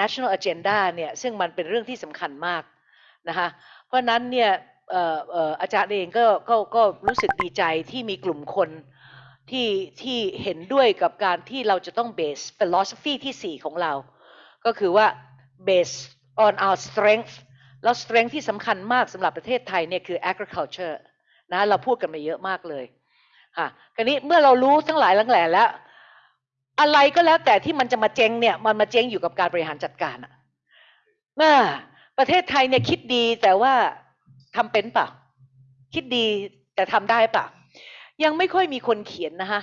national agenda เนี่ยซึ่งมันเป็นเรื่องที่สำคัญมากนะคะเพราะนั้นเนี่ยเอ่อเอ่ออาจารย์เองก็ก็ก็รู้สึกดีใจที่มีกลุ่มคนที่ที่เห็นด้วยกับการที่เราจะต้อง base philosophy ที่ 4 ของเรา ก็คือว่า base on our strength แล้ว strength ที่สำคัญมากสำหรับประเทศไทยเนี่ยคือ agriculture นะเราพูดกันมาเยอะมากเลยค่ะคราวนี้เมื่อเรารู้ทั้งหลายทั้งแหล่แล้ว อะไรก็แล้วแต่ที่มันจะมาเจ๊งเนี่ยมันมาเจ๊งอยู่กับการบริหารจัดการอะน่าประเทศไทยเนี่ยคิดดีแต่ว่าทำเป็นปล่าคิดดีแต่ทำได้ปล่ายังไม่ค่อยมีคนเขียนนะคะ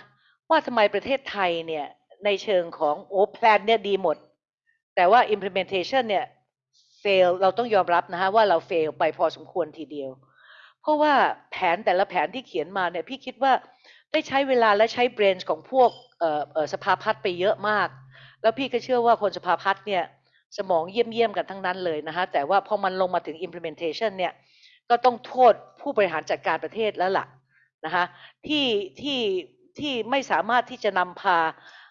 ว่าทำไมประเทศไทยเนี่ยในเชิงของโอ้แพลนเนี่ยดีหมด แต่ว่า implementation เนี่ย fail เราต้องยอมรับนะคะว่าเรา fail ไปพอสมควรทีเดียว เพราะว่าแผนแต่ละแผนที่เขียนมาเนี่ยพี่คิดว่าได้ใช้เวลาและใช้ brain ของพวก สภาพัฒน์ไปเยอะมาก แล้วพี่ก็เชื่อว่าคนสภาพัฒน์เนี่ยสมองเยี่ยมๆกันทั้งนั้นเลยนะคะแต่ว่าพอมันลงมาถึง implementation เนี่ยก็ต้องโทษผู้บริหารจัดการประเทศแล้วล่ะนะคะที่ที่ที่ไม่สามารถที่จะนำพา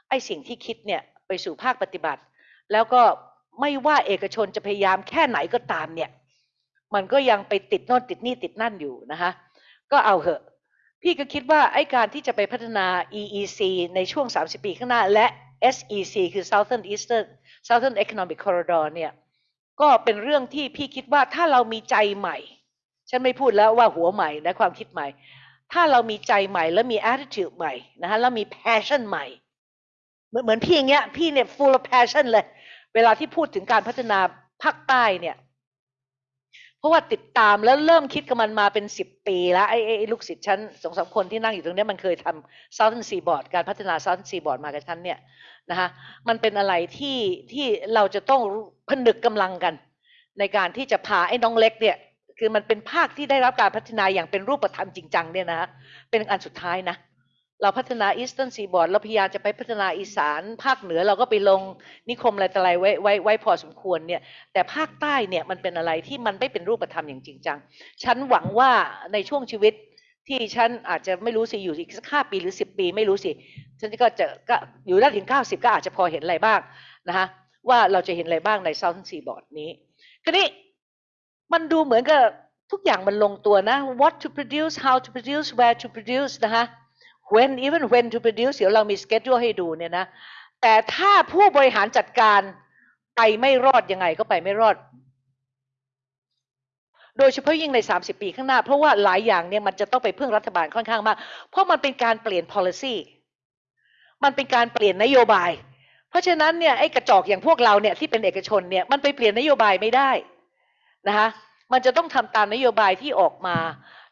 ไอ้สิ่งที่คิดเนี่ยไปสู่ภาคปฏิบัติ แล้วก็ไม่ว่าเอกชนจะพยายามแค่ไหนก็ตามเนี่ยมันก็ยังไปติดโน่นติดนี่ติดนั่นอยู่นะคะก็เอาเหอะ พี่ก็คิดว่าไอการที่จะไปพัฒนา EEC ในช่วง 30 ปีข้างหน้า และ SEC คือ Southern Eastern Southern Economic Corridor เนี่ยก็เป็นเรื่องที่พี่คิดว่าถ้าเรามีใจใหม่ ฉันไม่พูดแล้วว่าหัวใหม่นะความคิดใหม่ ถ้าเรามีใจใหม่แล้วมี attitude ใหม่นะคะแล้วมี passion ใหม่ เหมือนเหมือนพี่อย่างเงี้ยพี่เนี่ย full of passion เลย เวลาที่พูดถึงการพัฒนาภาคใต้เนี่ย เพราะว่าติดตามแล้วเริ่มคิดกับมันมาเป็นสิบปีแล้วไอ้ไอ้ลูกศิษย์ฉันสองสามคนที่นั่งอยู่ตรงนี้มันเคยทำ Southern Seaboard การพัฒนา Southern Seaboard มากับฉันเนี่ยนะคะมันเป็นอะไรที่ที่เราจะต้องผนึกกำลังกัน ในการที่จะพาไอ้น้องเล็กเนี่ยคือมันเป็นภาคที่ได้รับการพัฒนาอย่างเป็นรูปธรรมจริงจังเนี่ยนะเป็นอันสุดท้ายนะ เราพัฒนา Eastern Seaboard เราพยายามจะไปพัฒนาอีสานภาคเหนือเราก็ไปลงนิคมอะไรต่ออะไรไว้ไว้ไว้พอสมควรเนี่ยแต่ภาคใต้เนี่ยมันเป็นอะไรที่มันไม่เป็นรูปธรรมอย่างจริงจังฉันหวังว่าในช่วงชีวิตที่ฉันอาจจะไม่รู้สิอยู่อีกสักห้าปีหรือสิบปีไม่รู้สิฉันก็จะก็อยู่ได้ถึงเก้าสิบก็อาจจะพอเห็นอะไรบ้างนะคะว่าเราจะเห็นอะไรบ้างใน Southern Seaboard นี้ทีนี้มันดูเหมือนกับทุกอย่างมันลงตัวนะ what to produce how to produce where to produce นะคะ when even when to produce เดี๋ยวเรามี schedule ให้ดูเนี่ยนะ แต่ถ้าผู้บริหารจัดการไปไม่รอดยังไงก็ไปไม่รอด โดยเฉพาะยิ่งใน 30 ปีข้างหน้า เพราะว่าหลายอย่างเนี่ยมันจะต้องไปพึ่งรัฐบาลค่อนข้างมาก เพราะมันเป็นการเปลี่ยน policy มันเป็นการเปลี่ยนนโยบาย เพราะฉะนั้นเนี่ยไอ้กระจอกอย่างพวกเราเนี่ยที่เป็นเอกชนเนี่ยมันไปเปลี่ยนนโยบายไม่ได้นะคะมันจะต้องทำตามนโยบายที่ออกมา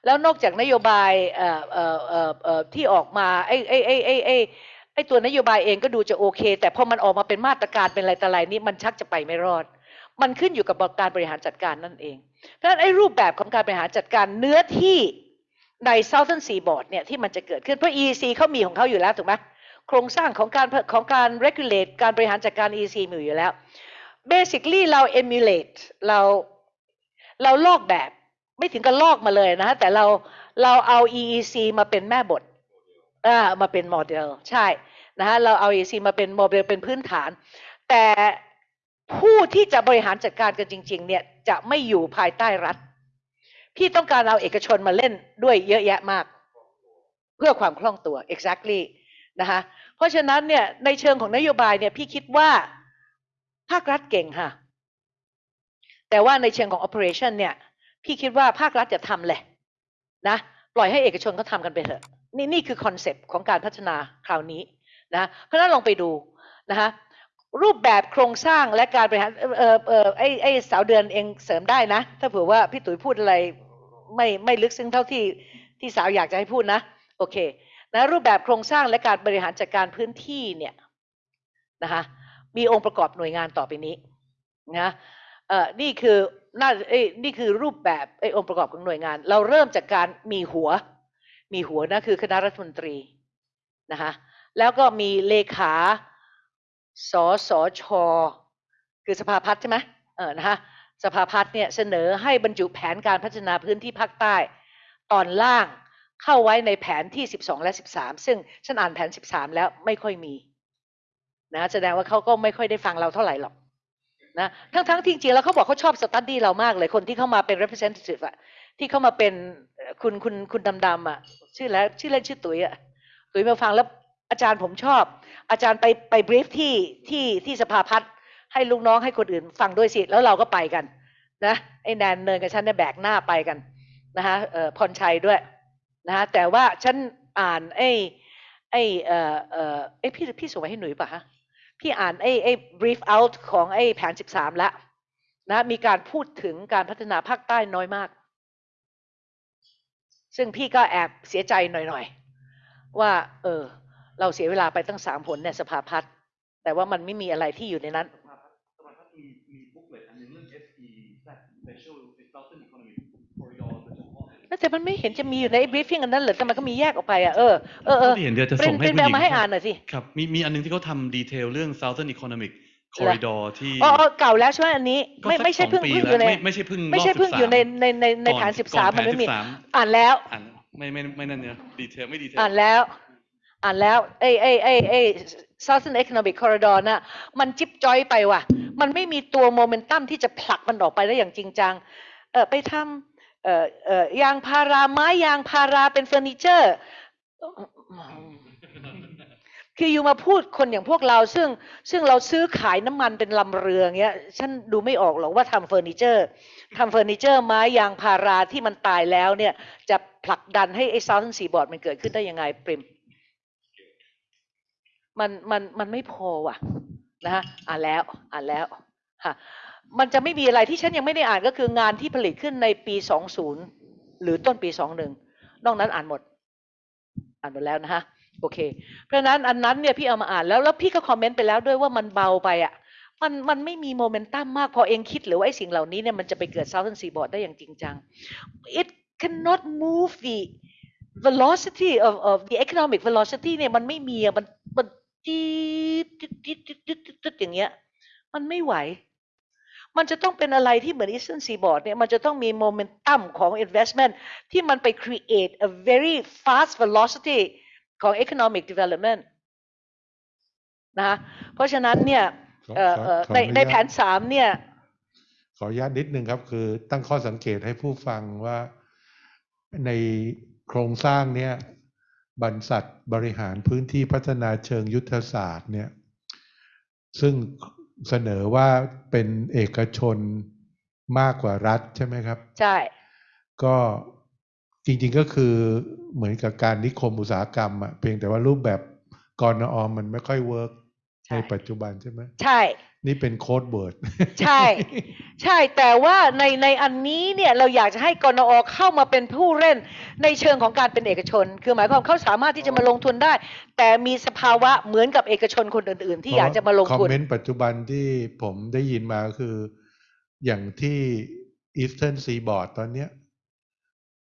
แล้วนอกจากนโยบายที่ออกมาไอ้ไอ้ไอ้ไอ้ไอ้ไอ้ตัวนโยบายเองก็ดูจะโอเค แต่พอมันออกมาเป็นมาตรการเป็นอะไรต่ออะไรนี่มันชักจะไปไม่รอด มันขึ้นอยู่กับการบริหารจัดการนั่นเอง เพราะฉะนั้นไอ้รูปแบบของการบริหารจัดการเนื้อที่ใน Southern Seaboard เนี่ยที่มันจะเกิดขึ้นเพราะ EC เขามีของเขาอยู่แล้วถูกไหมโครงสร้างของการของการ regulate การบริหารจัดการ EC มีอยู่แล้ว basically เรา emulate เราเราลอกแบบ ไม่ถึงกับลอกมาเลยนะแต่เราเราเอา EEC มาเป็นแม่บทอ่ามาเป็นโมเดลใช่นะฮะเราเอา EEC มาเป็นโมเดลเป็นพื้นฐาน แต่ผู้ที่จะบริหารจัดการกันจริง ๆ เนี่ยจะไม่อยู่ภายใต้รัฐ พี่ต้องการเอาเอกชนมาเล่นด้วยเยอะแยะมาก เพื่อความคล่องตัว exactly นะคะเพราะฉะนั้นเนี่ยในเชิงของนโยบายเนี่ยพี่คิดว่าภาครัฐเก่งค่ะ แต่ว่าในเชิงของ operation เนี่ย พี่คิดว่าภาครัฐอย่าทำเลยนะปล่อยให้เอกชนเขาทำกันไปเถอะ นี่นี่คือคอนเซปต์ของการพัฒนาคราวนี้นะเพราะนั้นลองไปดูนะคะรูปแบบโครงสร้างและการบริหารเออเออไอไอสาวเดือนเองเสริมได้นะ ถ้าเผื่อว่าพี่ตุ๋ยพูดอะไรไม่ไม่ลึกซึ้งเท่าที่ที่สาวอยากจะให้พูดนะโอเคนะรูปแบบโครงสร้างและการบริหารจัดการพื้นที่เนี่ยนะคะมีองค์ประกอบหน่วยงานต่อไปนี้นะ นี่คือน่าเอ้นี่คือรูปแบบไอ้องค์ประกอบของหน่วยงาน เราเริ่มจากการมีหัว มีหัวนะคือคณะรัฐมนตรีนะคะแล้วก็มีเลขาสสช คือสภาพัฒน์ใช่ไหมเออนะคะสภาพัฒน์เนี่ยเสนอให้บรรจุแผนการพัฒนาพื้นที่ภาคใต้ ตอนล่างเข้าไว้ในแผนที่ 12 และ 13 ซึ่งฉันอ่านแผน 13 แล้วไม่ค่อยมีนะแสดงว่าเขาก็ไม่ค่อยได้ฟังเราเท่าไหร่หรอก นะทั้งทั้งที่จริงๆแล้วเขาบอกเขาชอบสตัดดี้เรามากเลยคนที่เข้ามาเป็น representative อะที่เข้ามาเป็นคุณคุณคุณดำๆอะชื่อแล้วชื่อเล่นชื่อตุ๋ยอะตุ๋ยมาฟังแล้วอาจารย์ผมชอบ อาจารย์ไปไปบรีฟที่ที่ที่สภาพัฒน์ให้ลูกน้องให้คนอื่นฟังด้วยสิ แล้วเราก็ไปกัน นะไอ้แนนเนินกับฉันเนี่ยแบกหน้าไปกันนะคะเอ่อพรชัยด้วยนะคะแต่ว่าฉันอ่านไอ้ไอ้เอ่อเอ่อเอ้พี่พี่ส่งไปให้หนุ่ยป่ะฮะ พี่อ่านไอ้ไอ้ brief out ของไอ้แผน 13 แล้วนะมีการพูดถึงการพัฒนาภาคใต้น้อยมาก ซึ่งพี่ก็แอบเสียใจหน่อยๆ ว่า เออ เราเสียเวลาไปตั้งสามผลเนี่ยสภาพัฒน์แต่ว่ามันไม่มีอะไรที่อยู่ในนั้น สภาพัฒน์สภาพัฒน์มีมีบุ๊กเลตอันหนึงเรื่อง SE Special Southern Economic Corridor โดยเฉพาะ แล้วแต่มันไม่เห็นจะมีอยู่ในไอ้ briefing อันนั้นเหรอแต่มันก็มีแยกออกไปอะเออเออเออที่เห็นเดี๋ยวจะเป็ส่นงให้เป็นผู้แมหวญิงมาให้อ่านหน่อยสิครับมีมีอันหนึงที่เขาทำดีเทลเรื่อง Southern Economic Corridor ที่อ๋ออ๋อเก่าแล้วใช่ไหมอันนี้ก็ไม่สักไม่ใช่สองเพิ่งปีเพิ่งอแล้ยู่วในไม่ไม่ใช่เพิ่งไม่ใช่รบเพิ่งอยู่ใน13ในในในแผนก่สิบสามก่มันไม่มีแผ13อ่านแล้วอ่านไม่ไม่ไม่นั่นเนี่ยดีเทลไม่ดีเทลอ่านแล้วอ่านแล้วไอ้ไอ้ไอ้ไอ้ Southern Economic Corridor น่ะมันจิ๊บจอยไปว่ะ มันไม่มีตัวโมเมนตัมที่จะผลักมันออกไปได้อย่างจริงจังเออไปทำเอ่อเอ่อ ยางพาราไม้ยางพาราเป็นเฟอร์นิเจอร์คืออยู่มาพูดคนอย่างพวกเราซึ่งซึ่งเราซื้อขายน้ำมันเป็นลำเรือเงี้ยฉันดูไม่ออกหรอกว่าทำเฟอร์นิเจอร์ทำเฟอร์นิเจอร์ไม้ยางพาราที่มันตายแล้วเนี่ยจะผลักดันให้ไอ้ Southern Seaboard มันเกิดขึ้นได้ยังไงปริมมันมันมันไม่พอว่ะนะฮะอ่านแล้วอ่านแล้วค่ะ มันจะไม่มีอะไรที่ฉันยังไม่ได้อ่านก็คืองานที่ผลิตขึ้นในปี 20 หรือต้นปี 21 นอกนั้นอ่านหมด อ่านหมดแล้วนะฮะโอเค เพราะนั้นอันนั้นเนี่ยพี่เอามาอ่านแล้วแล้วพี่ก็คอมเมนต์ไปแล้วด้วยว่ามันเบาไปอะมันมันไม่มีโมเมนตัมมากพอเองคิดหรือว่าไอ้สิ่งเหล่านี้เนี่ยมันจะไปเกิด Southern Seaboard ได้อย่างจริงจัง it cannot move the velocity of of the economic velocity เนี่ยมันไม่มีอะมันมันจุดจี๊ดจี๊ดจี๊ดจี๊ดจี๊ดอย่างเงี้ย มันไม่ไหว มันจะต้องเป็นอะไรที่เหมือน Eastern Seaboard เนี่ยมันจะต้องมีโมเมนตัมของ investment ที่มันไป create a very fast velocity ของ economic development นะคะเพราะฉะนั้นเนี่ยขอเอ่อขอเอ่อขอในอนุในญาตแผนสามเนี่ยขออนุญาตนิดนึงครับ คือตั้งข้อสังเกตให้ผู้ฟังว่าในโครงสร้างเนี่ยบรรษัทบริหารพื้นที่พัฒนาเชิงยุทธศาสตร์เนี่ยซึ่ง เสนอว่าเป็นเอกชนมากกว่ารัฐใช่ไหมครับ ใช่ ก็จริงๆก็คือเหมือนกับการนิคมอุตสาหกรรมอะเพียงแต่ว่ารูปแบบกนอ. มันไม่ค่อย work ใช่ในปัจจุบันใช่ไหมใช่ นี่เป็น code wordใช่ ใช่แต่ว่าในในอันนี้เนี่ยเราอยากจะให้กนอเข้ามาเป็นผู้เล่นในเชิงของการเป็นเอกชน คือหมายความเขาสามารถที่จะมาลงทุนได้ แต่มีสภาวะเหมือนกับเอกชนคนอื่น ๆ ที่อยากจะมาลงคอมทุนเมนต์ปัจจุบันที่ผมได้ยินมาก็คือ อย่างที่ Eastern Seaboard ตอนเนี้ย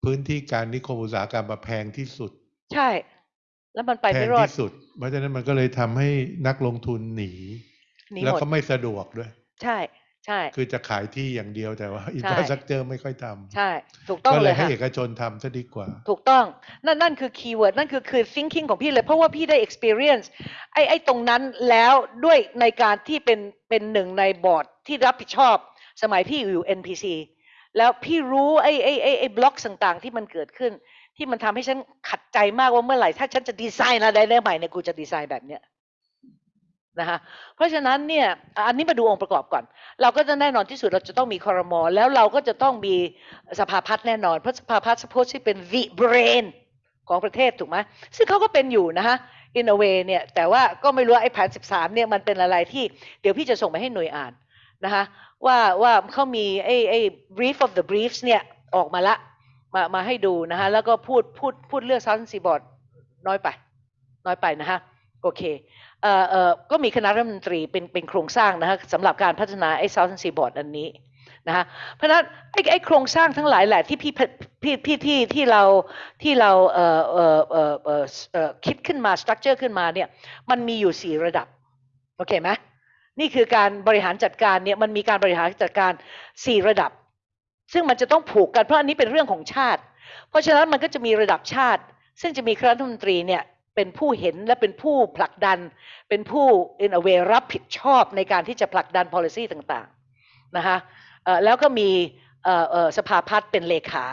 พื้นที่การนิคมอุตสาหกรรมมาแพงที่สุด ใช่ แล้วมันไปแพไม่งรอดที่สุด เพราะฉะนั้นมันก็เลยทำให้นักลงทุนหนี หนีแล้วหมด ก็ไม่สะดวกด้วย ใช่ ใช่ คือจะขายที่อย่างเดียวแต่ว่าใช่ infrastructure ไม่ค่อยทำใช่ ถูกต้องก็เลเลยยให้ค่ะ เอกชนทำซะดีกว่า ถูกต้อง นั่นนั่นคือ keyword นั่นคือคือ thinking ของพี่เลย เพราะว่าพี่ได้ experience ไอ้ไอ้ตรงนั้นแล้วด้วยในการที่เป็นเป็นหนึ่งในบอร์ดที่รับผิดชอบ สมัยพี่อยู่ NPC แล้วพี่รู้ไอ้ไอ้ไอ้ไอ้บล็อกต่างๆ ที่มันเกิดขึ้น ที่มันทำให้ฉันขัดใจมากว่าเมื่อไหร่ ถ้าฉันจะดีไซน์อะไรได้ใหม่เนี่ยกูจะดีไซน์แบบเนี้ย นะคะเพราะฉะนั้นเนี่ยอันนี้มาดูองค์ประกอบก่อน เราก็จะแน่นอนที่สุดเราจะต้องมีคอรมอแล้วเราก็จะต้องมีสภาพัฒน์แน่นอน เพราะสภาพัฒน์ suppose ที่เป็น the brain ของประเทศถูกไหมซึ่งเขาก็เป็นอยู่นะฮะ in a way เนี่ยแต่ว่าก็ไม่รู้ไอ้แผน 13เนี่ยมันเป็นอะไรที่เดี๋ยวพี่จะส่งไปให้หน่วยอ่านนะคะว่าว่าเขามีไอ้ไอ้ brief of the briefs เนี่ยออกมาละมามาให้ดูนะคะแล้วก็พูดพูดพูดเรื่อง Southern Seaboard น้อยไป น้อยไปนะฮะโอเค ก็มีคณะรัฐมนตรีเป็นเป็นโครงสร้างนะฮะสำหรับการพัฒนาไอ้ Southern Seaboard อันนี้นะฮะเพราะนั้นไอ้ไอ้โครงสร้างทั้งหลายแหละที่พี่พี่พี่ที่ที่เราที่เราเอ่อเอ่อเอ่อเอ่อเอ่อคิดขึ้นมา structure ขึ้นมาเนี่ยมันมีอยู่สี่ระดับโอเคไหมนี่คือการบริหารจัดการเนี่ยมันมีการบริหารจัดการสี่ระดับ ซึ่งมันจะต้องผูกกันเพราะอันนี้เป็นเรื่องของชาติ เพราะฉะนั้นมันก็จะมีระดับชาติ ซึ่งจะมีคณะรัฐมนตรีเนี่ย เป็นผู้เห็นและเป็นผู้ผลักดัน เป็นผู้ in a way รับผิดชอบในการที่จะผลักดัน policy ต่างๆนะคะแล้วก็มีสภาพัฒน์เป็นเลขา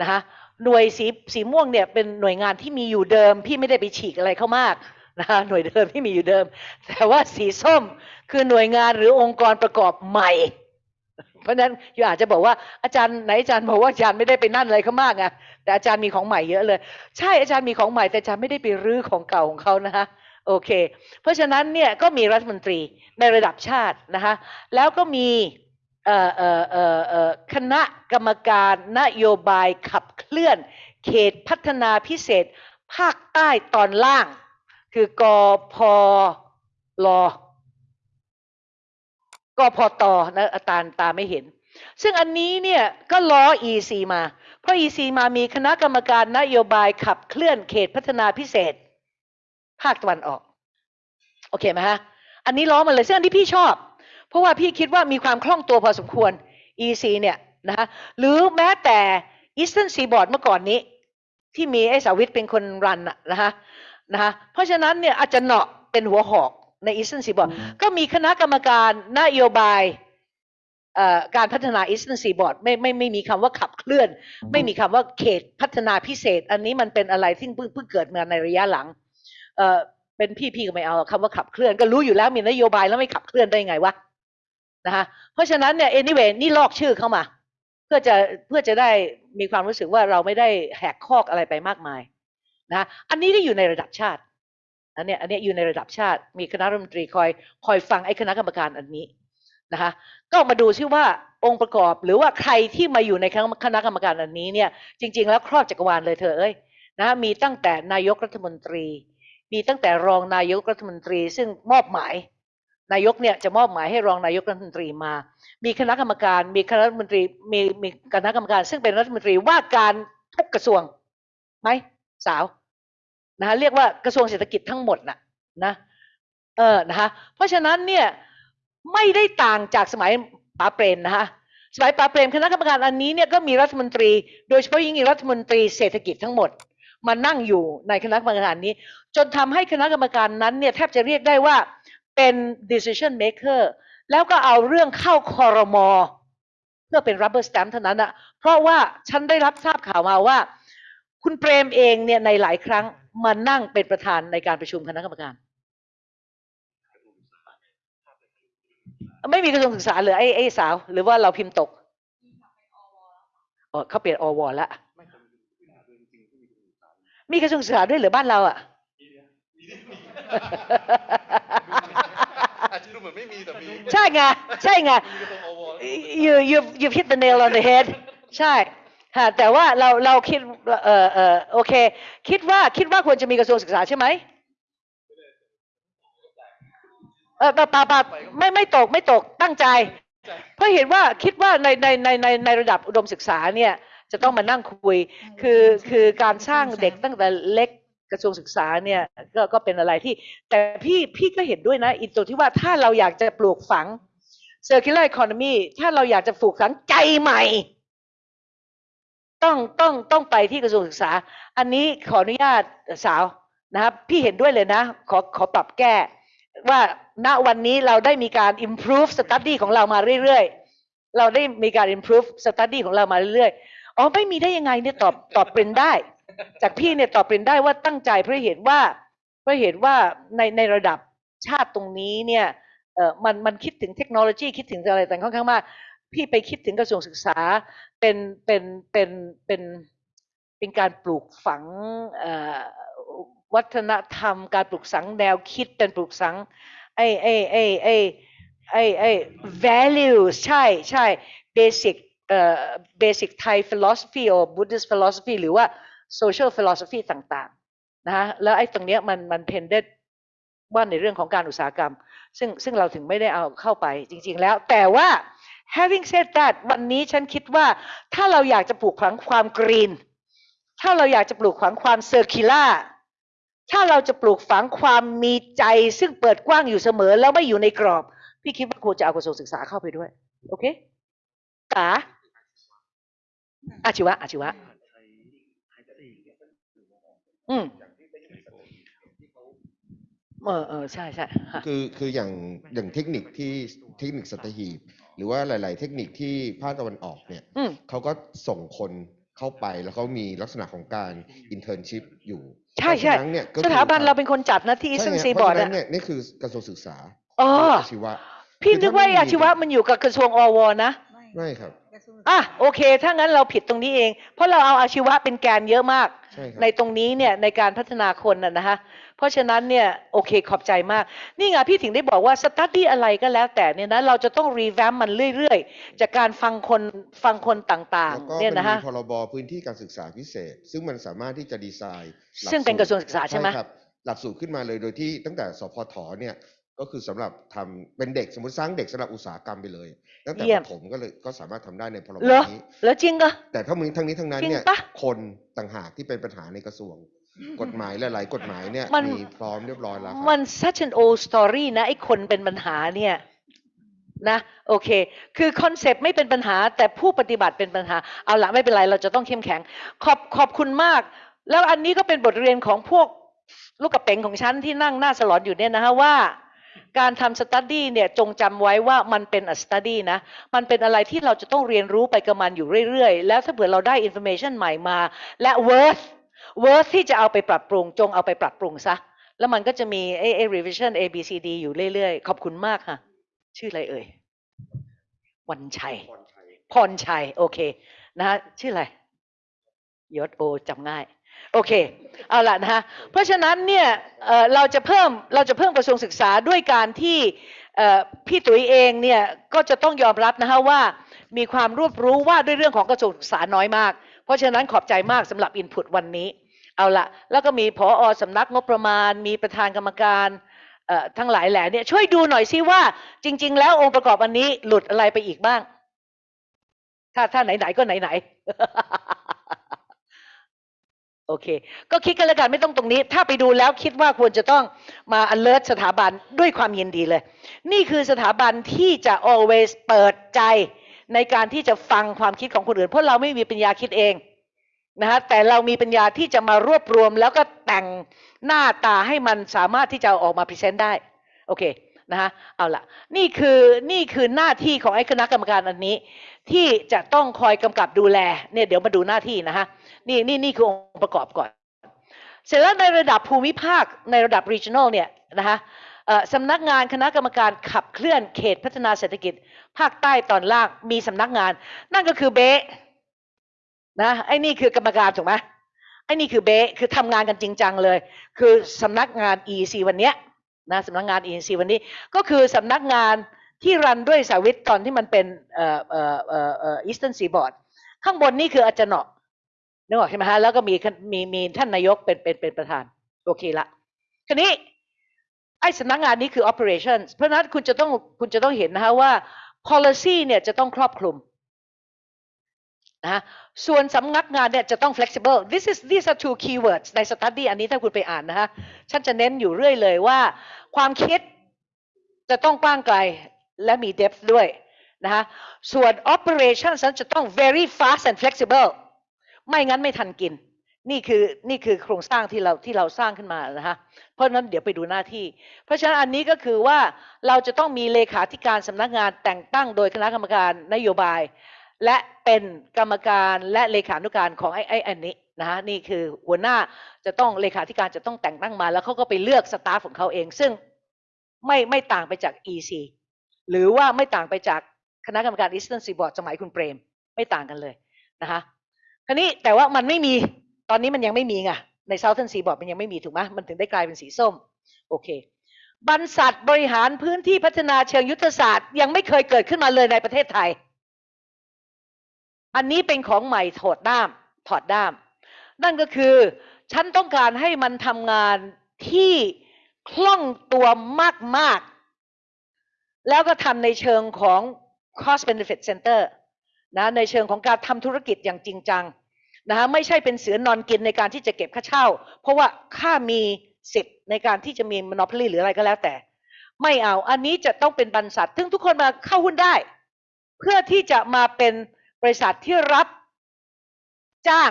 นะคะหน่วยสีสีม่วงเนี่ยเป็นหน่วยงานที่มีอยู่เดิม พี่ไม่ได้ไปฉีกอะไรเข้ามากนะคะหน่วยเดิมที่มีอยู่เดิม แต่ว่าสีส้มคือหน่วยงานหรือองค์กรประกอบใหม่ เพราะฉะนั้นอยู่อาจจะบอกว่าอาจารย์ไหนอาจารย์บอกว่าอาจารย์ไม่ได้ไปนั่นอะไรเขามากไงแต่อาจารย์มีของใหม่เยอะเลย ใช่อาจารย์มีของใหม่แต่อาจารย์ไม่ได้ไปรื้อของเก่าของเขานะคะโอเค เพราะฉะนั้นเนี่ยก็มีรัฐมนตรีในระดับชาตินะคะแล้วก็มีคณะกรรมการนโยบายขับเคลื่อน เขตพัฒนาพิเศษ ภาคใต้ตอนล่าง คือกพล กพอตนะอาตาตาไม่เห็น ซึ่งอันนี้เนี่ยก็ล้อ EC มา เพราะ EC มามีคณะกรรมการนโยบายขับเคลื่อนเขตพัฒนาพิเศษ ภาคตะวันออก โอเคไหมฮะ อันนี้ล้อมาเลยซึ่งอันที่พี่ชอบ เพราะว่าพี่คิดว่ามีความคล่องตัวพอสมควร EC เนี่ยนะฮะหรือแม้แต่ Eastern Seaboard เมื่อก่อนนี้ ที่มีไอ้สาวิตเป็นคนรันนะฮะนะฮะเพราะฉะนั้นเนี่ยอาจจะเหนาะเป็นหัวหอก ใน Eastern Seaboard ก็มีคณะกรรมการนโยบายเอ่อการพัฒนา Eastern Seaboard ไม่ไม่ไม่มีคำว่าขับเคลื่อน ไม่มีคำว่าเขตพัฒนาพิเศษ อันนี้มันเป็นอะไรที่เพิ่งเพิ่งเกิดมาในระยะหลังเอ่อเป็นพี่พี่ก็ไม่เอาคำว่าขับเคลื่อน ก็รู้อยู่แล้วมีนโยบายแล้วไม่ขับเคลื่อนได้ยังไงวะนะคะเพราะฉะนั้นเนี่ย anyway นี่ลอกชื่อเข้ามา เพื่อจะเพื่อจะได้มีความรู้สึกว่าเราไม่ได้แหกคอกอะไรไปมากมายนะอันนี้ก็อยู่ในระดับชาติ อันเนี้ยอันเนี้ยอยู่ในระดับชาติ มีคณะรัฐมนตรีคอยคอยฟังไอ้คณะกรรมการอันนี้นะคะ ก็มาดูซิว่าองค์ประกอบหรือว่าใครที่มาอยู่ในคณะคณะกรรมการอันนี้เนี่ยจริง ๆ แล้วครอบจักรวาลเลยเธอเอ้ยนะมีตั้งแต่นายกรัฐมนตรี มีตั้งแต่รองนายกรัฐมนตรี ซึ่งมอบหมาย นายกเนี่ยจะมอบหมายให้รองนายกรัฐมนตรีมา มีคณะกรรมการ มีคณะรัฐมนตรีมีมีคณะกรรมการ ซึ่งเป็นรัฐมนตรีว่าการทุกกระทรวงไหมสาว นะคะเรียกว่ากระทรวงเศรษฐกิจทั้งหมดน่ะนะเออนะคะเพราะฉะนั้นเนี่ยไม่ได้ต่างจากสมัยป๋าเปรมนะคะสมัยป๋าเปรมคณะกรรมการอันนี้เนี่ยก็มีรัฐมนตรี โดยเฉพาะยิ่งรัฐมนตรีเศรษฐกิจทั้งหมดมานั่งอยู่ในคณะกรรมการนี้ จนทำให้คณะกรรมการนั้นเนี่ยแทบจะเรียกได้ว่าเป็น decision maker แล้วก็เอาเรื่องเข้าคอรมอเพื่อเป็น rubber stamp เท่านั้นอะเพราะว่าฉันได้รับทราบข่าวมาว่า คุณเปรมเองเนี่ยในหลายครั้ง มานั่งเป็นประธานในการประชุมคณะกรรมการ ไม่มีกระทรวงศึกษาเหรือไอ้ไอ้สาว หรือว่าเราพิมพ์ตกอ๋อเขาเปลี่ยนอวแล้วมีกระทรวงศึกษาด้วยหรือบ้านเราอะอาจจะดูเหมือนไม่มีแต่มีใช่ไงใช่ไง you you you hit the nail on the head ใช่ ค่ะแต่ว่าเราเราคิดเออเออโอเค คิดว่าคิดว่าควรจะมีกระทรวงศึกษาใช่ไหมเออปะปะปะไม่ไม่ตกไม่ตกตั้งใจ เพราะเห็นว่าคิดว่าในในในในในระดับอุดมศึกษาเนี่ยจะต้องมานั่งคุย คือคือการสร้างเด็กตั้งแต่เล็กกระทรวงศึกษาเนี่ยก็ก็เป็นอะไรที่ แต่พี่พี่ก็เห็นด้วยนะอีตัวที่ว่าถ้าเราอยากจะปลูกฝัง circular economy ถ้าเราอยากจะปลูกฝังใจใหม่ ต้องต้องต้องไปที่กระทรวงศึกษา อันนี้ขออนุญาตสาวนะครับพี่เห็นด้วยเลยนะ ขอขอปรับแก้ ว่าณวันนี้เราได้มีการ improve study ของเรามาเรื่อยๆ เราได้มีการ improve study ของเรามาเรื่อยๆ อ๋อไม่มีได้ยังไงเนี่ยตอบตอบเป็นได้ จากพี่เนี่ยตอบเป็นได้ว่าตั้งใจเพราะเห็นว่าเพราะเห็นว่าในในระดับชาติตรงนี้เนี่ยเออมันมันคิดถึงเทคโนโลยีคิดถึงอะไรต่างค่อนข้างมาก พี่ไปคิดถึงกระทรวงศึกษาเป็นเป็นเป็นเป็นเป็นการปลูกฝังวัฒนธรรม การปลูกฝังแนวคิดเป็นปลูกฝังไอ้ไอ้ไอ้ไอ้ไอ้ไอ้ values ใช่ใช่ basic เอ่อ basic Thai philosophy or Buddhist philosophy หรือว่า social philosophy ต่างๆนะฮะแล้วไอ้ตรงเนี้ยมันมัน pended ว่าในเรื่องของการอุตสาหกรรม ซึ่งซึ่งเราถึงไม่ได้เอาเข้าไปจริง ๆ แล้ว แต่ว่า having said that วันนี้ฉันคิดว่าถ้าเราอยากจะปลูกฝังความกรีน ถ้าเราอยากจะปลูกฝังความเซอร์คิล่าถ้าเราจะปลูกฝังความมีใจซึ่งเปิดกว้างอยู่เสมอ แล้วไม่อยู่ในกรอบ พี่คิดว่าควรจะเอากระทรวงศึกษาเข้าไปด้วย โอเคตาอาชีวะอาชีวะ อืมเออเออใช่ใช่คือคืออย่างอย่างเทคนิคที่เทคนิคสัตหีบ หรือว่าหลาย ๆ เทคนิคที่ภาคตะวันออกเนี่ยอืม เขาก็ส่งคนเข้าไปแล้วเขามีลักษณะของการ internship อยู่ใช่ใช่เพราะฉะนั้นเนี่ยก็สคือถาบันเราเป็นคนจัดนะที่ ใช่ซึ่งไง Seaboard อะเพราะฉะนั้นเนี่ยนี่คือกระทรวงศึกษาอ๋ออาชีวะ พี่คือนึกว่าถ้าไม่มีอาชีวะมันอยู่กับกระทรวงอว. นะ ไม่ครับอะโอเค ถ้างั้นเราผิดตรงนี้เอง เพราะเราเอาอาชีวะเป็นแกนเยอะมาก ใช่ครับ ในตรงนี้เนี่ยในการพัฒนาคนน่ะนะคะเพ ราะฉะนั้นเนี่ยโอเคขอบใจมาก นี่ไงพี่ถึงได้บอกว่า study อะไรก็แล้วแต่เนี่ยนะเราจะต้อง revamp มันเรื่อยๆ จากการฟังคนฟังคนต่างแล้วก็ๆเนี่ยมันนะมีฮะพรบพื้นที่การศึกษาพิเศษ ซึ่งมันสามารถที่จะดีไซน์หลัซึ่งเป็นกระทรวงศึกษาใช่ไหมครับหลักสูตรขึ้นมาเลยโดยที่ตั้งแต่สพทเนี่ยก็คือสำหรับทำเป็นเด็กสมมติสร้างเด็กสำหรับอุตสาหกรรมไปเลยตั้งแต่เยี่ปยมฐมก็เลยก็สามารถทำได้ในพรบเหรอนี้แล้วจริงก็แต่ทั้งนี้ทั้งนี้ทั้งนั้นจริงเนี่ยปะคนต่างหากที่เป็นปัญหาในกระทรวง กฎหมายหลายๆกฎหมายเนี่ยมัน มีพร้อมเรียบร้อยแล้วคมัรับน such an old story นะไอ้คนเป็นปัญหาเนี่ยนะโอเค คือคอนเซปต์ไม่เป็นปัญหา แต่ผู้ปฏิบัติเป็นปัญหา เอาละไม่เป็นไร เราจะต้องเข้มแข็ง ขอบขอบคุณมาก แล้วอันนี้ก็เป็นบทเรียนของพวกลูกกระเป๋งของฉันที่นั่งหน้าสลอนอยู่เนี่ยนะฮะว่า การทำ study เนี่ยจงจำไว้ว่ามันเป็น study นะมันเป็นอะไรที่เราจะต้องเรียนรู้ไปกับมันอยู่เรื่อยๆ แล้วถ้าเผื่อเราได้ information ใหม่มา และ worth worth ที่จะเอาไปปรับปรุง จงเอาไปปรับปรุงซะ แล้วมันก็จะมีไอ้ไอ้ revision A B C D อยู่เรื่อยๆ ขอบคุณมากค่ะ ชื่ออะไรเอ่ย วันชัย พรชัย โอเคนะฮะชื่ออะไรยศโอจำง่าย โอเค เอาละนะฮะ เพราะฉะนั้นเนี่ยเราจะเพิ่มเราจะเพิ่มกระทรวงศึกษาด้วยการที่พี่ตุ๋ยเองเนี่ยก็จะต้องยอมรับนะฮะว่ามีความรอบรู้ว่าด้วยเรื่องของกระทรวงศึกษาน้อยมาก เพราะฉะนั้นขอบใจมากสำหรับอินพุตวันนี้ เอาละแล้วก็มีผออสำนักงบประมาณ มีประธานกรรมการทั้งหลายแหล่เนี่ยช่วยดูหน่อยซิว่า จริง ๆ แล้วองค์ประกอบอันนี้หลุดอะไรไปอีกบ้าง ถ้าถ้าไหนๆก็ไหนๆโอเค ก็คิดกันแล้วกันไม่ต้องตรงนี้ ถ้าไปดูแล้วคิดว่าควรจะต้องมา alert สถาบันด้วยความยินดีเลย นี่คือสถาบันที่จะ always เปิดใจในการที่จะฟังความคิดของคนอื่น เพราะเราไม่มีปัญญาคิดเอง นะฮะแต่เรามีปัญญาที่จะมารวบรวม แล้วก็แต่งหน้าตาให้มันสามารถที่จะออกมาพรีเซนต์ได้โอเคนะฮะเอาละนี่คือนี่คือหน้าที่ของไอ้คณะกรรมการอันนี้ ที่จะต้องคอยกำกับดูแลเนี่ยเดี๋ยวมาดูหน้าที่นะฮะนี่นี่นี่คือองค์ประกอบก่อน เสร็จแล้วในระดับภูมิภาคในระดับ regional เนี่ยนะคะสำนักงานคณะกรรมการขับเคลื่อนเขตพัฒนาเศรษฐกิจ ภาคใต้ตอนล่างมีสำนักงาน นั่นก็คือเบ นะไอ้นี่คือกรรมการถูกไหมไอ้นี่คือเบะคือทำงานกันจริงจังเลย คือสำนักงาน EC วันเนี้ยนะสำนักงาน EC วันนี้ก็คือสำนักงานที่รันด้วยสาวิตตอนที่มันเป็นเอ่อเอ่อเอ่อเอ่อ Eastern Seaboard ข้างบนนี่คืออาจารย์เนาะนึกออกใช่ไหมฮะแล้วก็มีมีมีท่านนายกเป็นเป็นเป็นประธาน โอเคละทีนี้ไอ้สำนักงานนี้คือ operations เพราะฉะนั้นคุณจะต้องคุณจะต้องเห็นนะคะว่า policy เนี่ยจะต้องครอบคลุม นะส่วนสำนักงานเนี่ยจะต้อง flexible this is these are two keywords ใน study อันนี้ถ้าคุณไปอ่านนะฮะฉันจะเน้นอยู่เรื่อยเลยว่า ความคิดจะต้องกว้างไกลและมี depth ด้วยนะฮะส่วน operations นั้นจะต้อง very fast and flexible ไม่งั้นไม่ทันกิน นี่คือนี่คือโครงสร้างที่เราที่เราสร้างขึ้นมานะฮะเพราะนั้นเดี๋ยวไปดูหน้าที่ เพราะฉะนั้นอันนี้ก็คือว่าเราจะต้องมีเลขาธิการสำนักงานแต่งตั้งโดยคณะกรรมการนโยบาย และเป็นกรรมการและเลขานุการของไอ้ไอ้อันนี้นะฮะนี่คือหัวหน้าจะต้องเลขาธิการจะต้องแต่งตั้งมา แล้วเขาก็ไปเลือกสตาฟของเขาเอง ซึ่งไม่ไม่ต่างไปจาก EC หรือว่าไม่ต่างไปจากคณะกรรมการ Eastern Seaboard สมัยคุณเปรม ไม่ต่างกันเลยนะคะคราวนี้แต่ว่ามันไม่มีตอนนี้มันยังไม่มีไงใน Southern Seaboard มันยังไม่มีถูกไหมมันถึงได้กลายเป็นสีส้มโอเคบรรษัทบริหารพื้นที่พัฒนาเชิงยุทธศาสตร์ ยังไม่เคยเกิดขึ้นมาเลยในประเทศไทย อันนี้เป็นของใหม่ถอดด้าม ถอดด้าม นั่นก็คือ ฉันต้องการให้มันทำงานที่คล่องตัวมาก ๆ แล้วก็ทำในเชิงของ cost benefit center นะในเชิงของการทำธุรกิจอย่างจริงจังนะฮะไม่ใช่เป็นเสือนอนกินในการที่จะเก็บค่าเช่า เพราะว่าข้ามีสิทธิ์ในการที่จะมี monopoly หรืออะไรก็แล้วแต่ ไม่เอาอันนี้จะต้องเป็นบรรษัทซึ่งทุกคนมาเข้าหุ้นได้ เพื่อที่จะมาเป็น บริษัทที่รับจ้าง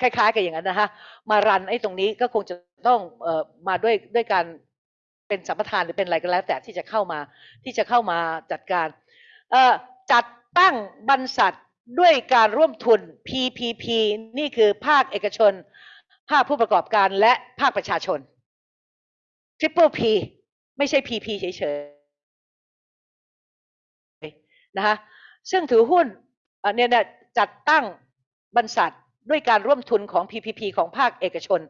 คล้ายๆ กับอย่างนั้นนะฮะมารันไอ้ตรงนี้ก็คงจะต้องเอ่อมาด้วยด้วยการเป็นสัมปทานหรือเป็นอะไรก็แล้ว แต่ที่จะเข้ามาที่จะเข้ามาจัดการเอ่อจัดตั้งบรรษัทด้วยการร่วมทุน PPP นี่คือภาคเอกชน ภาคผู้ประกอบการและภาคประชาชน Triple P ไม่ใช่ PP เฉยๆนะคะซึ่งถือหุ้น เนี่ยจัดตั้งบรรษัทด้วยการร่วมทุนของ PPP ของภาคเอกชน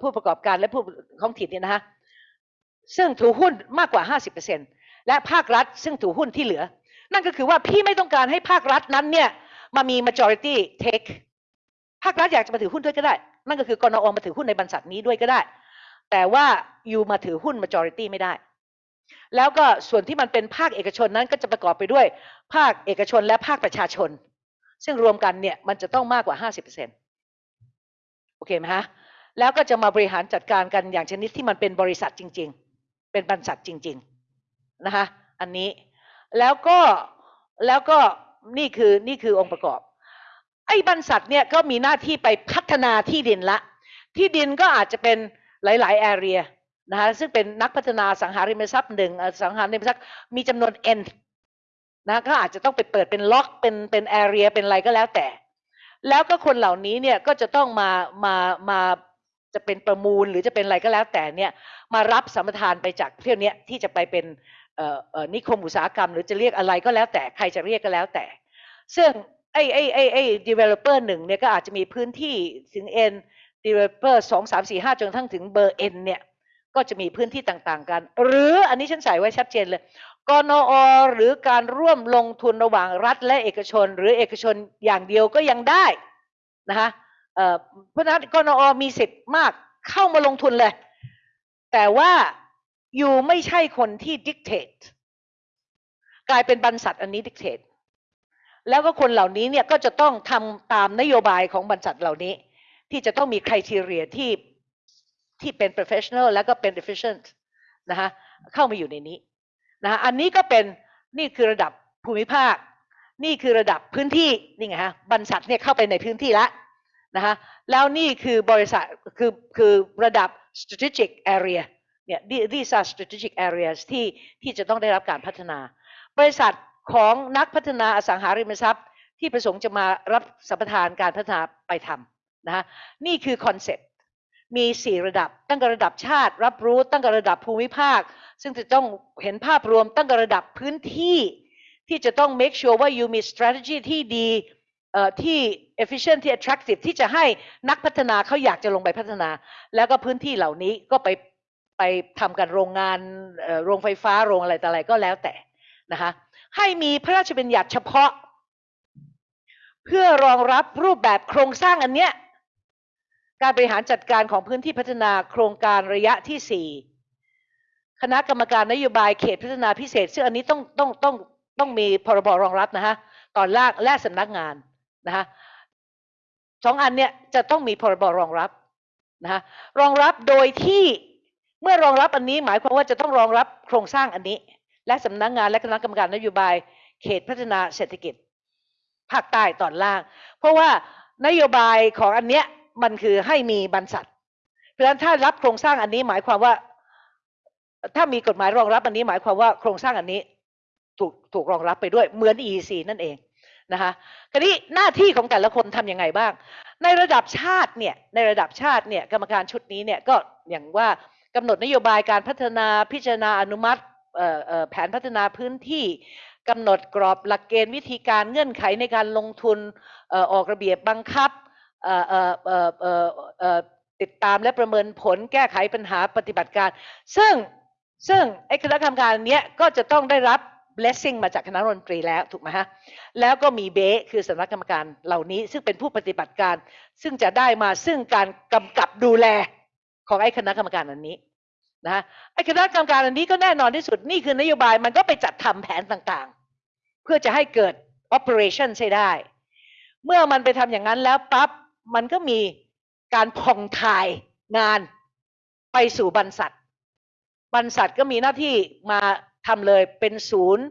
ผู้ประกอบการและผู้ท้องถิ่นเนี่ยนะคะซึ่งถือหุ้นมากกว่า 50%และภาครัฐ ซึ่งถือหุ้นที่เหลือ นั่นก็คือว่าพี่ไม่ต้องการให้ภาครัฐนั้นเนี่ยมามี majority take ภาครัฐอยากจะมาถือหุ้นด้วยก็ได้ นั่นก็คือกนอมาถือหุ้นในบรรษัทนี้ด้วยก็ได้ แต่ว่าอยู่มาถือหุ้น majority ไม่ได้ แล้วก็ส่วนที่มันเป็นภาคเอกชนนั้นก็จะประกอบไปด้วย ภาคเอกชนและภาคประชาชน ซึ่งรวมกันเนี่ยมันจะต้องมากกว่า 50%โอเคไหมฮะแล้วก็จะมาบริหารจัดการกันอย่างชนิดที่มันเป็นบริษัทจริง ๆ เป็นบรรษัทจริง ๆ นะคะอันนี้แล้วก็แล้วก็นี่คือนี่คือองค์ประกอบ ไอ้บรรษัทเนี่ยก็มีหน้าที่ไปพัฒนาที่ดินละ ที่ดินก็อาจจะเป็นหลายๆ area นะคะซึ่งเป็นนักพัฒนาสังหาริมทรัพย์หนึ่งสังหาริมทรัพย์มีจำนวน n นะก็อาจจะต้องไปเปิดเป็นล็อกเป็นเป็น area เป็นอะไรก็แล้วแต่ แล้วก็คนเหล่านี้เนี่ยก็จะต้องมามามาจะเป็นประมูลหรือจะเป็นอะไรก็แล้วแต่เนี่ยมารับสัมปทานไปจากเที่ยวนี้ที่จะไปเป็นเอ่อนิคมอุตสาหกรรม หรือจะเรียกอะไรก็แล้วแต่ใครจะเรียกก็แล้วแต่ ซึ่งไอ้ไอ้ไอ้ไอ้ developer หนึ่งเนี่ยก็อาจจะมีพื้นที่ถึง n developer สองสามสี่ห้าจนทั่งถึงเบอร์ n เนี่ย ก็จะมีพื้นที่ต่างๆกัน หรืออันนี้ฉันใส่ไว้ชัดเจนเลยกนอหรือการร่วมลงทุนระหว่างรัฐและเอกชน หรือเอกชนอย่างเดียวก็ยังได้นะคะเพราะนั้นกนอมีสิทธิ์มากเข้ามาลงทุนเลย แต่ว่าอยู่ไม่ใช่คนที่ dictate กลายเป็นบรรษัทอันนี้ dictate แล้วก็คนเหล่านี้เนี่ยก็จะต้องทำตามนโยบายของบรรษัทเหล่านี้ ที่จะต้องมีคุณ r i เ e ียที่ ที่เป็น professional แล้วก็เป็น efficient นะคะเข้ามาอยู่ในนี้นะคะอันนี้ก็เป็นนี่คือระดับภูมิภาค นี่คือระดับพื้นที่นี่ไงฮะบรรษัทเนี่ยเข้าไปในพื้นที่แล้วนะคะแล้วนี่คือบริษัทคือคือระดับ strategic area เนี่ย these are strategic areas ที่ที่จะต้องได้รับการพัฒนา บริษัทของนักพัฒนาอสังหาริมทรัพย์ ที่ประสงค์จะมารับสัมปทานการพัฒนาไปทำนะะนี่คือ concept มี 4 ระดับ ตั้งแต่ระดับชาติ รับรู้ตั้งแต่ระดับภูมิภาค ซึ่งจะต้องเห็นภาพรวมตั้งแต่ระดับพื้นที่ ที่จะต้อง make sure ว่า you มี strategy ที่ดีที่ efficient ที่ attractive ที่จะให้นักพัฒนาเขาอยากจะลงไปพัฒนา แล้วก็พื้นที่เหล่านี้ก็ไปไปทำกันโรงงานโรงไฟฟ้าโรงอะไรต่ออะไรก็แล้วแต่นะคะให้มีพระราชบัญญัติเฉพาะ เพื่อรองรับรูปแบบโครงสร้างอันเนี้ย การบริหารจัดการของพื้นที่พัฒนาโครงการระยะที่สี่คณะกรรมการนโยบายเขตพัฒนาพิเศษ ซึ่งอันนี้ต้องต้องต้องต้องมีพรบรองรับนะฮะตอนล่างและสำนักงานนะคะสองอันเนี้ยจะต้องมีพรบรองรับนะคะรองรับโดยที่เมื่อรองรับอันนี้หมายความว่าจะต้องรองรับโครงสร้างอันนี้ และสำนักงานและคณะกรรมการนโยบายเขตพัฒนาเศรษฐกิจภาคใต้ตอนล่าง เพราะว่านโยบายของอันเนี้ย มันคือให้มีบรรษัท เพราะฉะนั้นถ้ารับโครงสร้างอันนี้หมายความว่า ถ้ามีกฎหมายรองรับอันนี้หมายความว่าโครงสร้างอันนี้ถูกถูกรองรับไปด้วยเหมือน EEC นั่นเองนะคะคราวนี้หน้าที่ของแต่ละคนทำยังไงบ้าง ในระดับชาติเนี่ยในระดับชาติเนี่ยกรรมการชุดนี้เนี่ยก็อย่างว่ากำหนดนโยบายการพัฒนาพิจารณาอนุมัติแผนพัฒนาพื้นที่กำหนดกรอบหลักเกณฑ์วิธีการเงื่อนไขในการลงทุนออกระเบียบบังคับ ติดตามและประเมินผลแก้ไขปัญหาปฏิบัติการ ซึ่งซึ่งไอ้คณะกรรมการเนี้ยก็จะต้องได้รับ blessing มาจากคณะรัฐมนตรีแล้วถูกไหมฮะแล้วก็มีเบสคือสำนักกรรมการเหล่านี้ ซึ่งเป็นผู้ปฏิบัติการ ซึ่งจะได้มาซึ่งการกำกับดูแลของไอ้คณะกรรมการอันนี้นะไอ้คณะกรรมการอันนี้ก็แน่นอนที่สุดนี่คือนโยบายมันก็ไปจัดทำแผนต่างๆ เพื่อจะให้เกิด operation ใช้ได้ เมื่อมันไปทำอย่างนั้นแล้วปั๊บ มันก็มีการผ่องถ่ายงานไปสู่บรรษัท บรรษัทก็มีหน้าที่มาทำเลยเป็นศูนย์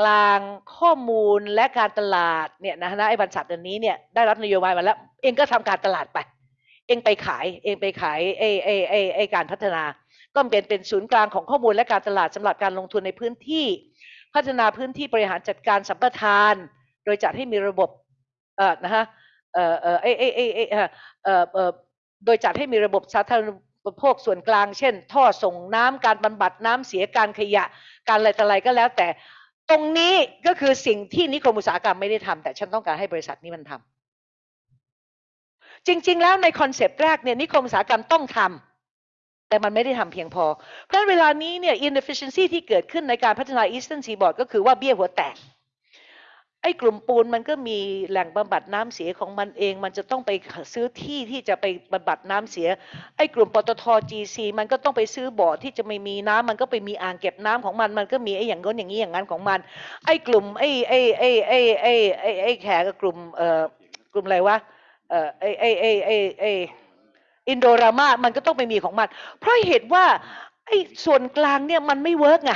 กลางข้อมูลและการตลาดเนี่ยนะฮะไอ้บรรษัทอันนี้เนี่ยได้รับนโยบายมาแล้ว เองก็ทำการตลาดไป เองไปขาย เองไปขายไอ้ไอ้ไอ้ไอ้การพัฒนากต้องเป็นเป็นศูนย์กลางของข้อมูลและการตลาดสำหรับการลงทุนในพื้นที่ พัฒนาพื้นที่บริหารจัดการสัมปทาน โดยจัดให้มีระบบเอ่อนะฮะ เอ่อเอ่อเอเอเอเอเอ่อเอ่อโดยจัดให้มีระบบสาธารณูปโภคส่วนกลาง เช่น ท่อส่งน้ำการบำบัดน้ำเสียการขยะการอะไรต่ออะไรก็แล้วแต่ ตรงนี้ก็คือสิ่งที่นิคมอุตสาหกรรมไม่ได้ทำแต่ฉันต้องการให้บริษัทนี้มันทำจริง ๆ แล้วในคอนเซปต์แรกเนี่ยนิคมอุตสาหกรรมต้องทำแต่มันไม่ได้ทำเพียงพอ เพราะฉะนั้นเวลานี้เนี่ย inefficiency ที่เกิดขึ้นในการพัฒนา Eastern Seaboard ก็คือว่าเบี้ยหัวแตก ไอ้กลุ่มปูนมันก็มีแหล่งบำบัดน้ำเสียของมันเอง มันจะต้องไปซื้อที่ที่จะไปบำบัดน้ำเสีย ไอ้กลุ่มปตท GC มันก็ต้องไปซื้อบ่อที่จะไม่มีน้ำมันก็ไปมีอ่างเก็บน้ำของมัน มันก็มีไอ้อย่างง้นอย่างนี้อย่างนั้นของมัน ไอ้กลุ่มไอ้ไอ้ไอ้ไอ้ไอ้ไอ้ไอ้แขกกับกลุ่มเอ่อกลุ่มอะไรวะเอ่อไอ้ไอ้ไอ้ไอ้ไอ้อินโดรามามันก็ต้องไปมีของมัน เพราะเหตุว่าไอ้ส่วนกลางเนี่ยมันไม่ work ไง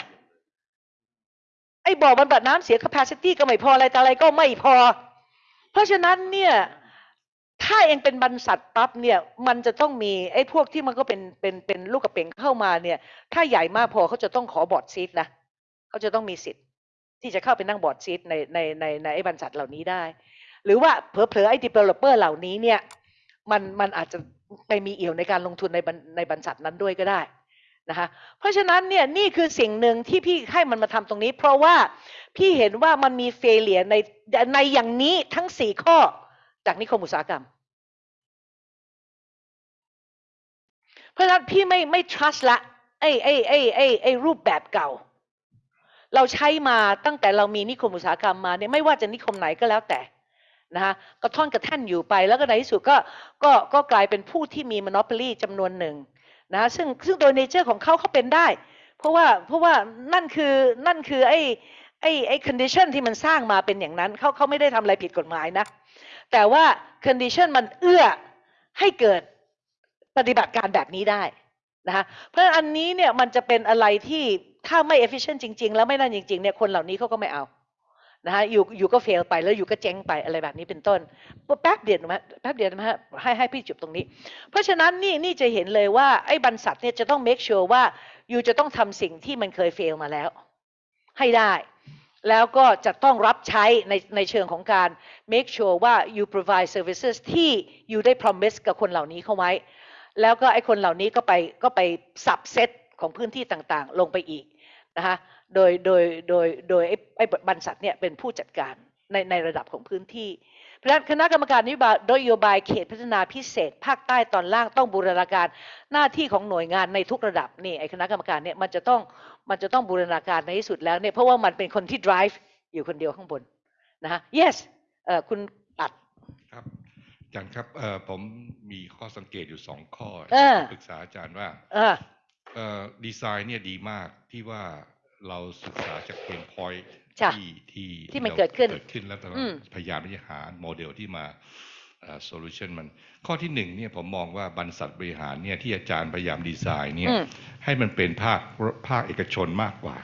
ไอ้บ่อบำบัดน้ำเสีย capacity ก็ไม่พออะไรแต่อะไรก็ไม่พอ เพราะฉะนั้นเนี่ยถ้าเองเป็นบรรษัทปั๊บเนี่ย มันจะต้องมีไอ้พวกที่มันก็เป็นเป็นเป็นลูกกระเป๋งเข้ามาเนี่ย ถ้าใหญ่มากพอเขาจะต้องขอบอร์ดซีทนะเขาจะต้องมีสิทธิ์ที่จะเข้าไปนั่งบอร์ดซีทในในในในไอ้บรรษัทเหล่านี้ได้ หรือว่าเผลอๆไอ้ developer เหล่านี้เนี่ย มันมันอาจจะไปมีเอี่ยวในการลงทุนในบรรในบรรษัทนั้นด้วยก็ได้ นะคะเพราะฉะนั้นเนี่ยนี่คือสิ่งหนึ่งที่พี่ให้มันมาทำตรงนี้ เพราะว่าพี่เห็นว่ามันมีเฟลเลียในในอย่างนี้ทั้งสี่ข้อจากนิคมอุตสาหกรรม เพราะฉะนั้นพี่ไม่ไม่ trust ละไอ้ไอ้ไอ้ไอ้ไอ้รูปแบบเก่า เราใช้มาตั้งแต่เรามีนิคมอุตสาหกรรมมาเนี่ยไม่ว่าจะนิคมไหนก็แล้วแต่นะคะกระท่อนกระแท่นอยู่ไปแล้วก็ในที่สุดก็ก็ก็กลายเป็นผู้ที่มี monopoly จำนวนหนึ่ง นะซึ่งซึ่งโดยเนเจอร์ของเขาเขาเป็นได้ เพราะว่าเพราะว่านั่นคือนั่นคือไอ้ไอ้ไอ้ condition ที่มันสร้างมาเป็นอย่างนั้นเขาเขาไม่ได้ทำอะไรผิดกฎหมายนะ แต่ว่า condition มันเอื้อให้เกิดปฏิบัติการแบบนี้ได้นะคะเพราะอันนี้เนี่ยมันจะเป็นอะไรที่ถ้าไม่ efficient จริง ๆ แล้วไม่นั่นจริงๆเนี่ยคนเหล่านี้เขาก็ไม่เอา นะคะอยู่อยู่ก็ fail ไปแล้วอยู่ก็เจ๊งไปอะไรแบบนี้เป็นต้นแป๊บเดียวนะแป๊บเดียวนะฮะให้ให้พี่จุบตรงนี้ เพราะฉะนั้นนี่นี่จะเห็นเลยว่าไอ้บรรษัทเนี่ยจะต้อง make sure ว่าอยู่จะต้องทำสิ่งที่มันเคย fail มาแล้ว ให้ได้แล้วก็จะต้องรับใช้ในในเชิงของการ make sure ว่า you provide services ที่อยู่ได้ promise กับคนเหล่านี้เข้าไว้ แล้วก็ไอ้คนเหล่านี้ก็ไปก็ไปสับเซตของพื้นที่ต่างๆ ลงไปอีกนะคะ โดยโดยโดยโดยไอ้ไอ้บรรษัทเนี่ยเป็นผู้จัดการในในระดับของพื้นที่เพราะฉะนั้นคณะกรรมการนโยบายนโยบายเขตพัฒนาพิเศษ ภาคใต้ตอนล่างต้องบูรณาการหน้าที่ของหน่วยงานในทุกระดับนี่ไอ้คณะกรรมการเนี่ยมันจะต้องมันจะต้องบูรณาการในที่สุดแล้วเนี่ยเพราะว่ามันเป็นคนที่ drive อยู่คนเดียวข้างบนนะฮะ yes เอ่อคุณอัดครับอาจารย์ครับเอ่อผมมีข้อสังเกตอยู่สองข้อเออปรึกษาอาจารย์ว่าเออเอ่อดีไซน์เนี่ยดีมากที่ว่า เราศึกษาจากเพนพอยท์จ้ะที่ที่ที่มันราเกิดขึ้นเกิดขึ้นแล้วแต่อืมพยายามที่จะหาโมเดลที่มา solution มันข้อที่หนึ่งเนี่ยผมมองว่าบรรษัทบริหารเนี่ยที่อาจารย์พยายามดีไซน์เนี่ยอืมให้มันเป็นภาคภาคเอกชนมากกว่า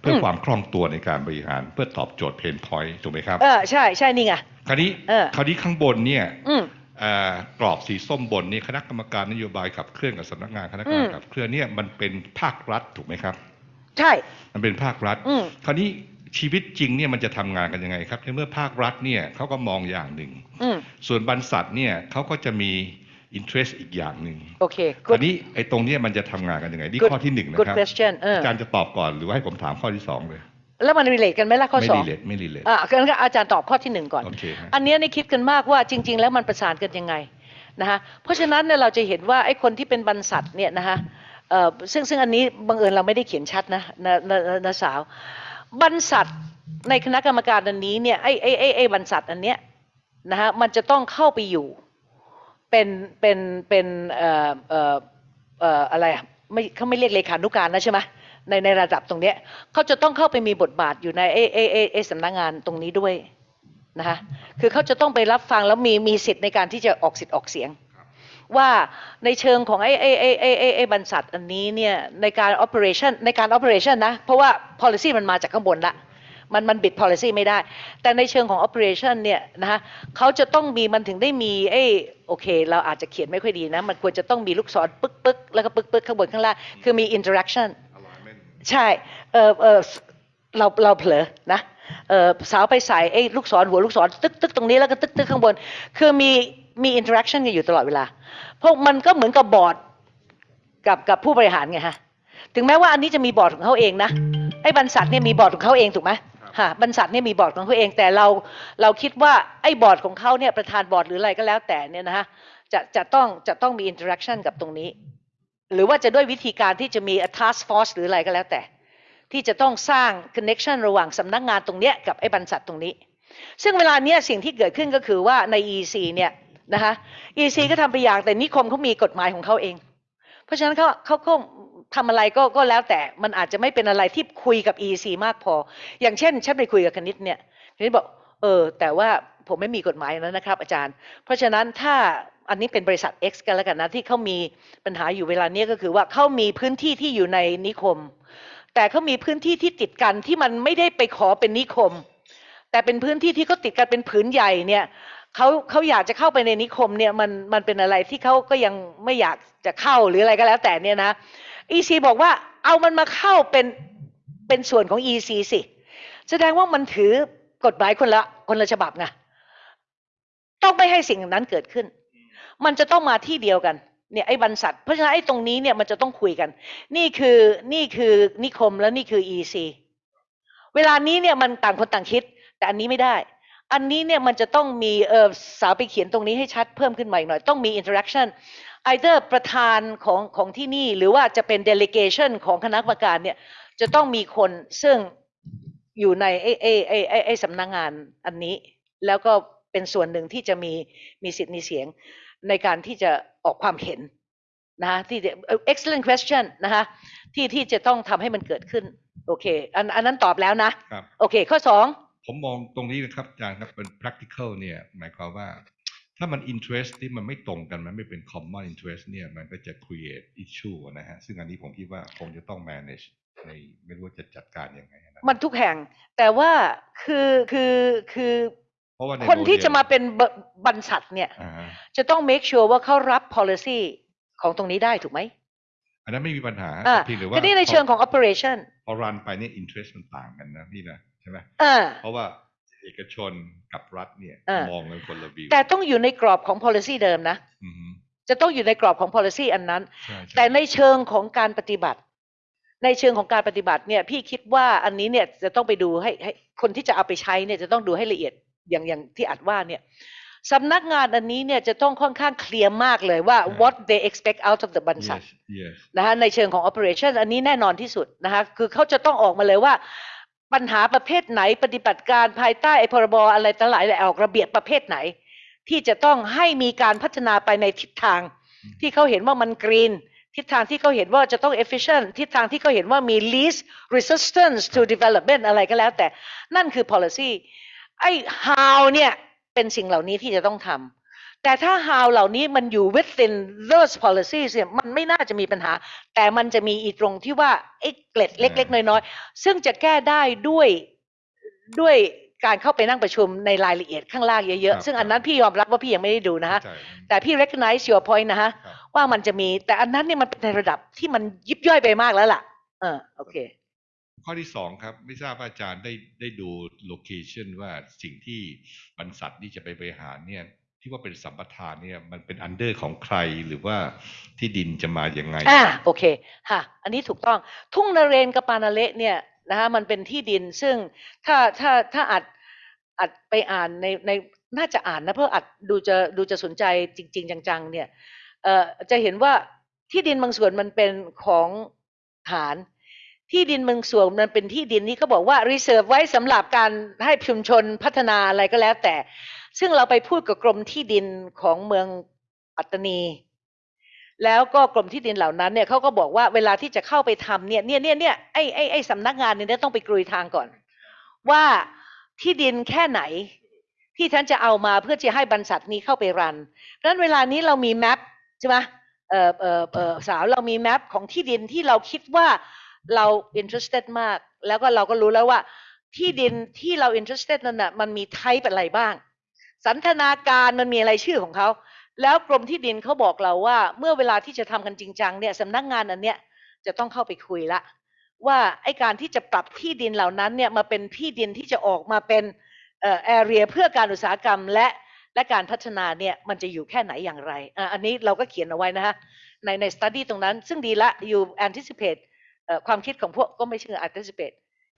เพื่ออมความคล่องตัวในการบริหารเพื่อตอบโจทย์ pain point ถูกไหมครับเออใช่ใช่นี่ไงคราวนี้เออคราวนี้ข้างบนเนี่ยอืมเอ่อกรอบสีส้มบนนี่คณะกรรมการนโยบายขับเคลื่อนกับสำนักงานคณะกรรมอืการมขับเคลื่อนเนี่ยมันเป็นภาครัฐถูกไหมครับ ใช่ มันเป็นภาครัฐ อืม คราวนี้ชีวิตจริงเนี่ยมันจะทำงานกันยังไงครับในเมื่อภาครัฐเนี่ยเขาก็มองอย่างหนึ่ง อืมส่วนบรรษัทเนี่ยเขาก็จะมี interest อีกอย่างหนึ่งโอเค ค ราว good นี้ไอ้ตรงเนี้ยมันจะทำงานกันยังไงนี่ good ข้อที่หนึ่งนะ good ครับ question เอออาจารย์จะตอบก่อนหรือว่าให้ผมถามข้อที่สองเลย แล้วมัน relate กันไหมล่ะข้อไม่สอรีงเลทไม่รีเลท อะงั้นก็อาจารย์ตอบข้อที่หนึ่งก่อน โอเคฮะ อันเนี้ยนี่คิดกันมากว่าจริง ๆ แล้วมันประสานกันยังไงนะฮะเพราะฉะนั้นเนี่ยเราจะเห็นว่าไอ้คนที่เป็นบรรษัทเนี่ยนะฮะเอ่อ ซึ่งซึ่งอันนี้บังเอิญเราไม่ได้เขียนชัดนะนะนะนะสาว บรรษัทในคณะกรรมการอันนี้เนี่ยไอ้ไอ้ไอ้ไอ้บรรษัทอันเนี้ยนะฮะมันจะต้องเข้าไปอยู่เป็นเป็นเป็นเอ่อเอ่อเอ่ออะไรอะไม่เขาไม่เรียกเลขานุการนะใช่ไหมในในระดับตรงเนี้ยเขาจะต้องเข้าไปมีบทบาทอยู่ในเอเอเอเอสำนักงานตรงนี้ด้วยนะคะคือเขาจะต้องไปรับฟังแล้วมีมีสิทธิ์ในการที่จะออกสิทธิ์ออกเสียง ว่าในเชิงของไอ้ไอ้ไอ้ไอ้ไอ้ไอ้บรรษัทอันนี้เนี่ยในการ operation ในการ operation นะ เพราะว่า policy มันมาจากข้างบนละมันมันบิด policy ไม่ได้ แต่ในเชิงของ operation เนี่ยนะคะเขาจะต้องมีมันถึงได้มีเอ้โอเค เราอาจจะเขียนไม่ค่อยดีนะ มันควรจะต้องมีลูกศรปึ๊กปึ๊กแล้วก็ปึ๊กปึ๊กข้างบนข้างล่าง คือมี interaction alignment ใช่ เออเออเราเราเผลอนะเออสาวไปใส่ไอ้ลูกศรหัวลูกศรตึกตึกตรงนี้แล้วก็ตึกตึกข้างบน คือมี มี interaction กันอยู่ตลอดเวลา เพราะมันก็เหมือนกับบอร์ดกับกับผู้บริหารไงฮะ ถึงแม้ว่าอันนี้จะมีบอร์ดของเขาเองนะ ไอ้บรรษัทเนี่ยมีบอร์ดของเขาเองถูกไหมฮะบรรษัทเนี่ยมีบอร์ดของเขาเอง แต่เราเราคิดว่าไอ้บอร์ดของเขาเนี่ยประธานบอร์ดหรืออะไรก็แล้วแต่เนี่ยนะฮะจะจะต้องจะต้องมี interaction กับตรงนี้ หรือว่าจะด้วยวิธีการที่จะมี a task force หรืออะไรก็แล้วแต่ ที่จะต้องสร้าง connection ระหว่างสำนักงานตรงเนี้ยกับไอ้บรรษัทตรงนี้ ซึ่งเวลาเนี้ยสิ่งที่เกิดขึ้นก็คือว่าใน EC เนี่ย นะคะ EC ก็ทำไปอย่างแต่นิคมเขามีกฎหมายของเขาเอง เพราะฉะนั้นเขาเขาก็ทำอะไรก็ก็แล้วแต่มันอาจจะไม่เป็นอะไรที่คุยกับ EC มากพอ อย่างเช่นฉันไปคุยกับคณิตเนี่ยคณิตบอกเออแต่ว่าผมไม่มีกฎหมายแล้วนะครับ อาจารย์ เพราะฉะนั้นถ้าอันนี้เป็นบริษัท X กันแล้วกันนะที่เขามีปัญหาอยู่เวลาเนี้ยก็คือว่าเขามีพื้นที่ที่อยู่ในนิคม แต่เขามีพื้นที่ที่ติดกันที่มันไม่ได้ไปขอเป็นนิคม แต่เป็นพื้นที่ที่เขาติดกันเป็นผืนใหญ่เนี่ย เขาเขาอยากจะเข้าไปในนิคมเนี่ยมันมันเป็นอะไรที่เขาก็ยังไม่อยากจะเข้าหรืออะไรก็แล้วแต่เนี่ยนะ EC บอกว่าเอามันมาเข้าเป็นเป็นส่วนของ EC สิ แสดงว่ามันถือกฎหมายคนละคนละฉบับไงต้องไม่ให้สิ่งนั้นเกิดขึ้น มันจะต้องมาที่เดียวกันเนี่ยไอ้บรรษัทเพราะฉะนั้นไอ้ตรงนี้เนี่ยมันจะต้องคุยกัน นี่คือนี่คือนิคมแล้วนี่คือ EC เวลานี้เนี่ยมันต่างคนต่างคิด แต่อันนี้ไม่ได้ อันนี้เนี่ยมันจะต้องมีเออสาวไปเขียนตรงนี้ให้ชัดเพิ่มขึ้นมาอีกหน่อย ต้องมี interaction either ประธานของของที่นี่ หรือว่าจะเป็น delegation ของคณะกรรมการเนี่ยจะต้องมีคนซึ่งอยู่ในไอ้ไอ้ไอ้ไอ้ไอ้สำนักงานอันนี้ แล้วก็เป็นส่วนหนึ่งที่จะมีมีสิทธิ์มีเสียงในการที่จะออกความเห็นนะคะที่จะเอ่อ excellent question นะคะที่ที่จะต้องทำให้มันเกิดขึ้น โอเค อันอันนั้นตอบแล้วนะครับโอเค ข้อสอง ผมมองตรงนี้นะครับอาจารย์ครับเป็น practical เนี่ยหมายความว่า ถ้ามัน interest ที่มันไม่ตรงกันมันไม่เป็น common interest เนี่ยมันก็จะ create issue นะฮะซึ่งอันนี้ผมคิดว่าคงจะต้อง manage ในไม่รู้ว่าจะจัดการยังไงนะมันทุกแห่ง แต่ว่าคือคือคือเพราะว่าในคนที่โมดลจะมาเป็นบบรรษัทเนี่ยอ่าฮะจะต้อง make sure ว่าเขารับ policy ของตรงนี้ได้ถูกไหมอันนั้นไม่มีปัญหาอ่าเพียงแต่ว่าทีนี้ในเชิงของ operation พอรันไปเนี่ย interest มันต่างกันนะพี่นะ ใช่ไหมอ่าเพราะว่าเอกชนกับรัฐเนี่ยอ่ามมองกันคนละวิวแต่ต้องอยู่ในกรอบของ policy เดิมนะอือฮึจะต้องอยู่ในกรอบของ policy อันนั้นใช่ช่แต่ในเชิงของการปฏิบัติ ในเชิงของการปฏิบัติเนี่ย พี่คิดว่าอันนี้เนี่ยจะต้องไปดูให้ให้คนที่จะเอาไปใช้เนี่ยจะต้องดูให้ละเอียดอย่างอย่างที่อัดว่าเนี่ยสำนักงานอันนี้เนี่ยจะต้องค่อนข้างเคลียร์มากเลยว่า what they expect out of the บรรษัท yes yes นะคะในเชิงของ operation อันนี้แน่นอนที่สุดนะคะคือเขาจะต้องออกมาเลยว่า ปัญหาประเภทไหนปฏิบัติการภายใต้ไอ้พรบอะไรต่างหลายและออกระเบียบประเภทไหน ที่จะต้องให้มีการพัฒนาไปในทิศทาง ที่เขาเห็นว่ามันกรีนทิศทางที่เขาเห็นว่าจะต้อง efficient ทิศทางที่เขาเห็นว่ามี least resistance to development อะไรก็แล้วแต่นั่นคือ policy ไอ้ how เนี่ยเป็นสิ่งเหล่านี้ที่จะต้องทำ แต่ถ้า how เหล่านี้มันอยู่ within those policies เนี่ยมันไม่น่าจะมีปัญหา แต่มันจะมีอีตรงที่ว่าไอ้เกล็ดเล็ก ๆ น้อยๆ ซึ่งจะแก้ได้ด้วยด้วยการเข้าไปนั่งประชุมในรายละเอียดข้างล่างเยครัอะบๆซึ่งอันนั้นพี่ยอมรับว่าพี่ยังไม่ได้ดูนะฮะเข้าใจแต่พี่ recognize your point นะฮะครับว่ามันจะมี แต่อันนั้นเนี่ยมันเป็นในระดับที่มันยิบย่อยไปมากแล้วล่ะ เออโอเค ข้อที่สองครับ ไม่ทราบว่าอาจารย์ได้ได้ดู location ว่าสิ่งที่บรรษัทนี่จะไปบริหารเนี่ย ที่ว่าเป็นสัมปทานเนี่ยมันเป็น under ของใครหรือว่าที่ดินจะมาอย่างไงอ่าโอเคค่ะ อันนี้ถูกต้องทุ่งนเรนทร์กับปะนาเระเนี่ยนะฮะมันเป็นที่ดินซึ่งถ้าถ้าถ้าอัดอัดไปอ่านในในน่าจะอ่านนะเพราะอัดดูจะดูจะสนใจจริง ๆ จังๆ เนี่ยเอ่อจะเห็นว่าที่ดินบางส่วนมันเป็นของฐาน ที่ดินบางส่วนมันเป็นที่ดินที่เขาบอกว่า reserve ไว้สำหรับการให้ชุมชนพัฒนาอะไรก็แล้วแต่ ซึ่งเราไปพูดกับกรมที่ดินของเมืองปัตตานี แล้วก็กรมที่ดินเหล่านั้นเนี่ยเขาก็บอกว่าเวลาที่จะเข้าไปทำเนี่ยเนี่ยเนี่ยเนี่ยไอ้ไอ้ไอ้สำนักงานเนี่ยต้องไปกรุยทางก่อน ว่าที่ดินแค่ไหนที่ท่านจะเอามาเพื่อจะให้บรรษัทนี้เข้าไปรันเพราะนั้นเวลานี้เรามีแมปใช่ไหมเออเออเออสาวเรามีแมปของที่ดินที่เราคิดว่าเรา interested มาก แล้วก็เราก็รู้แล้วว่าที่ดินที่เรา interested นั่นน่ะมันมี type อะไรบ้าง สันทนาการมันมีอะไรชื่อของเขาแล้วกรมที่ดินเขาบอกเราว่า เมื่อเวลาที่จะทำกันจริงจังเนี่ยสำนักงานอันเนี้ยจะต้องเข้าไปคุยละ ว่าไอการที่จะปรับที่ดินเหล่านั้นเนี่ยมาเป็นที่ดินที่จะออกมาเป็นเอ่อ area เพื่อการอุตสาหกรรมและและการพัฒนาเนี่ยมันจะอยู่แค่ไหนอย่างไรอะอันนี้เราก็เขียนเอาไว้นะฮะในใน study ตรงนั้นซึ่งดีละ you anticipate เอ่อความคิดของพวกก็ไม่ใช่ anticipate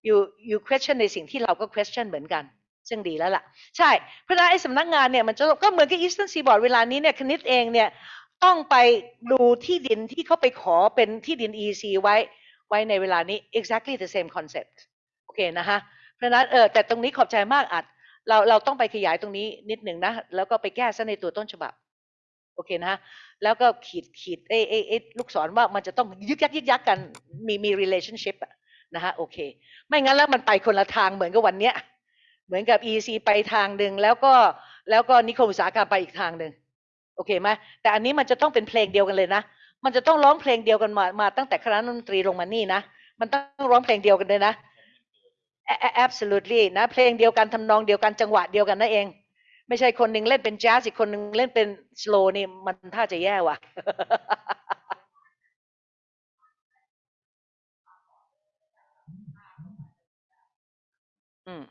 you you question ในสิ่งที่เราก็ question เหมือนกัน ซึ่งดีแล้วล่ะ ใช่ เพราะฉะนั้นไอ้สำนักงานเนี่ยมันจะก็เหมือนกับ Eastern Seaboard เวลานี้เนี่ยคณิตเองเนี่ยต้องไปดูที่ดินที่เขาไปขอเป็นที่ดิน EC ไว้ไว้ในเวลานี้ exactly the same concept โอเคนะฮะเพราะนั้นเออแต่ตรงนี้ขอบใจมากอัด เราเราต้องไปขยายตรงนี้นิดหนึ่งนะ แล้วก็ไปแก้ซะในตัวต้นฉบับ โอเคนะฮะแล้วก็ขีดขีดเอเอเอลูกศรว่ามันจะต้องยึกยักยึกยักกันมีมี relationship อะนะฮะโอเค ไม่งั้นแล้วมันไปคนละทางเหมือนกับวันเนี้ย เหมือนกับ EC ไปทางหนึ่งแล้วก็แล้วก็นิคมอุตสาหกรรมไปอีกทางหนึ่งโอเคไหมแต่อันนี้มันจะต้องเป็นเพลงเดียวกันเลยนะ มันจะต้องร้องเพลงเดียวกันมามาตั้งแต่คณะดนตรีลงมานี่นะมันต้องร้องเพลงเดียวกันเลยนะ absolutely นะเพลงเดียวกันทำนองเดียวกันจังหวะเดียวกันนั่นเอง ไม่ใช่คนหนึ่งเล่นเป็นแจ๊สอีกคนหนึ่งเล่นเป็นสโลนี่มันท่าจะแย่ว่ะอืม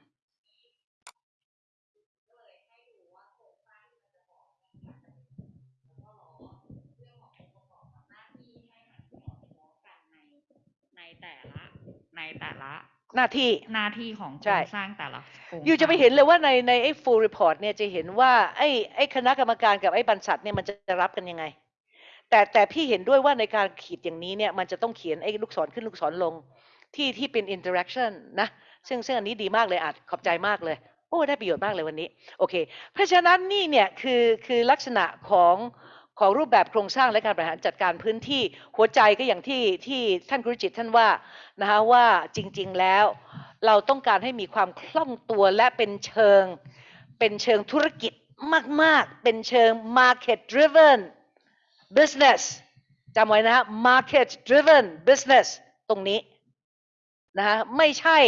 ใน แต่ละในแต่ละหน้าที่หน้าที่ของโคใช่รงสร้างแต่ละโครงอยู่จะไปสร้างเห็นเลยว่าในในไอ้ full report เนี่ยจะเห็นว่าไอ้ไอ้คณะกรรมการกับไอ้บรรษัทเนี่ยมันจะรับกันยังไง แต่แต่พี่เห็นด้วยว่าในการขีดอย่างนี้เนี่ยมันจะต้องเขียนไอ้ลูกศรขึ้นลูกศรลงที่ที่เป็น interaction นะซึ่งซึ่งอันนี้ดีมากเลยอาจขอบใจมากเลย โอ้ได้ประโยชน์มากเลยวันนี้ โอเค เพราะฉะนั้นนี่เนี่ยคือคือลักษณะของ ของรูปแบบโครงสร้างและการบริหารจัดการพื้นที่หัวใจก็อย่างที่ที่ท่านครุจิตท่านว่านะคะว่าจริงๆแล้ว เราต้องการให้มีความคล่องตัวและเป็นเชิง เป็นเชิงธุรกิจมาก ๆ เป็นเชิง market driven business จำไว้นะฮะ market driven business ตรงนี้นะฮะไม่ใช่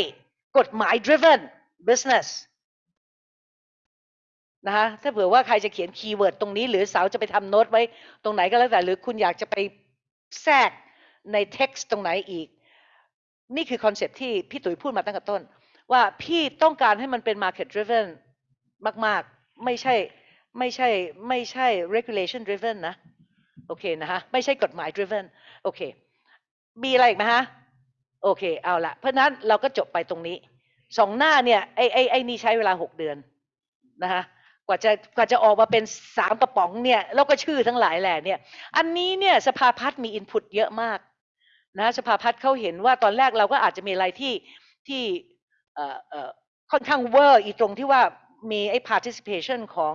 กฎหมาย driven business นะฮะถ้าเผื่อว่าใครจะเขียน keyword ตรงนี้ หรือสาวจะไปทำโน้ตไว้ตรงไหนก็แล้วแต่ หรือคุณอยากจะไปแทรกใน text ตรงไหนอีก นี่คือ concept ที่พี่ตุ๋ยพูดมาตั้งแต่ต้น ว่าพี่ต้องการให้มันเป็น market driven มากๆ ไม่ใช่ไม่ใช่ไม่ใช่ regulation driven นะ โอเคนะฮะไม่ใช่กฎหมาย driven โอเค มีอะไรอีกไหมฮะ โอเค เอาละเพราะฉะนั้นเราก็จบไปตรงนี้ สองหน้าเนี่ย ไอ้ไอ้ไอ้นี่ใช้เวลาหกเดือนนะฮะ กว่าจะกว่าจะออกมาเป็นสามกระป๋องเนี่ยแล้วก็ชื่อทั้งหลายแหล่เนี่ย อันนี้เนี่ยสภาพัฒน์มีอินพุตเยอะมากนะสภาพัฒน์เขาเห็นว่าตอนแรกเราก็อาจจะมีอะไรที่ที่เอ่อเอ่อค่อนข้างเวอร์อีตรงที่ว่ามีไอ้ participation ของ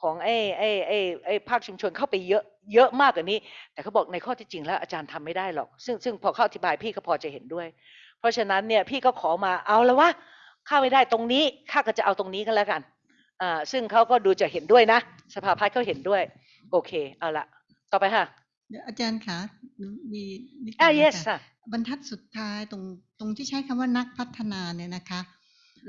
ของไอ้ไอ้ไอ้ไอ้ภาคชุมชนเข้าไปเยอะเยอะมากกว่านี้ แต่เขาบอกในข้อที่จริงแล้วอาจารย์ทำไม่ได้หรอก ซึ่งซึ่งพอเข้าอธิบายพี่ก็พอจะเห็นด้วย เพราะฉะนั้นเนี่ยพี่ก็ขอมาเอาแล้ววะเข้าไม่ได้ตรงนี้ข้าก็จะเอาตรงนี้กันแล้วกัน ซึ่งเขาก็ดูจะเห็นด้วยนะ สภาพัฒน์เขาเห็นด้วย โอเค เอาละต่อไปค่ะเดี๋ยวอาจารย์คะมีนิดอ่านึง yes ค่ะค่ะบรรทัดสุดท้ายตรงตรงที่ใช้คำว่านักพัฒนาเนี่ยนะคะ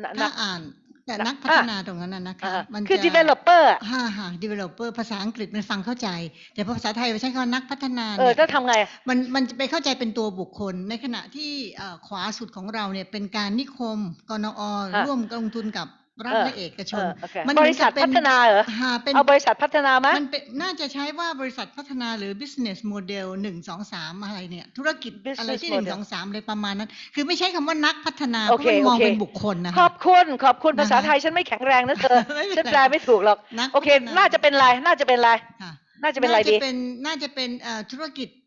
นะถ้านะอ่านแต่นะนักพัฒนาตรงนั้นน่ะนะคะอ่ามันคือจะ developer อะฮ่าฮ่า developer ภาษาอังกฤษมันฟังเข้าใจ แต่พอภาษาไทยไปใช้คำว่านักพัฒนาเออเนี่ยถ้าทำไงอะมันมันจะไปเข้าใจเป็นตัวบุคคล ในขณะที่เอ่อขวาสุดของเราเนี่ยเป็นการนิคมกนอร่วมลงทุนกับ รัฐเออและเอกชนเออโอเคมันบริษัทเหมือนกับเป็นพัฒนาเหรอฮ่าเป็นเอาบริษัทพัฒนาไหมมันเป็นน่าจะใช้ว่าบริษัทพัฒนาหรือ business model หนึ่งสองสามอะไรเนี่ย ธุรกิจ Business อะไรที่หนึ่ง model สองสามอะไรประมาณนั้น คือไม่ใช้คำว่านักพัฒนาโอเพเคราะมันมองโอเคเป็นบุคคลนะขอคะบคุณขอบคุณนะคะภาษาไทยฉันไม่แข็งแรงนะเธอไม่เป็นไรฉันแปลไม่ถูกหรอกนักโอเคพัฒนาน่าจะเป็นไรน่าจะเป็นไรค่ะน่าจะเป็นไรดีเป็นน่าจะเป็นเอ่อธุรกิจเอ่อ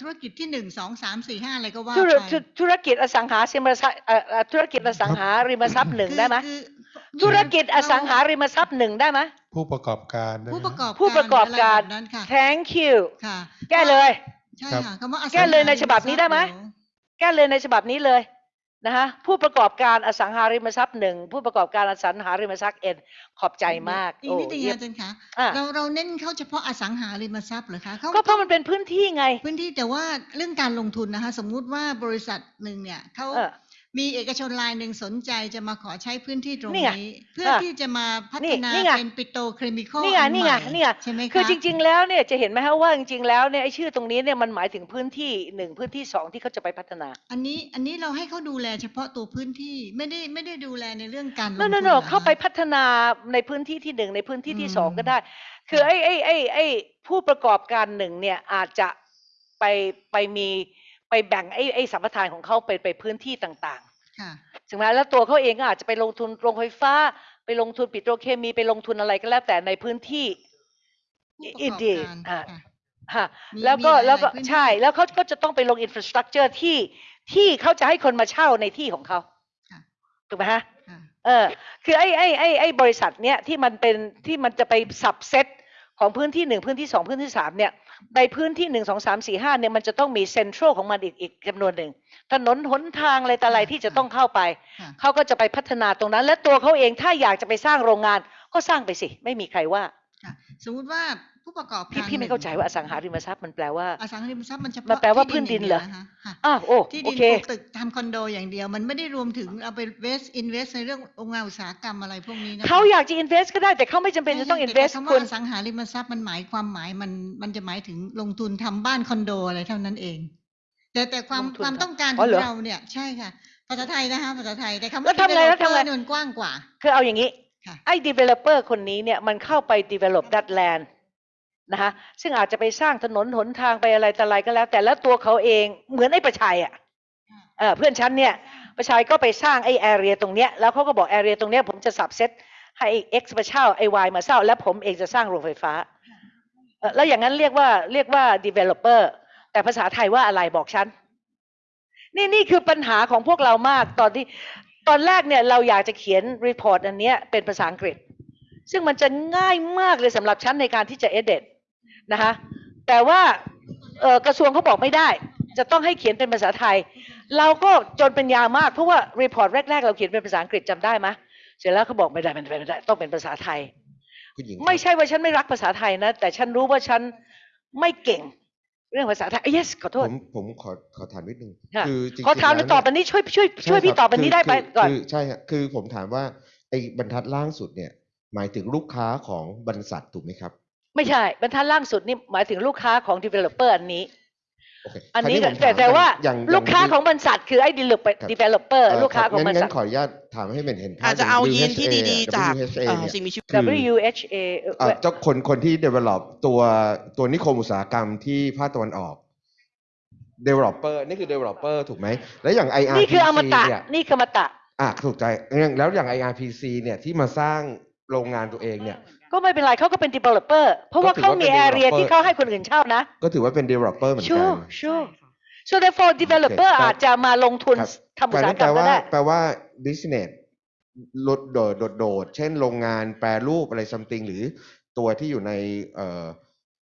ธุรกิจที่หนึ่งสองสามสี่ห้าอะไรก็ว่าธุรไปธุธุรกิจอสังหาริมทรัพย์เอ่อเอ่อธุรกิจอสังหาริมทรัพย์หนึ่งคือได้ไหมคือธุรกิจอสังหาริมทรัพย์หนึ่งได้ไหม ผู้ประกอบการด้วยผู้นประกอบผู้ประกอบการะไแบบนั้นค่ะ thank you ค่ะแก้เลย ใช่ครับ ค่ะคำว่าอสังหาแก้เลยในฉบับนี้ได้ไหมริทรัพย์แก้เลยในฉบับนี้เลย นะคะผู้ประกอบการอสังหาริมทรัพย์หนึ่งผู้ประกอบการอสังหาริมทรัพย์เอ็นขอบใจมากอีกโอ้นิดนึงเยี่ยมอาจารย์คะอะเราเราเน้นเข้าเฉพาะอสังหาริมทรัพย์เหรอคะเขาก็เพราะมันเป็นพื้นที่ไง พื้นที่แต่ว่าเรื่องการลงทุนนะคะ สมมุติว่าบริษัทหนึ่งเนี่ยเขาเออ มีเอกชนรายหนึ่งสนใจจะมาขอใช้พื้นที่ตรงนี่ไงนี้เพื่อค่ะที่จะมาพันี่ฒนานี่ไงเป็นปิโตรเคมีคอลนี่ไงอันนี่ใหไงม่นี่ไงใช่ไหมคะคือจริง ๆ แล้วเนี่ยจะเห็นไหมฮะว่าจริงๆแล้วเนี่ยไอ้ชื่อตรงนี้เนี่ยมันหมายถึงพื้นที่หนึ่งพื้นที่สองที่เขาจะไปพัฒนา อันนี้อันนี้เราให้เขาดูแลเฉพาะตัวพื้นที่ไม่ได้ไม่ได้ดูแลในเรื่องการลงโนทุนโนหโนรอเข้าไปคะพัฒนาในพื้นที่ที่หนึ่งในพื้นที่ที่สองอืมก็ได้ คือไอ้ไอ้ไอ้ไอ้ผู้ประกอบการหนึ่งเนี่ยอาจจะไปไปมี ไปแบ่งไอ้ไอ้สัมปทานของเขาไปไปพื้นที่ต่างค่ะๆถึงแม้แล้วตัวเขาเองก็อาจจะไปลงทุนโรงไฟฟ้า ไปลงทุนปิโตรเคมีไปลงทุนอะไรก็แล้วแต่ในพื้นที่ผู้ประกอบอินเดียการอ่าค่ะฮะมีแล้วก็มีหลายๆแล้วก็พื้นที่ใช่แล้วเขาก็จะต้องไปลง infrastructure ที่ที่เขาจะให้คนมาเช่าในที่ของเขาค่ะถูกไหมฮะค่ะเออคือไอ้ไอ้ไอ้ไอ้บริษัทเนี้ยที่มันเป็นที่มันจะไปสับเซต ของพื้นที่หนึ่งพื้นที่สองพื้นที่สามเนี่ยในพื้นที่หนึ่งสองสามสี่ห้าเนี่ยมันจะต้องมีเซ็นทรัลของมันอีกอีกจำนวนหนึ่งถนนหนทางอะไรแต่อะไรค่ะที่จะต้องเข้าไปค่ะเขาก็จะไปพัฒนาตรงนั้น และตัวเขาเองถ้าอยากจะไปสร้างโรงงานก็สร้างไปสิ ไม่มีใครว่าค่ะสมมุติว่า ผู้ประกอบพี่การพี่ไม่หนึ่งเข้าใจว่าอสังหาริมทรัพย์มันแปลว่าอสังหาริมทรัพย์มันเฉมันพาะแปลว่าที่พื้นดินเหรอย่างดียวะคะค่ะอ้าวโอ้ที่โอดินเคปลูกตึกทำคอนโดอย่างเดียว มันไม่ได้รวมถึงเอาไปเวสอินเวสในเรื่องโรงงานอุตสาหกรรมอะไรพวกนี้นะคะเขาอยากจะ invest ก็ได้แต่เขาไม่จำเป็นจะต้องใช่ invest แต่คำคุว่าณอสังหาริมทรัพย์มันหมายความหมายมันมันจะหมายถึงลงทุนทำบ้านคอนโดอะไรเท่านั้นเอง แต่แต่ความลงทุนความทำต้องการอ๋ขอองเหรอเราเนี่ยใช่ค่ะภาษาไทยนะคะภาษาไทยแต่คำแล้ว่าวทำไงแล้วทำไง developer เนี่ยมันกว้างกว่า คือเอาอย่างนี้ค่ะไอ้ developer คนนี้เนี่ยมันเข้าไป develop that land นะคะซึ่งอาจจะไปสร้างถนนหนทางไปอะไรแต่อะไรก็แล้ว แต่แล้วตัวเขาเองเหมือนไอ้ประชัยอะเออเพื่อนฉันเนี่ยประชัยก็ไปสร้างไอ้ area ตรงเนี้ยแล้วเขาก็บอก area ตรงเนี้ยผมจะสับเซตให้ไอ้ x มาเช่าไอ้ y มาเช่าแล้วผมเองจะสร้างโรงไฟฟ้าเออแล้วอย่างนั้นเรียกว่าเรียกว่า developer แต่ภาษาไทยว่าอะไรบอกฉันนี่นี่คือปัญหาของพวกเรามากตอนที่ตอนแรกเนี่ยเราอยากจะเขียน report อันเนี้ยเป็นภาษาอังกฤษ ซึ่งมันจะง่ายมากเลยสำหรับฉันในการที่จะ edit นะคะ แต่ว่าเอ่อกระทรวงเขาบอกไม่ได้ จะต้องให้เขียนเป็นภาษาไทย เราก็จนเป็นยามากเพราะว่า report แรกๆ เราเขียนเป็นภาษาอังกฤษจำได้ไหมเสร็จแล้วเขาบอกไม่ได้ไม่ได้ไม่ได้ต้องเป็นภาษาไทยคุณหญิงไม่ใช่ว่าฉันไม่รักภาษาไทยนะ แต่ฉันรู้ว่าฉันไม่เก่งเรื่องภาษาไทย yes ขอโทผษมผมขอขอถามนิดนึงค่ะคือจริงๆขอถามหรือแล้วตอบเนี่อันนี้ช่วยช่วยช่วยใพี่ตอบอันนี้ได้ไปคืก่อนคือใช่ฮะคือผมถามว่าไอ้บรรทัดล่างสุดเนี่ย หมายถึงลูกค้าของบริษัทถูกไหมครับ ไม่ใช่บรรทัดล่างสุดนี่หมายถึงลูกค้าของ developer อันนี้โอเคอันนี้คราวผมแต่ถมแต่ว่าอย่างอย่ลูกค้าย่ของบริษัทคือไอ้ developer ครับ developer เลูกค้าของบงั้รินษังั้ทนขออนุญาตถามให้เป็นเห็นภาพอาจจะเอายีน WHA ที่ดีๆ จาก WHA เอ่อเนี่ยสิ่งมีชีวิต คือ WHA เอ่อเอ่อเจ้าคนคนที่ develop ตัวตัวนิคมอุตสาหกรรมที่ภาคตะวันออก developer นี่คือ developer ถูกไหม แล้วอย่าง IRPC นี่คืออมตะเนี่ยนี่คืออมตะ อะถูกใจอย่างแล้วอย่าง IRPC เนี่ยที่มาสร้างโรงงานตัวเองเนี่ย ก็ไม่เป็นไรเขาก็เป็น developer เพราะว่าก็ถือเขาว่าเป็นมี area developer ที่เขาให้คนอื่นเช่านะ ก็ถือว่าเป็น developer เหมือนกัน sure ใช่ sure ค่ะ so therefore developer โอเคอาจจะมาลงทุนครับทำอุตสาหกรรมแปลก็ว่าได้แปลว่า business ลดโดดโดดโดด เช่นโรงงานแปรรูปอะไร something หรือตัวที่อยู่ในเอ่อ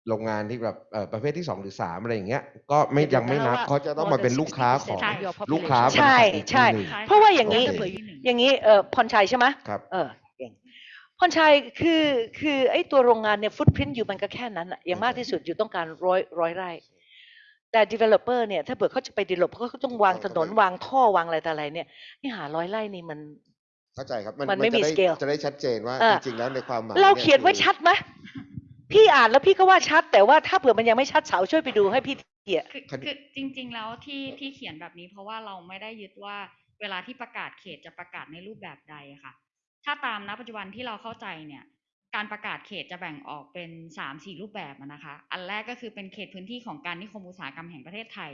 โรงงานที่แบบเอ่อประเภทที่สองหรือสามอะไรอย่างเงี้ยก็ไม่เดี๋ยวยังไม่นับนะว่าเขาจะต้องมาเป็นลูกค้าของใช่ลูกค้าบริษัทใช่อีกใช่ทีหนึ่งใช่เพราะว่าอย่างนี้โอเคอย่างนี้เออพรชัยใช่ไหมครับ เออเก่งพรชัยคือคือไอ้ตัวโรงงานเนี่ยฟุตพิ้นอยู่มันก็แค่นั้นอะอย่างมากที่สุดอยู่ต้องการร้อยร้อยไร่ แต่ developer เนี่ยถ้าเผื่อเขาจะไป develop เขาก็ต้องวางถนนวางท่อวางอะไรต่ออะไรเนี่ยนี่หาร้อยไร่นี่มันเข้าใจครับ มันไม่จะมีด้ scale จะได้ชัดเจนว่าอ่าจริงๆแล้วในความหมายเรายเขียนไว้คือชัดไหมพี่อ่านแล้วพี่ก็ว่าชัด แต่ว่าถ้าเผื่อมันยังไม่ชัดสาวช่วยไปดูให้พี่เทียคือคดีคือจริง ๆ แล้วที่ที่เขียนแบบนี้ เพราะว่าเราไม่ได้ยึดว่าเวลาที่ประกาศเขตจะประกาศในรูปแบบใดอะค่ะ ถ้าตามณปัจจุบันที่เราเข้าใจเนี่ยการประกาศเขตจะแบ่งออกเป็นสามสี่รูปแบบอะนะคะ อันแรกก็คือเป็นเขตพื้นที่ของการนิคมอุตสาหกรรมแห่งประเทศไทย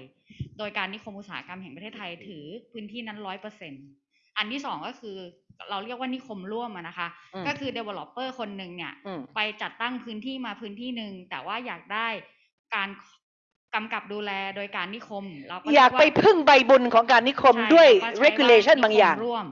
โดยการนิคมอุตสาหกรรมแห่งประเทศไทยถือพื้นที่นั้นร้อยเปอร์เซ็นอันที่สองก็คือเราเรียกว่านิคมร่วมอะนะคะอืมก็คือ developer คนหนึ่งเนี่ยอืมไปจัดตั้งพื้นที่มาพื้นที่หนึ่งแต่ว่าอยากได้การกำกับดูแลโดยการนิคมเราก็อยากไปเรีว่พึ่งใบบุญของการนิคมใช่ด้วยเราก็ใช้ regulation ว่บางอย่างนิคมร่วม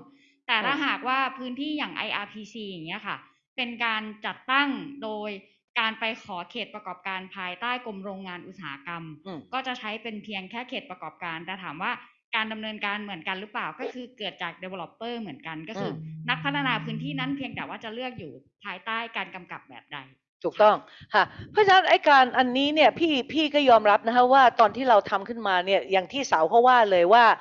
แต่ถ้าอืมหากว่าพื้นที่อย่าง IRPC อย่างเงี้ยค่ะ เป็นการจัดตั้งโดยการไปขอเขตประกอบการภายใต้กรมโรงงานอุตสาหกรรมอืมก็จะใช้เป็นเพียงแค่เขตประกอบการ แต่ถามว่าการดำเนินการเหมือนกันหรือเปล่า ก็คือเกิดจาก developer เหมือนกันก็คืออนักพัฒนาพื้นที่นั้นเพียงแต่ว่าจะเลือกอยู่ภายใต้การกำกับแบบใดถูกต้องค่ะเพราะฉะนั้นไอ้การอันนี้เนี่ยพี่พี่ก็ยอมรับนะคะว่าตอนที่เราทำขึ้นมาเนี่ยอย่างที่เสาเขาว่าเลยว่าเอ่อ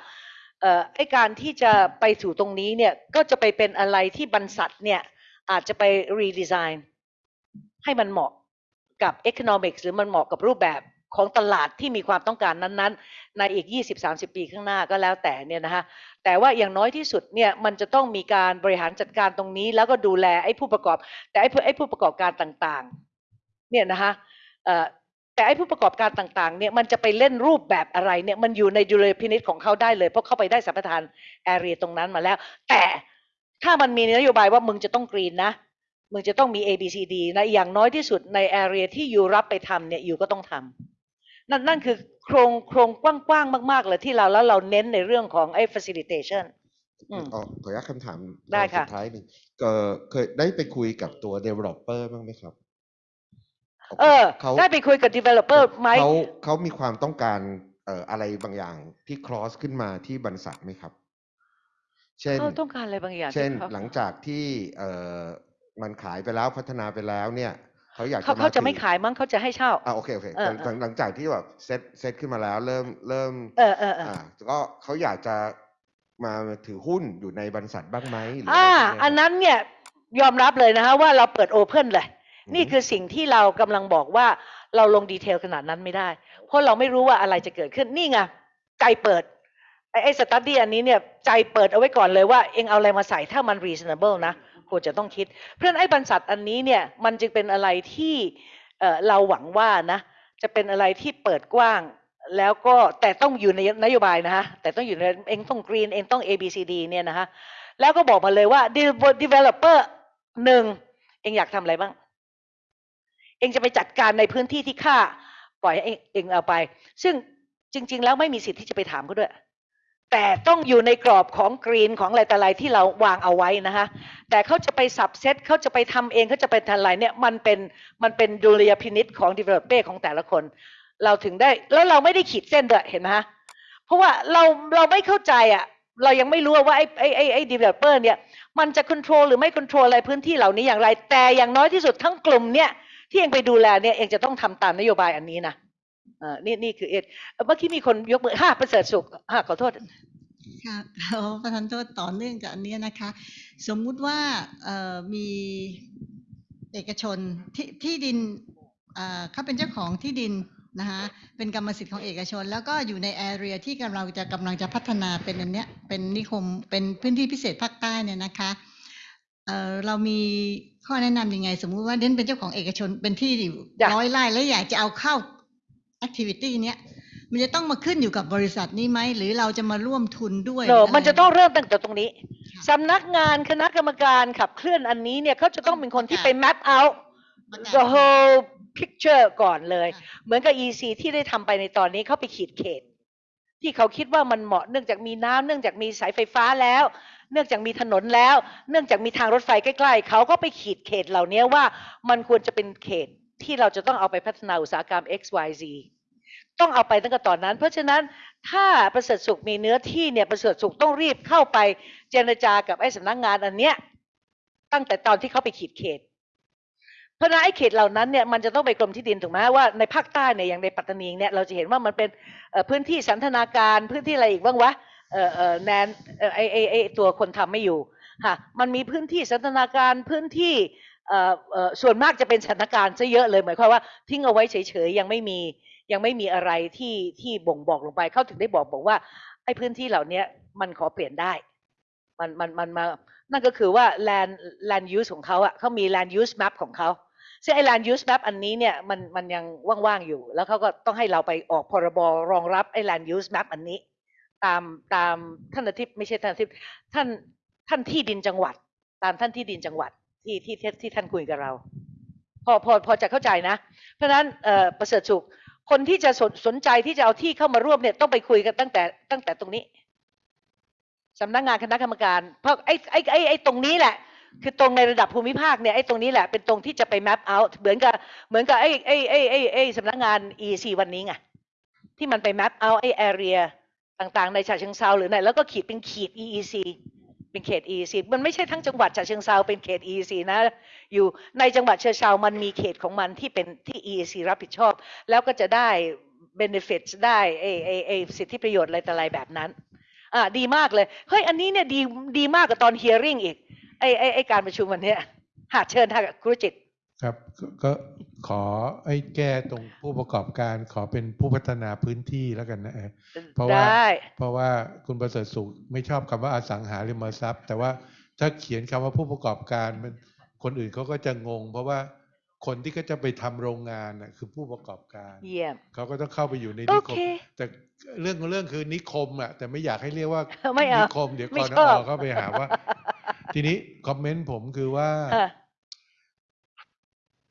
ไอการที่จะไปสู่ตรงนี้เนี่ยก็จะไปเป็นอะไรที่บรรษัทเนี่ยอาจจะไปรีดีไซน์ให้มันเหมาะกับ economics หรือมันเหมาะกับรูปแบบของตลาดที่มีความต้องการนั้นๆ ในอีก 20-30 ปีข้างหน้าก็แล้วแต่เนี่ยนะคะแต่ว่าอย่างน้อยที่สุดเนี่ยมันจะต้องมีการบริหารจัดการตรงนี้ แล้วก็ดูแลไอ้ผู้ประกอบ แต่ไอ้ผู้ไอ้ผู้ประกอบการต่างๆ เนี่ยนะคะเอ่อ แต่ไอ้ผู้ประกอบการต่างๆเนี่ยมันจะไปเล่นรูปแบบอะไรเนี่ยมันอยู่ในดุลยพินิจของเขาได้เลย เพราะเข้าไปได้สัมปทานแอเรียตรงนั้นมาแล้ว แต่ถ้ามันมีนโยบายว่ามึงจะต้องกรีนนะมึงจะต้องมี A B C D นะอย่างน้อยที่สุดใน area ที่อยู่รับไปทำเนี่ยอยู่ก็ต้องทำนั่นนั่นคือโครงโครงกว้างๆมาก ๆ เลยที่เราแล้วเราเน้นในเรื่องของไอ้ facilitation อืมอ๋อขออนุญาตคำถามได้สุค่ะดท้ายหนึ่งเอ่อเคยได้ไปคุยกับตัว developer บ้างไหมครับ เออเขาได้ไปคุยกับ developer ไหมเขาเขามีความต้องการเอ่ออะไรบางอย่างที่ cross ขึ้นมาที่บริษัทไหมครับ เช่นเขาต้องการอะไรบางอย่าง เช่นที่เขาหลังจากที่เอ่อมันขายไปแล้วพัฒนาไปแล้วเนี่ยเขาอยากเขาจะเขาจะถือไม่ขายมั้งเขาจะให้เช่าอ่าโอเคโอเคเออหลังหลังหลังจากที่แบบเซตเซตขึ้นมาแล้วเริ่มเริ่มเออเออเอออ่าก็เขาอยากจะมาถือหุ้นอยู่ในบริษัทบ้างไหมหรืออ่าอะไรพวกเยอันนั้นเนี่ยยอมรับเลยนะคะว่าเราเปิดโอเพนเลยม นี่คือสิ่งที่เรากำลังบอกว่าเราลง detail ขนาดนั้นไม่ได้ เพราะเราไม่รู้ว่าอะไรจะเกิดขึ้นนี่ไงใจเปิดไอ้ study อันนี้เนี่ยใจเปิดเอาไว้ก่อนเลยว่าเองเอาอะไรมาใส่ถ้ามัน reasonable นะควรจะต้องคิด เพราะนั้นไอ้บรรษัทอันนี้เนี่ยมันจึงเป็นอะไรที่เราหวังว่านะจะเป็นอะไรที่เปิดกว้างแล้วก็แต่ต้องอยู่ในนโยบายนะฮะแต่ต้องอยู่ในเองต้อง green เองต้อง A B C D เนี่ยนะฮะแล้วก็บอกมาเลยว่า developer หนึ่งเองอยากทำอะไรบ้าง เองจะไปจัดการในพื้นที่ที่ข้าปล่อยให้เองเองเอาไป ซึ่งจริง ๆ แล้วไม่มีสิทธิ์ที่จะไปถามเขาด้วย แต่ต้องอยู่ในกรอบของกรีนของอะไรแต่ไรที่เราวางเอาไว้นะคะแต่เขาจะไปสับเซตเขาจะไปทำเองเขาจะไปทำอะไรเนี่ยมันเป็นมันเป็นดุลยพินิษของ developer ของแต่ละคน เราถึงได้แล้วเราไม่ได้ขีดเส้นด้วยเห็นไหมฮะเพราะว่าเราเราไม่เข้าใจอะเรายังไม่รู้ว่าไอ้ไอ้ไอ้ไอ้ developer เนี่ยมันจะ control หรือไม่ control อะไรพื้นที่เหล่านี้อย่างไร แต่อย่างน้อยที่สุดทั้งกลุ่มเนี่ย ที่เองไปดูแลเนี่ยเองจะต้องทำตามนโยบายอันนี้นะเออนี่นี่คือเอ็ดเมื่อกี้มีคนยกมือห้าประเสริฐสุขห้าขอโทษค่ะขอประทานโทษต่อเนื่องกับอันเนี้ยนะคะ สมมุติว่าเอ่อมีเอกชนที่ที่ดินเอ่อเขาเป็นเจ้าของที่ดินนะคะเป็นกรรมสิทธิ์ของเอกชน แล้วก็อยู่ในแอเรียที่กำลังจะกำลังจะพัฒนาเป็นอันเนี้ยเป็นนิคมเป็นพื้นที่พิเศษภาคใต้เนี่ยนะคะ เอ่อเรามีข้อแนะนำยังไง สมมุติว่าเด่นเป็นเจ้าของเอกชนเป็นที่อยากร้อยไร่แล้วอยากจะเอาเข้า activity เนี้ยมันจะต้องมาขึ้นอยู่กับบริษัทนี้ไหม หรือเราจะมาร่วมทุนด้วยเนอะหรืมันจะต้องเริ่มตั้งแต่ตรงนี้ค่ะสำนักงานคณะกรรมการขับเคลื่อนอันนี้เนี่ยเขาจะต้องเป็นคนที่ไป map out ประกาศ the whole picture ก่อนเลยค่ะเหมือนกับ EC ที่ได้ทำไปในตอนนี้เขาไปขีดเขต ที่เขาคิดว่ามันเหมาะเนื่องจากมีน้ำเนื่องจากมีสายไฟฟ้าแล้ว เนื่องจากมีถนนแล้ว เนื่องจากมีทางรถไฟใกล้ๆ เขาก็ไปขีดเขตเหล่านี้ว่ามันควรจะเป็นเขตที่เราจะต้องเอาไปพัฒนาอุตสาหกรรม X Y Z ต้องเอาไปตั้งแต่ตอนนั้น เพราะฉะนั้นถ้าประเสริฐสุขมีเนื้อที่เนี่ยประเสริฐสุขต้องรีบเข้าไปเจรจากับไอ้สำนักงานอันเนี้ยตั้งแต่ตอนที่เขาไปขีดเขต เพราะนั้นไอ้เขตเหล่านั้นเนี่ยมันจะต้องไปกรมที่ดินถูกไหมว่าในภาคใต้เนี่ยอย่างในปัตตานีเนี่ยเราจะเห็นว่ามันเป็นพื้นที่สันทนาการพื้นที่อะไรอีกบ้างวะ เออเออแนนไอไอไอตัวคนทำไม่อยู่ค่ะมันมีพื้นที่สันทนาการพื้นที่เอ่อเอ่อส่วนมากจะเป็นสันทนาการซะเยอะเลยหมายความว่าทิ้งเอาไว้เฉยๆยังไม่มียังไม่มีอะไรที่ที่บ่งบอกลงไปเขาถึงได้บอกบอกว่าไอ้พื้นที่เหล่านี้มันขอเปลี่ยนได้ มันมันมันมานั่นก็คือว่า land land use ของเขาอะเขามี land use map ของเขาซึ่งไอ้ land use map อันนี้เนี่ยมันมันยังว่างๆอยู่ แล้วเขาก็ต้องให้เราไปออกพรบรองรับไอ้ land use map อันนี้ ตามตามท่านอาทิตย์ไม่ใช่ท่านอาทิตย์ท่านท่านที่ดินจังหวัด ตามท่านที่ดินจังหวัดที่ที่ที่ท่านคุยกับเรา พอพอพอจะเข้าใจนะ เพราะฉะนั้นเอ่อประเสริฐสุขคนที่จะสนสนใจที่จะเอาที่เข้ามาร่วมเนี่ยต้องไปคุยกันตั้งแต่ตั้งแต่ตรงนี้สำนักงานคณะกรรมการ เพราะไอ้ไอ้ไอ้ไอ้ตรงนี้แหละ คือตรงในระดับภูมิภาคเนี่ยไอ้ตรงนี้แหละเป็นตรงที่จะไป map out เหมือนกับเหมือนกับไอ้ไอ้ไอ้ไอ้ไอ้สำนักงาน EC วันนี้ไงที่มันไป map out ไอ้ area ต่างๆ ในฉะเชิงเซาหรือไหนแล้วก็ขีดเป็นขีด EEC เป็นเขต EEC มันไม่ใช่ทั้งจังหวัดฉะเชิงเซาเป็นเขต EEC นะอยู่ในจังหวัดเชียงเซามันมีเขตของมันที่เป็นที่ EEC รับผิดชอบ แล้วก็จะได้ benefits ได้ไอ้ไอ้ไอ้สิทธิประโยชน์อะไรแต่อะไรแบบนั้นอ่าดีมากเลยเฮ้ยอันนี้เนี่ยดีดีมากกว่าตอน hearing อีกไอไอไอการประชุมวันเนี้ยหาเชิญทางครุจิตครับก็ ขอไอ้แก้ตรงผู้ประกอบการขอเป็นผู้พัฒนาพื้นที่แล้วกันนะเออเพราะว่าได้เพราะว่าคุณประเสริฐสุขไม่ชอบคำว่าอสังหาริมทรัพย์ แต่ว่าถ้าเขียนคำว่าผู้ประกอบการมันคนอื่นเขาก็จะงง เพราะว่าคนที่ก็จะไปทำโรงงานน่ะคือผู้ประกอบการเยี่ยมเขาก็ต้องเข้าไปอยู่ในโอนิคเคม แต่เรื่องของเรื่องคือนิคมอะแต่ไม่อยากให้เรียกว่าไม่เอานิคม เดี๋ยวไม่กรนชอบเข้าไปหาว่า ทีนี้คอมเมนต์ผมคือว่าอะ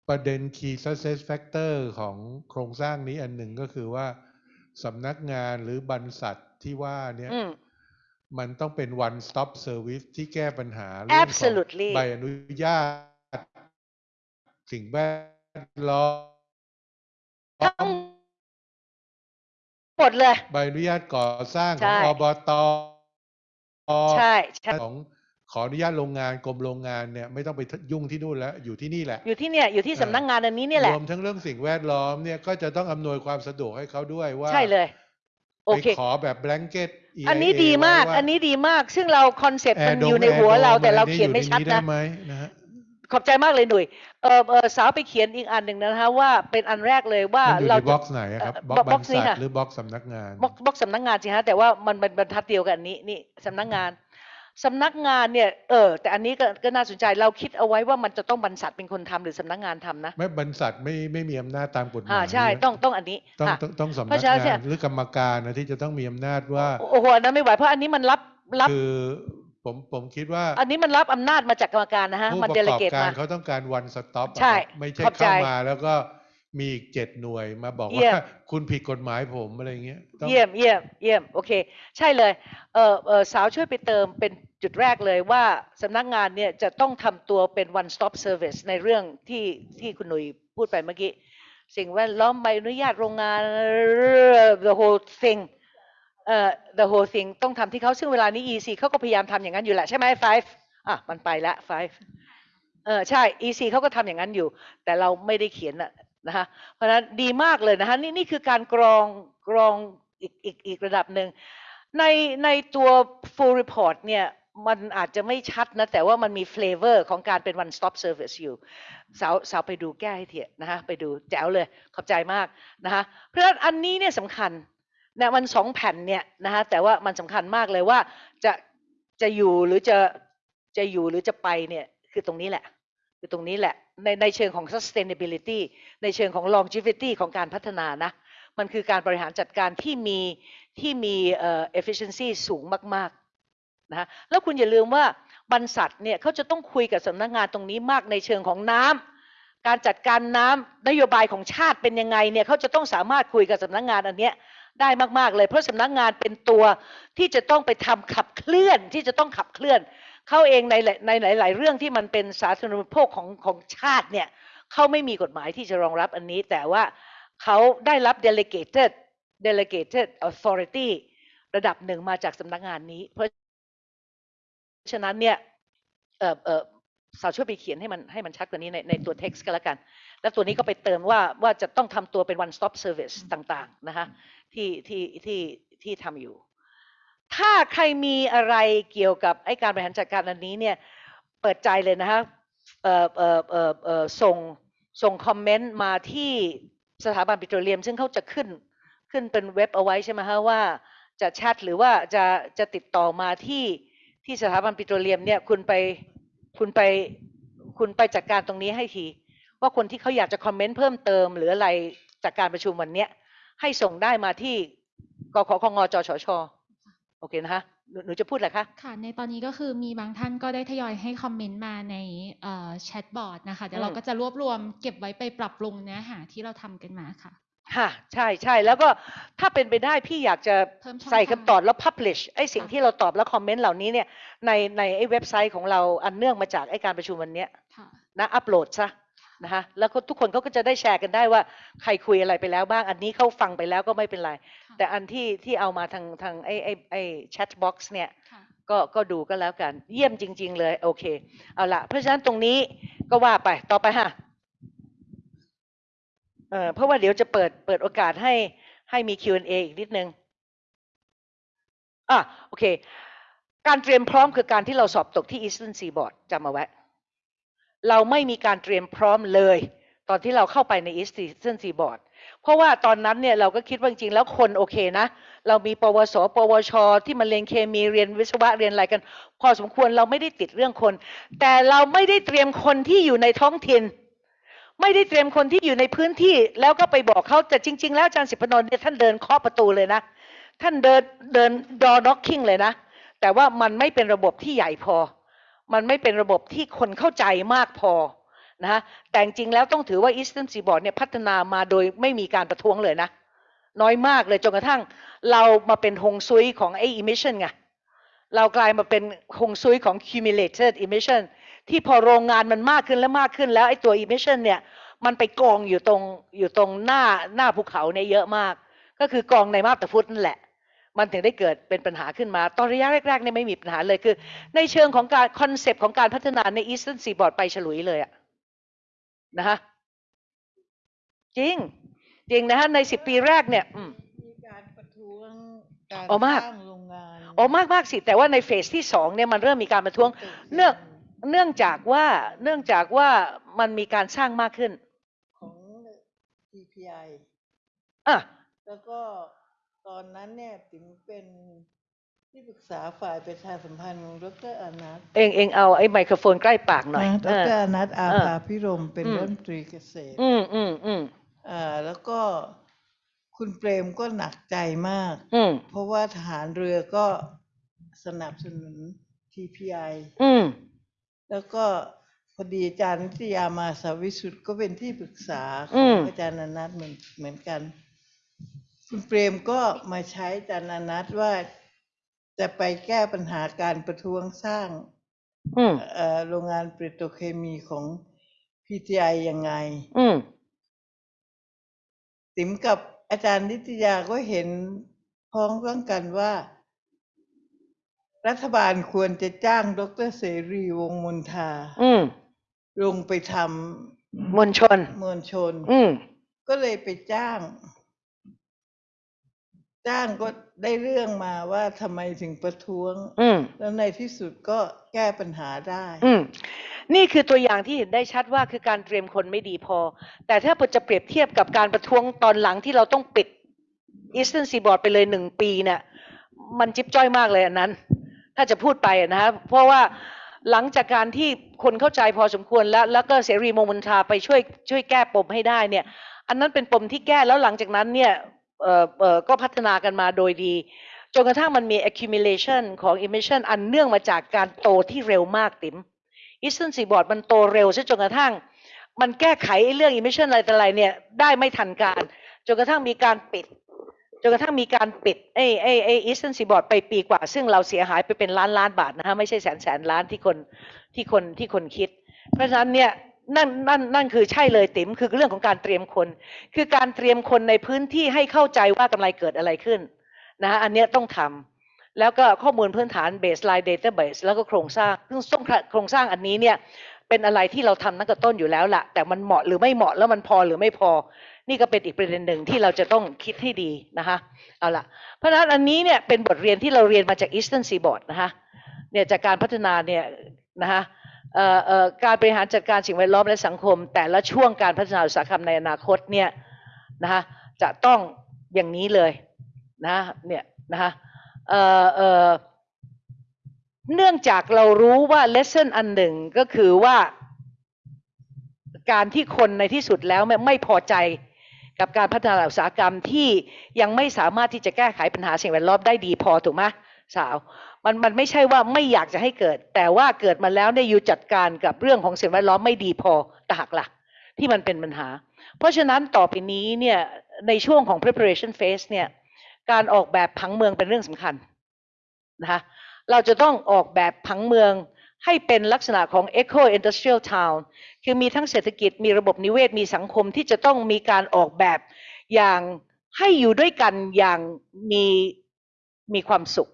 ประเด็น key success factor ของโครงสร้างนี้อันหนึ่งก็คือว่าสำนักงานหรือบรรษัทที่ว่าเนี่ยอืมมันต้องเป็น one stop service ที่แก้ปัญหาเรื่องของ Absolutely ใบอนุญาต สิ่งแวดล้อทั้งมหมดเลย ใบอนุญาตก่อสร้างขใช่องอบตใช่ใช่ของ ขออนุญาตโรงงานกรมโรงงานเนี่ยไม่ต้องไปยุ่งที่นู่นแล้วอยู่ที่นี่แหละ อยู่ที่เนี่ยอยู่ที่เออสำนักงานอันนี้เนี่ยแหละรวมทั้งเรื่องสิ่งแวดล้อมเนี่ยก็จะต้องอำนวยความสะดวกให้เขาด้วยว่าใช่เลยโอไปเคขอแบบ blanket EIA อันนี้ดีมากไว้ว่าอันนี้ดีมาก ซึ่งเราคอนเซปต์มัน Air Dome อยู่ในหัว Air Dome เราแต่เราอะเขียนไม่ชัดอยู่ใได้นะไหมนะฮะขอบใจมากเลยหนุ่ยเออเออสาวไปเขียนอีกอันหนึ่งนะคะว่าเป็นอันแรกเลยว่ามันอยู่เราในจะบ็อกซ์ไหนอะครับเอ่อบบ็อกบ็อกซ์ซ์บรรนี้ษัทค่ะหรือบ็อกซ์สำนักงานบล็อกบล็อกสำนักงานสิฮะแต่ว่ามันเป็นบรรทัดเดียวกันนี้นี่สำนักงาน สำนักงานเนี่ยเออแต่อันนี้ก็ก็น่าสนใจเราคิดเอาไว้ว่ามันจะต้องบรรษัทเป็นคนทำหรือสำนักงานทำนะไม่บรรษัทไม่ไม่มีอำนาจตามกฎหมายอ่าใช่นะต้องต้องอันนี้ต้องค่ะต้องต้องสำเพนักราะฉะนั้นงาเนี่นยหรือกรรมการนะที่จะต้องมีอำนาจว่าโอ้โหอันนั้นไม่ไหวเพราะอันนี้มันรับรับคือผมผมคิดว่า อันนี้มันรับอำนาจมาจากกรรมการนะฮะผู้มันปเดระลกอบเกตการมาเขาต้องการ one stop อะใช่ครับไม่ใช่ขอบใจเข้ามาแล้วก็ มีอีกเจ็ดหน่วยมาบอกเยี่ว่ายมคุณผิดกฎหมายผมอะไรเงี้ยต้องเยี่ยมเยี่ยมเยี่ยมโอเค ใช่เลยเออเออสาวช่วยไปเติมเป็นจุดแรกเลยว่าสำนักงานเนี่ยจะต้องทำตัวเป็น one stop service ในเรื่องที่ที่คุณหนุ่ยพูดไปเมื่อกี้ สิ่งแวดล้อมใบอนุญาตโรงงาน the whole thing เอ่อ the whole thing ต้องทำที่เขาซึ่งเวลานี้ EC เขาก็พยายามทำอย่างนั้นอยู่แหละใช่ไหม five อะมันไปละ five เออใช่ EC เขาก็ทำอย่างนั้นอยู่ แต่เราไม่ได้เขียนนะ นะคะเพราะฉะนั้นดีมากเลยนะคะนี่นี่คือการกรองกรองอีกอีกอีกระดับหนึ่งในในตัว full report เนี่ยมันอาจจะไม่ชัดนะ แต่ว่ามันมี flavor ของการเป็น one stop service อยู่สาวสาวไปดูแก้ให้เถียนะคะไปดูแจ๋วเลย ขอบใจมากนะคะเพราะฉะนั้นอันนี้เนี่ยสำคัญนะมันสองแผ่นเนี่ยนะคะแต่ว่ามันสำคัญมากเลยว่าจะจะอยู่หรือจะจะอยู่หรือจะไปเนี่ยคือตรงนี้แหละ คือตรงนี้แหละ ในในเชิงของ sustainability ในเชิงของ longevity ของการพัฒนานะ มันคือการบริหารจัดการที่มีที่มีเอ่อ efficiency สูงมากๆนะฮะแล้วคุณอย่าลืมว่าบรรษัทเนี่ยเขาจะต้องคุยกับสำนักงานตรงนี้มากในเชิงของน้ำการจัดการน้ำนโยบายของชาติเป็นยังไงเนี่ยเขาจะต้องสามารถคุยกับสำนักงานอันเนี้ยได้มาก ๆ เลย เพราะสำนักงานเป็นตัวที่จะต้องไปทำขับเคลื่อนที่จะต้องขับเคลื่อน เขาเองในหลายในหลาย ๆ เรื่องที่มันเป็นสาธารณูปโภคของของชาติเนี่ยเขาไม่มีกฎหมายที่จะรองรับอันนี้ แต่ว่าเขาได้รับ delegated delegated authority ระดับหนึ่งมาจากสำนักงานนี้ เพราะฉะนั้นเนี่ยเออเออสาวช่วยไปเขียนให้มันให้มันชัดกว่านี้ในในตัว text ก็แล้วกัน แล้วตัวนี้ก็ไปเติมว่าว่าจะต้องทำตัวเป็น one stop service ต่าง ๆ นะคะที่ที่ที่ที่ทำอยู่ ถ้าใครมีอะไรเกี่ยวกับไอ้การบริหารจัดการอันนี้เนี่ยเปิดใจเลยนะคะเอ่อเอ่อเอ่อเอ่อส่งส่งคอมเมนต์มาที่สถาบันปิโตรเลียม ซึ่งเขาจะขึ้นขึ้นเป็นเว็บเอาไว้ใช่ไหมคะว่าจะแชทหรือว่าจะจะติดต่อมาที่ที่สถาบันปิโตรเลียมเนี่ยคุณไปคุณไปคุณไปจัดการตรงนี้ให้ที ว่าคนที่เขาอยากจะคอมเมนต์เพิ่มเติม หรืออะไรจากการประชุมวันนี้ให้ส่งได้มาที่กขคงจชช โอเคนะคะหนูหนูจะพูดอะไรคะ ค่ะ ในตอนนี้ก็คือมีบางท่านก็ได้ทยอยให้คอมเมนต์มาในแชทบอร์ดนะคะ เดี๋ยวเราอืมก็จะรวบรวมเก็บไว้ไปปรับปรุงเนื้อหาที่เราทำกันมาค่ะ ค่ะใช่ใช่แล้วก็ถ้าเป็นไปได้พี่อยากจะเพิ่มช่องใส่ทางคำตอบแล้ว publish ไอ้สิ่งค่ะที่เราตอบแล้วคอมเมนต์เหล่านี้เนี่ยในในไอ้เว็บไซต์ของเราอันเนื่องมาจากไอ้การประชุมวันเนี้ยค่ะนะอัปโหลดซะ นะคะแล้วก็ทุกคนเขาก็จะได้แชร์กันได้ว่าใครคุยอะไรไปแล้วบ้าง อันนี้เขาฟังไปแล้วก็ไม่เป็นไรค่ะแต่อันที่ที่เอามาทางทางไอ้ไอ้ไอ้แชทบ็อกซ์เนี่ยค่ะก็ก็ดูก็แล้วกัน เยี่ยมจริง ๆ เลย โอเค เอาละเพราะฉะนั้นตรงนี้ก็ว่าไปต่อไปฮะเออเพราะว่าเดี๋ยวจะเปิดเปิดโอกาสให้ให้มี Q&A อีกนิดนึงอะโอเค การเตรียมพร้อมคือการที่เราสอบตกที่ Eastern Seaboard จำเอาไว้ เราไม่มีการเตรียมพร้อมเลย ตอนที่เราเข้าไปใน Eastern Seaboard เพราะว่าตอนนั้นเนี่ยเราก็คิดว่าจริงแล้วคนโอเคนะ เรามีปวส ปวช ที่มาเรียนเคมีเรียนวิศวะเรียนอะไรกัน พอสมควรเราไม่ได้ติดเรื่องคน แต่เราไม่ได้เตรียมคนที่อยู่ในท้องถิ่นไม่ได้เตรียมคนที่อยู่ในพื้นที่แล้วก็ไปบอกเขาแต่จริง ๆ แล้วอาจารย์สิพนนท์เนี่ยท่านเดินเคาะประตูเลยนะ ท่านเดินเดินดอน็อกคิงเลยนะ แต่ว่ามันไม่เป็นระบบที่ใหญ่พอ มันไม่เป็นระบบที่คนเข้าใจมากพอนะฮะแต่จริงๆแล้วต้องถือว่า Eastern Seaboard เนี่ยพัฒนามาโดยไม่มีการประท้วงเลยนะ น้อยมากเลยจนกระทั่งเรามาเป็นฮงซุยของไอ้ emission ไงเรากลายมาเป็นฮงซุยของ cumulated emission ที่พอโรงงานมันมากขึ้นและมากขึ้นแล้วไอ้ตัว emission เนี่ยมันไปกองอยู่ตรงอยู่ตรงหน้าหน้าภูเขาเนี่ยเยอะมาก ก็คือกองในมาบตาพุธนั่นแหละ มันถึงได้เกิดเป็นปัญหาขึ้นมา ตอนระยะแรกๆเนี่ยไม่มีปัญหาเลยคือ ในเชิงของการ concept ของการพัฒนาใน Eastern Seaboard ไปฉลุยเลยอะนะฮะจริง จริงนะฮะในสิบปีแรกเนี่ยอืมมีการประท้วงการอ๋อมากสร้างโรงงานอ๋อมากมากสิ แต่ว่าในเฟสที่สองเนี่ยมันเริ่มมีการประท้วง เนื่องเนื่องจากว่าเนื่องจากว่ามันมีการสร้างมากขึ้น ของ TPI อะแล้วก็ ตอนนั้นเนี่ยติ๋มเป็นที่ปรึกษาฝ่ายประชาสัมพันธ์ของดรอนัทเองเองเอาไอ้ไมโครโฟนใกล้ปากหน่อยนะดเออรอนัทอาเออภาพิรมเป็นอืมรัฐมนตรีเกษตร อืมอืมอืมอ่า แล้วก็คุณเปรมก็หนักใจมาก อืมเพราะว่าทหารเรือก็สนับสนุน TPI อืมแล้วก็พอดีอาจารย์นิตยามาสาวิสุทธ์ก็เป็นที่ปรึกษาขอืองมอาจารย์อนัทเหมือนเหมือนกัน คุณเปรมก็มาใช้อาจารย์อนัทว่าจะไปแก้ปัญหาการประท้วงสร้างอืมเอ่อโรงงานปิโตรเคมีของ PTI ยังไงอืมติ๋มกับอาจารย์นิตยาก็เห็นพ้องต้องกันว่า รัฐบาลควรจะจ้างดรเสรีวงศ์มนทาอืมลงไปทมวลชนำมวลชนอืมก็เลยไปจ้าง จ้างก็ได้เรื่องมาว่าทำไมถึงประท้วง อืม แล้วในที่สุดก็แก้ปัญหาได้ อืม นี่คือตัวอย่างที่เห็นได้ชัดว่าคือการเตรียมคนไม่ดีพอ แต่ถ้าจะเปรียบเทียบกับการประท้วงตอนหลังที่เราต้องปิด Eastern Seaboard ไปเลยหนึ่งปีเนี่ยมันจิ๊บจ้อยมากเลยอันนั้น ถ้าจะพูดไปอะนะฮะเพราะว่าหลังจากการที่คนเข้าใจพอสมควรแล้ว แล้วก็เสรีโมมันทาไปช่วยช่วยแก้ปมให้ได้เนี่ย อันนั้นเป็นปมที่แก้แล้วหลังจากนั้นเนี่ยเอ่อเอ่อ ก็พัฒนากันมาโดยดี จนกระทั่งมันมี accumulation ของ emission อันเนื่องมาจากการโตที่เร็วมากติ๋ม Eastern Seaboard มันโตเร็วซะจนกระทั่ง มันแก้ไขเรื่อง emission อะไรต่ออะไรเนี่ยได้ไม่ทันการจนกระทั่งมีการปิดจนกระทั่งมีการปิดไอ้ไอ้ไอ้ Eastern Seaboard ไปปีกว่า ซึ่งเราเสียหายไปเป็นล้านล้านบาทนะฮะไม่ใช่แสนแสนล้านที่คนที่คนที่คนคิด เพราะฉะนั้นเนี่ย นั่นนั่นนั่นคือใช่เลยติ๋มคือเรื่องของการเตรียมคน คือการเตรียมคนในพื้นที่ให้เข้าใจว่ากำไรเกิดอะไรขึ้นนะฮะอันเนี้ยต้องทำแล้วก็ข้อมูลพื้นฐาน baseline database แล้วก็โครงสร้างซึ่งซึ่งโครงสร้างอันนี้เนี่ยเป็นอะไรที่เราทำตั้งแต่ต้นอยู่แล้วละแต่มันเหมาะหรือไม่เหมาะแล้วมันพอหรือไม่พอ นี่ก็เป็นอีกประเด็นหนึ่งที่เราจะต้องคิดให้ดีนะคะเอาละเพราะฉะนั้นอันนี้เนี่ยเป็นบทเรียนที่เราเรียนมาจาก Eastern Seaboard นะคะเนี่ยจากการพัฒนาเนี่ยนะคะ การบริหารจัดการสิ่งแวดล้อมและสังคม แต่ละช่วงการพัฒนาอุตสาหกรรมในอนาคตเนี่ยนะคะจะต้องอย่างนี้เลยนะเนี่ยนะคะเอ่อเอ่อเนื่องจากเรารู้ว่า lesson อันหนึ่งก็คือว่าการที่คนในที่สุดแล้วไม่ไม่พอใจกับการพัฒนาอุตสาหกรรมที่ยังไม่สามารถที่จะแก้ไขปัญหาสิ่งแวดล้อมได้ดีพอถูกไหมสาว มันมันไม่ใช่ว่าไม่อยากจะให้เกิด แต่ว่าเกิดมาแล้วเนี่ยอยู่จัดการกับเรื่องของสิ่งแวดล้อมไม่ดีพอตหักหลักที่มันเป็นปัญหา เพราะฉะนั้นต่อไปนี้เนี่ยในช่วงของ preparation phase เนี่ยการออกแบบผังเมืองเป็นเรื่องสำคัญนะคะเราจะต้องออกแบบผังเมืองให้เป็นลักษณะของ eco industrial town คือมีทั้งเศรษฐกิจมีระบบนิเวศมีสังคมที่จะต้องมีการออกแบบอย่างให้อยู่ด้วยกันอย่างมีมีความสุข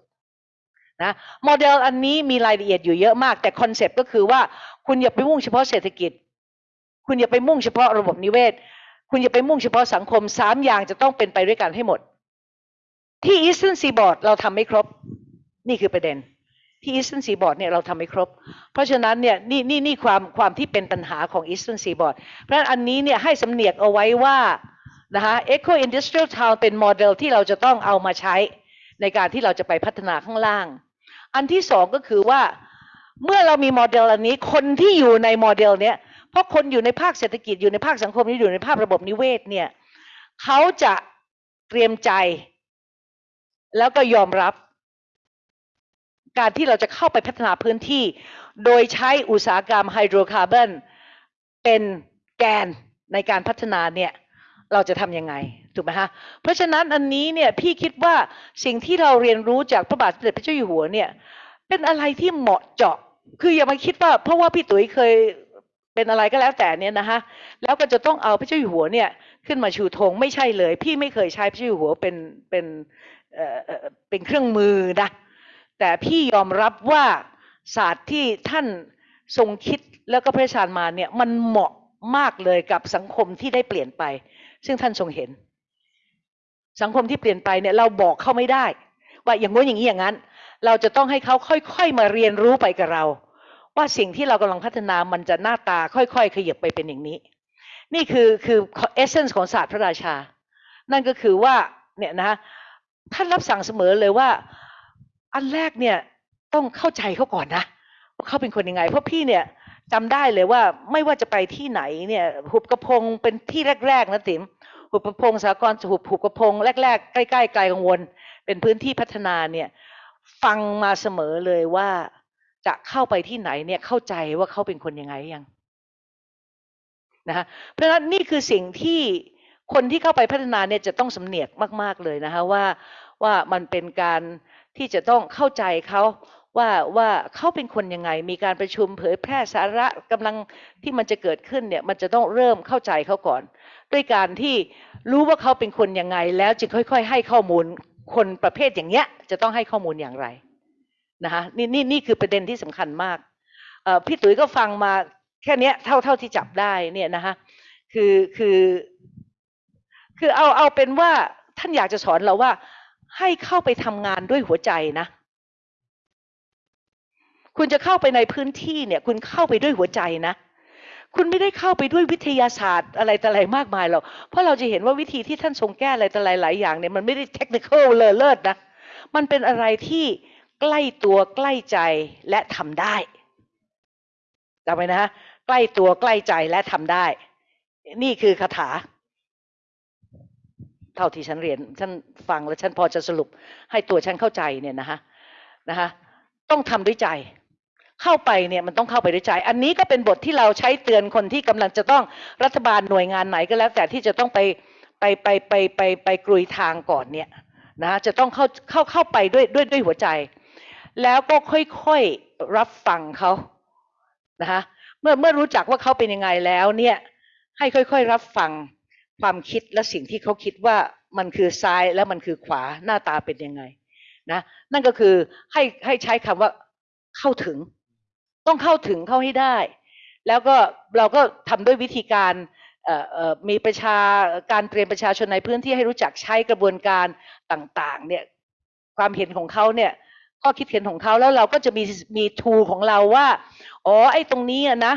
นะโมเดลอันนี้มีรายละเอียดอยู่เยอะมาก แต่คอนเซปต์ก็คือว่าคุณอย่าไปมุ่งเฉพาะเศรษฐกิจ คุณอย่าไปมุ่งเฉพาะระบบนิเวศ คุณอย่าไปมุ่งเฉพาะสังคมสามอย่างจะต้องเป็นไปด้วยกันให้หมด ที่ Eastern Seaboard เราทำไม่ครบ นี่คือประเด็นที่ Eastern Seaboard เนี่ยเราทำไม่ครบ เพราะฉะนั้นเนี่ยนี่นี่นี่ความความที่เป็นปัญหาของ Eastern Seaboard เพราะฉะนั้นอันนี้เนี่ยให้สำเนียกเอาไว้ว่านะคะ Eco Industrial Town เป็นโมเดลที่เราจะต้องเอามาใช้ในการที่เราจะไปพัฒนาข้างล่าง อันที่สองก็คือว่า เมื่อเรามีโมเดลอันนี้ คนที่อยู่ในโมเดลเนี้ยเพราะคนอยู่ในภาคเศรษฐกิจอยู่ในภาคสังคมนี้อยู่ในภาคระบบนิเวศเนี่ยเขาจะเตรียมใจ แล้วก็ยอมรับ การที่เราจะเข้าไปพัฒนาพื้นที่ โดยใช้อุตสาหกรรมไฮโดรคาร์บอนเป็นแกนในการพัฒนาเนี่ย เราจะทำยังไง ถูกไหมฮะเพราะฉะนั้นอันนี้เนี่ยพี่คิดว่าสิ่งที่เราเรียนรู้จากพระบาทสมเด็จพระเจ้าอยู่หัวเนี่ย เป็นอะไรที่เหมาะเจาะ คืออย่ามาคิดว่า เพราะว่าพี่ตุ๋ยเคยเป็นอะไรก็แล้วแต่เนี่ยนะฮะแล้วก็จะต้องเอาพระเจ้าอยู่หัวเนี่ย ขึ้นมาชูธงไม่ใช่เลย พี่ไม่เคยใช้พระเจ้าอยู่หัวเป็นเป็นเอ่อเป็นเครื่องมือนะแต่พี่ยอมรับว่าศาสตร์ที่ท่านทรงคิดแล้วก็พระราชทานมาเนี่ยมันเหมาะมากเลยกับสังคมที่ได้เปลี่ยนไป ซึ่งท่านทรงเห็น สังคมที่เปลี่ยนไปเนี่ยเราบอกเขาไม่ได้ ว่าอย่างงู้นอย่างนี้อย่างนั้น เราจะต้องให้เขาค่อยๆมาเรียนรู้ไปกับเรา ว่าสิ่งที่เรากำลังพัฒนามันจะหน้าตาค่อยๆ ขยับไปเป็นอย่างนี้ นี่คือคือเอเซนส์ของศาสตร์พระราชา นั่นก็คือว่าเนี่ยนะท่านรับสั่งเสมอเลยว่า อันแรกเนี่ยต้องเข้าใจเขาก่อนนะว่าเขาเป็นคนยังไง เพราะพี่เนี่ยจำได้เลยว่าไม่ว่าจะไปที่ไหนเนี่ยหุบกระพงเป็นที่แรกๆนะติ๋ม หุบกระพงสากลหุบหุบกระพงแรกๆใกล้ๆไกลกังวล เป็นพื้นที่พัฒนาเนี่ย ฟังมาเสมอเลยว่าจะเข้าไปที่ไหนเนี่ยเข้าใจว่าเขาเป็นคนยังไงยังนะฮะเพราะฉะนั้นนี่คือสิ่งที่คนที่เข้าไปพัฒนาเนี่ยจะต้องสำเนียกมาก ๆเลยนะคะว่าว่ามันเป็นการที่จะต้องเข้าใจเขาว่าว่าเขาเป็นคนยังไง มีการประชุมเผยแพร่สาระกำลังที่มันจะเกิดขึ้นเนี่ยมันจะต้องเริ่มเข้าใจเขาก่อน ด้วยการที่รู้ว่าเขาเป็นคนยังไง แล้วจึงค่อย ๆ ให้ข้อมูลคนประเภทอย่างเงี้ย จะต้องให้ข้อมูลอย่างไรนะคะนี่นี่นี่คือประเด็นที่สำคัญมากเอ่อพี่ตุ๋ยก็ฟังมาแค่เนี้ยเท่าเท่าที่จับได้เนี่ยนะคะคือคือคือเอาเอาเป็นว่าท่านอยากจะสอนเราว่า ให้เข้าไปทำงานด้วยหัวใจนะ คุณจะเข้าไปในพื้นที่เนี่ย คุณเข้าไปด้วยหัวใจนะ คุณไม่ได้เข้าไปด้วยวิทยาศาสตร์อะไรต่ออะไรมากมายหรอกเพราะเราจะเห็นว่าวิธีที่ท่านทรงแก้อะไรต่ออะไรหลายอย่างเนี่ยมันไม่ได้เทคนิคเลอเลิศนะมันเป็นอะไรที่ใกล้ตัวใกล้ใจและทำได้จำไว้นะฮะใกล้ตัวใกล้ใจและทำได้ นี่คือคาถา เท่าที่ฉันเรียนฉันฟังแล้วฉันพอจะสรุป ให้ตัวฉันเข้าใจเนี่ยนะคะนะคะต้องทำด้วยใจ เข้าไปเนี่ยมันต้องเข้าไปด้วยใจ อันนี้ก็เป็นบทที่เราใช้เตือนคนที่กำลังจะต้องรัฐบาลหน่วยงานไหนก็แล้ว แต่ที่จะต้องไปไปไปไปไปไปกรุยทางก่อนเนี่ยนะจะต้องเข้าเข้าเข้าไปด้วยด้วยด้วยหัวใจ แล้วก็ค่อยๆรับฟังเขานะคะเมื่อเมื่อรู้จักว่าเขาเป็นยังไงแล้วเนี่ยให้ค่อยๆรับฟังความคิดและสิ่งที่เขาคิดว่ามันคือซ้ายแล้วมันคือขวาหน้าตาเป็นยังไงนะนั่นก็คือให้ให้ใช้คำว่าเข้าถึง ต้องเข้าถึงเข้าให้ได้ แล้วก็เราก็ทำด้วยวิธีการมีประชาการเตรียมประชาชนในพื้นที่ให้รู้จักใช้กระบวนการต่างๆเนี่ยความเห็นของเขาเนี่ยข้อคิดเห็นของเขาแล้วเราก็จะมีมีทูของเราว่าอ๋อไอ้ตรงนี้นะ